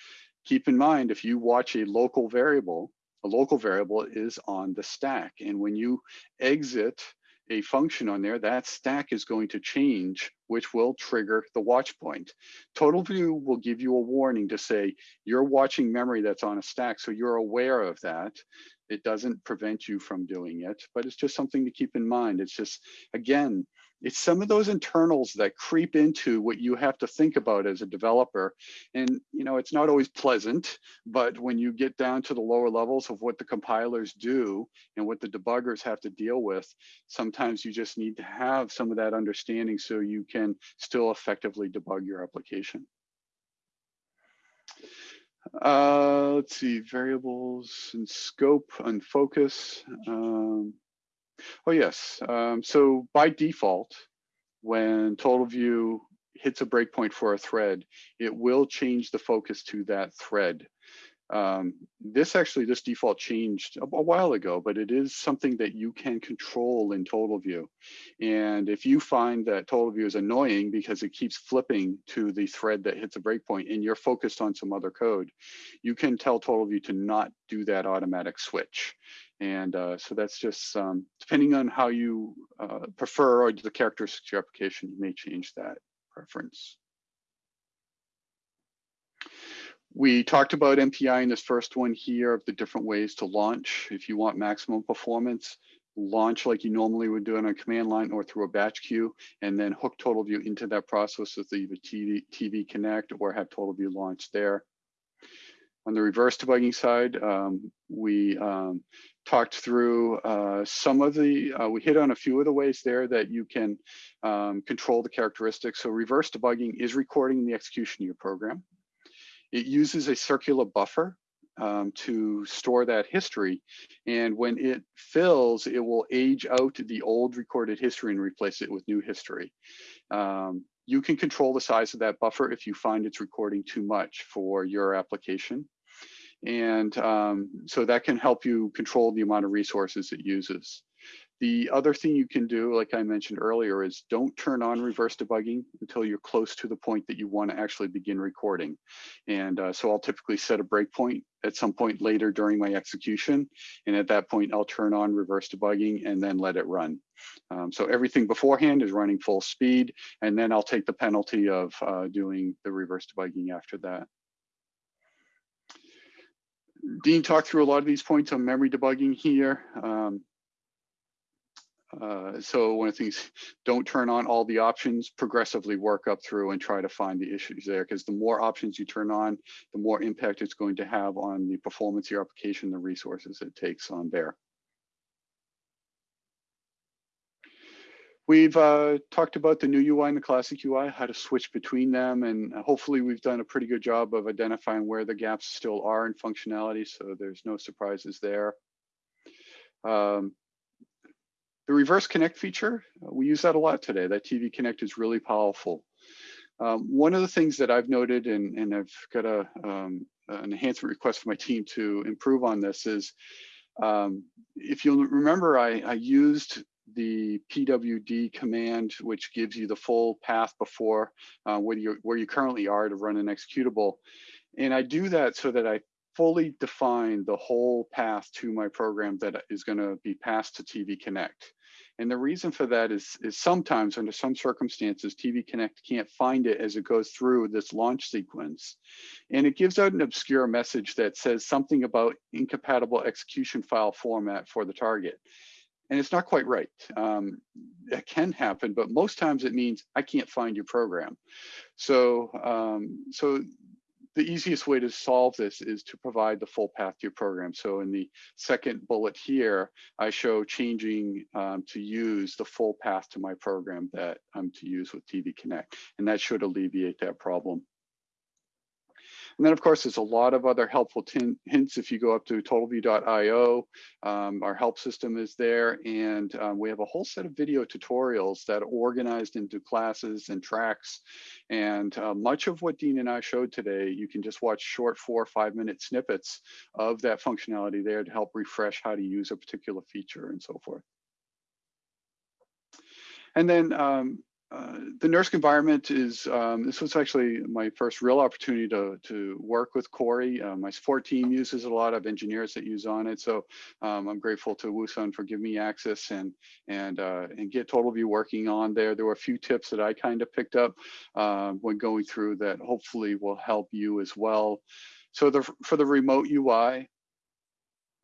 Keep in mind, if you watch a local variable, a local variable is on the stack. And when you exit a function on there, that stack is going to change, which will trigger the watch point. TotalView will give you a warning to say, you're watching memory that's on a stack, so you're aware of that. It doesn't prevent you from doing it, but it's just something to keep in mind. It's just, again, it's some of those internals that creep into what you have to think about as a developer. And, you know, it's not always pleasant, but when you get down to the lower levels of what the compilers do and what the debuggers have to deal with, sometimes you just need to have some of that understanding so you can still effectively debug your application. Uh, let's see, variables and scope and focus. Um, oh yes, um, so by default, when TotalView hits a breakpoint for a thread, it will change the focus to that thread. Um, this actually, this default changed a, a, while ago, but it is something that you can control in TotalView. And if you find that TotalView is annoying because it keeps flipping to the thread that hits a breakpoint and you're focused on some other code, you can tell TotalView to not do that automatic switch. And uh, so that's just um, depending on how you uh, prefer or the characteristics of your application, you may change that preference. We talked about MPI in this first one here of the different ways to launch. If you want maximum performance, launch like you normally would do on a command line or through a batch queue, and then hook TotalView into that process with either TV, TV Connect or have TotalView launch there. On the reverse debugging side, um, we um, talked through uh, some of the, uh, we hit on a few of the ways there that you can um, control the characteristics. So reverse debugging is recording the execution of your program. It uses a circular buffer um, to store that history. And when it fills, it will age out the old recorded history and replace it with new history. Um, you can control the size of that buffer if you find it's recording too much for your application. And um, so that can help you control the amount of resources it uses. The other thing you can do, like I mentioned earlier, is don't turn on reverse debugging until you're close to the point that you want to actually begin recording. And uh, so I'll typically set a breakpoint at some point later during my execution. And at that point, I'll turn on reverse debugging and then let it run. Um, so everything beforehand is running full speed, and then I'll take the penalty of uh, doing the reverse debugging after that. Dean talked through a lot of these points on memory debugging here. Um, uh, so one of the things, don't turn on all the options, progressively work up through and try to find the issues there because the more options you turn on, the more impact it's going to have on the performance of your application, the resources it takes on there. We've uh, talked about the new UI and the classic UI, how to switch between them, and hopefully we've done a pretty good job of identifying where the gaps still are in functionality, so there's no surprises there. Um, the reverse connect feature, uh, we use that a lot today. That TV connect is really powerful. Um, one of the things that I've noted, and, and I've got a, um, an enhancement request for my team to improve on this is, um, if you'll remember, I, I used the PWD command, which gives you the full path before uh, where, you, where you currently are to run an executable. And I do that so that I fully define the whole path to my program that is going to be passed to TV Connect. And the reason for that is, is sometimes under some circumstances, TV Connect can't find it as it goes through this launch sequence. And it gives out an obscure message that says something about incompatible execution file format for the target and it's not quite right. Um, it can happen, but most times it means I can't find your program. So, um, so the easiest way to solve this is to provide the full path to your program. So in the second bullet here, I show changing um, to use the full path to my program that I'm to use with TV Connect, and that should alleviate that problem. And then of course, there's a lot of other helpful hints if you go up to totalview.io. Um, our help system is there and um, we have a whole set of video tutorials that are organized into classes and tracks. And uh, much of what Dean and I showed today, you can just watch short four or five minute snippets of that functionality there to help refresh how to use a particular feature and so forth. And then um, uh, the NERSC environment is, um, this was actually my first real opportunity to, to work with Cori. Uh, my support team uses a lot of engineers that use on it. So um, I'm grateful to Woo-Sun for giving me access and, and, uh, and get TotalView working on there. There were a few tips that I kind of picked up um, when going through that hopefully will help you as well. So the, for the remote UI,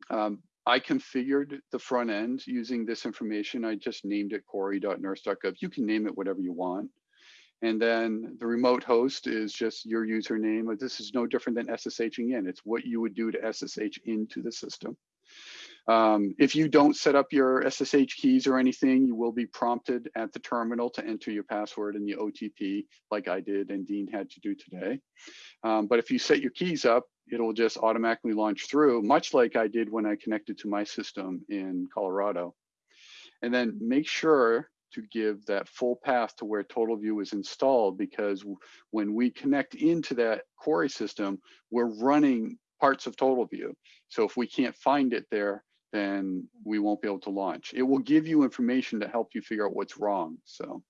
um, I configured the front end using this information. I just named it cori.nersc.gov. You can name it whatever you want. And then the remote host is just your username. This is no different than SSHing in. It's what you would do to SSH into the system. Um, if you don't set up your SSH keys or anything, you will be prompted at the terminal to enter your password and the OTP like I did and Dean had to do today. Um, but if you set your keys up, it'll just automatically launch through, much like I did when I connected to my system in Colorado. And then make sure to give that full path to where TotalView is installed because when we connect into that Cori system, we're running parts of TotalView. So if we can't find it there, then we won't be able to launch. It will give you information to help you figure out what's wrong. So,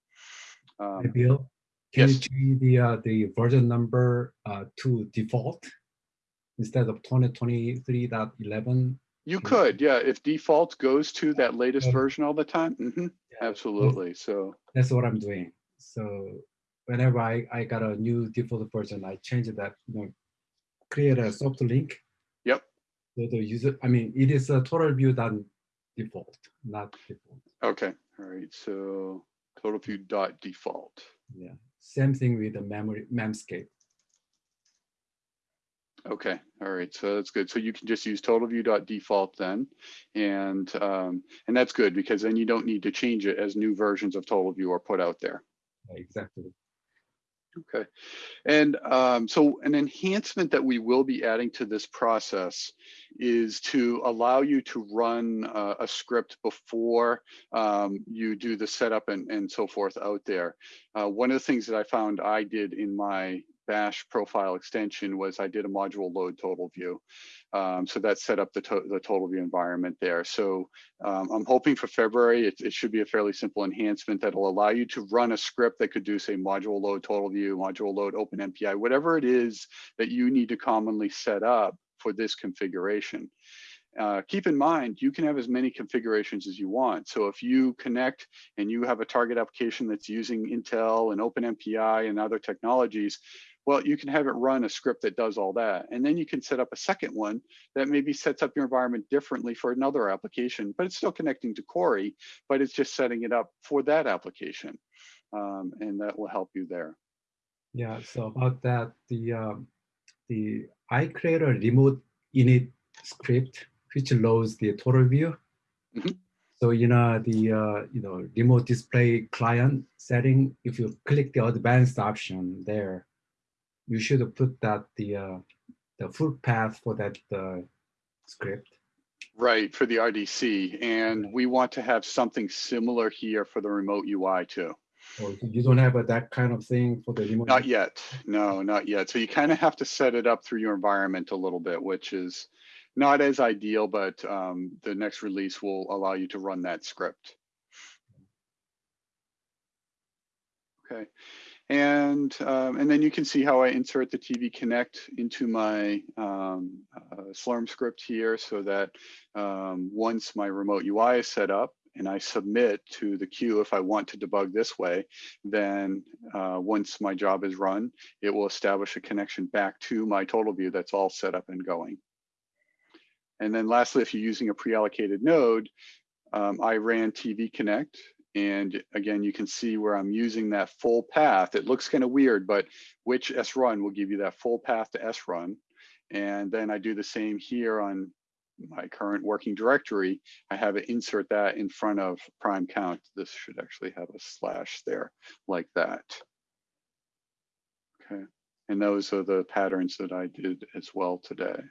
um, hey Bill, can yes. you change the uh, the version number uh, to default instead of 2023.11? You could, yeah. If default goes to that latest version all the time, mm -hmm, yeah. absolutely. So that's what I'm doing. So whenever I I got a new default version, I change that. You know, create a soft link Yep. So the user, I mean, it is a TotalView done default, not default. Okay, all right, so TotalView dot default. Yeah, same thing with the memory memscape. Okay, all right, so that's good. So you can just use TotalView dot default then, and um, and that's good because then you don't need to change it as new versions of TotalView are put out there. Exactly. Okay. And um, so an enhancement that we will be adding to this process is to allow you to run uh, a script before um, you do the setup and, and so forth out there. Uh, one of the things that I found I did in my bash profile extension was I did a module load TotalView. Um, so that set up the, to the TotalView environment there. So um, I'm hoping for February, it, it, should be a fairly simple enhancement that will allow you to run a script that could do say module load TotalView, module load OpenMPI, whatever it is that you need to commonly set up for this configuration. Uh, keep in mind, you can have as many configurations as you want. So if you connect and you have a target application that's using Intel and OpenMPI and other technologies, well, you can have it run a script that does all that. And then you can set up a second one that maybe sets up your environment differently for another application, but it's still connecting to Cori, but it's just setting it up for that application. Um, and that will help you there. Yeah, so about that, the um, the I create a remote init script which loads the TotalView. Mm -hmm. So you know the uh, you know remote display client setting, if you click the advanced option there, you should have put that the uh, the full path for that uh, script. Right, for the RDC. And we want to have something similar here for the remote UI too. Oh, you don't have a, that kind of thing for the remote? Not yet. No, not yet. So you kind of have to set it up through your environment a little bit, which is not as ideal, but um, the next release will allow you to run that script. Okay. And, um, and then you can see how I insert the TV Connect into my um, uh, Slurm script here so that um, once my remote UI is set up and I submit to the queue if I want to debug this way, then uh, once my job is run, it will establish a connection back to my TotalView that's all set up and going. And then lastly, if you're using a pre-allocated node, um, I ran TV Connect and again, you can see where I'm using that full path. It looks kind of weird, but which srun will give you that full path to srun. And then I do the same here on my current working directory. I have it insert that in front of prime count. This should actually have a slash there like that. Okay, and those are the patterns that I did as well today.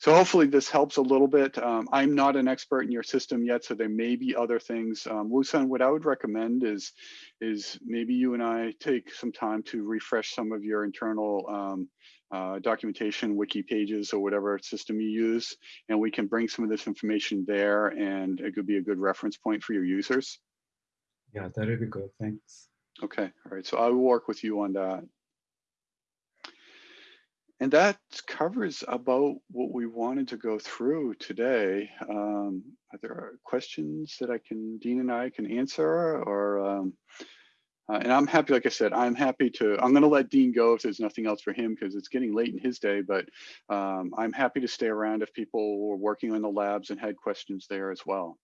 So hopefully this helps a little bit. Um, I'm not an expert in your system yet, so there may be other things. Um, Woosun, what I would recommend is, is maybe you and I take some time to refresh some of your internal um, uh, documentation, wiki pages, or whatever system you use, and we can bring some of this information there, and it could be a good reference point for your users. Yeah, that would be good. Thanks. Okay, all right. So I will work with you on that. And that covers about what we wanted to go through today. Um, are there questions that I can, Dean and I can answer or, um, uh, and I'm happy, like I said, I'm happy to, I'm gonna let Dean go if there's nothing else for him because it's getting late in his day, but um, I'm happy to stay around if people were working on the labs and had questions there as well.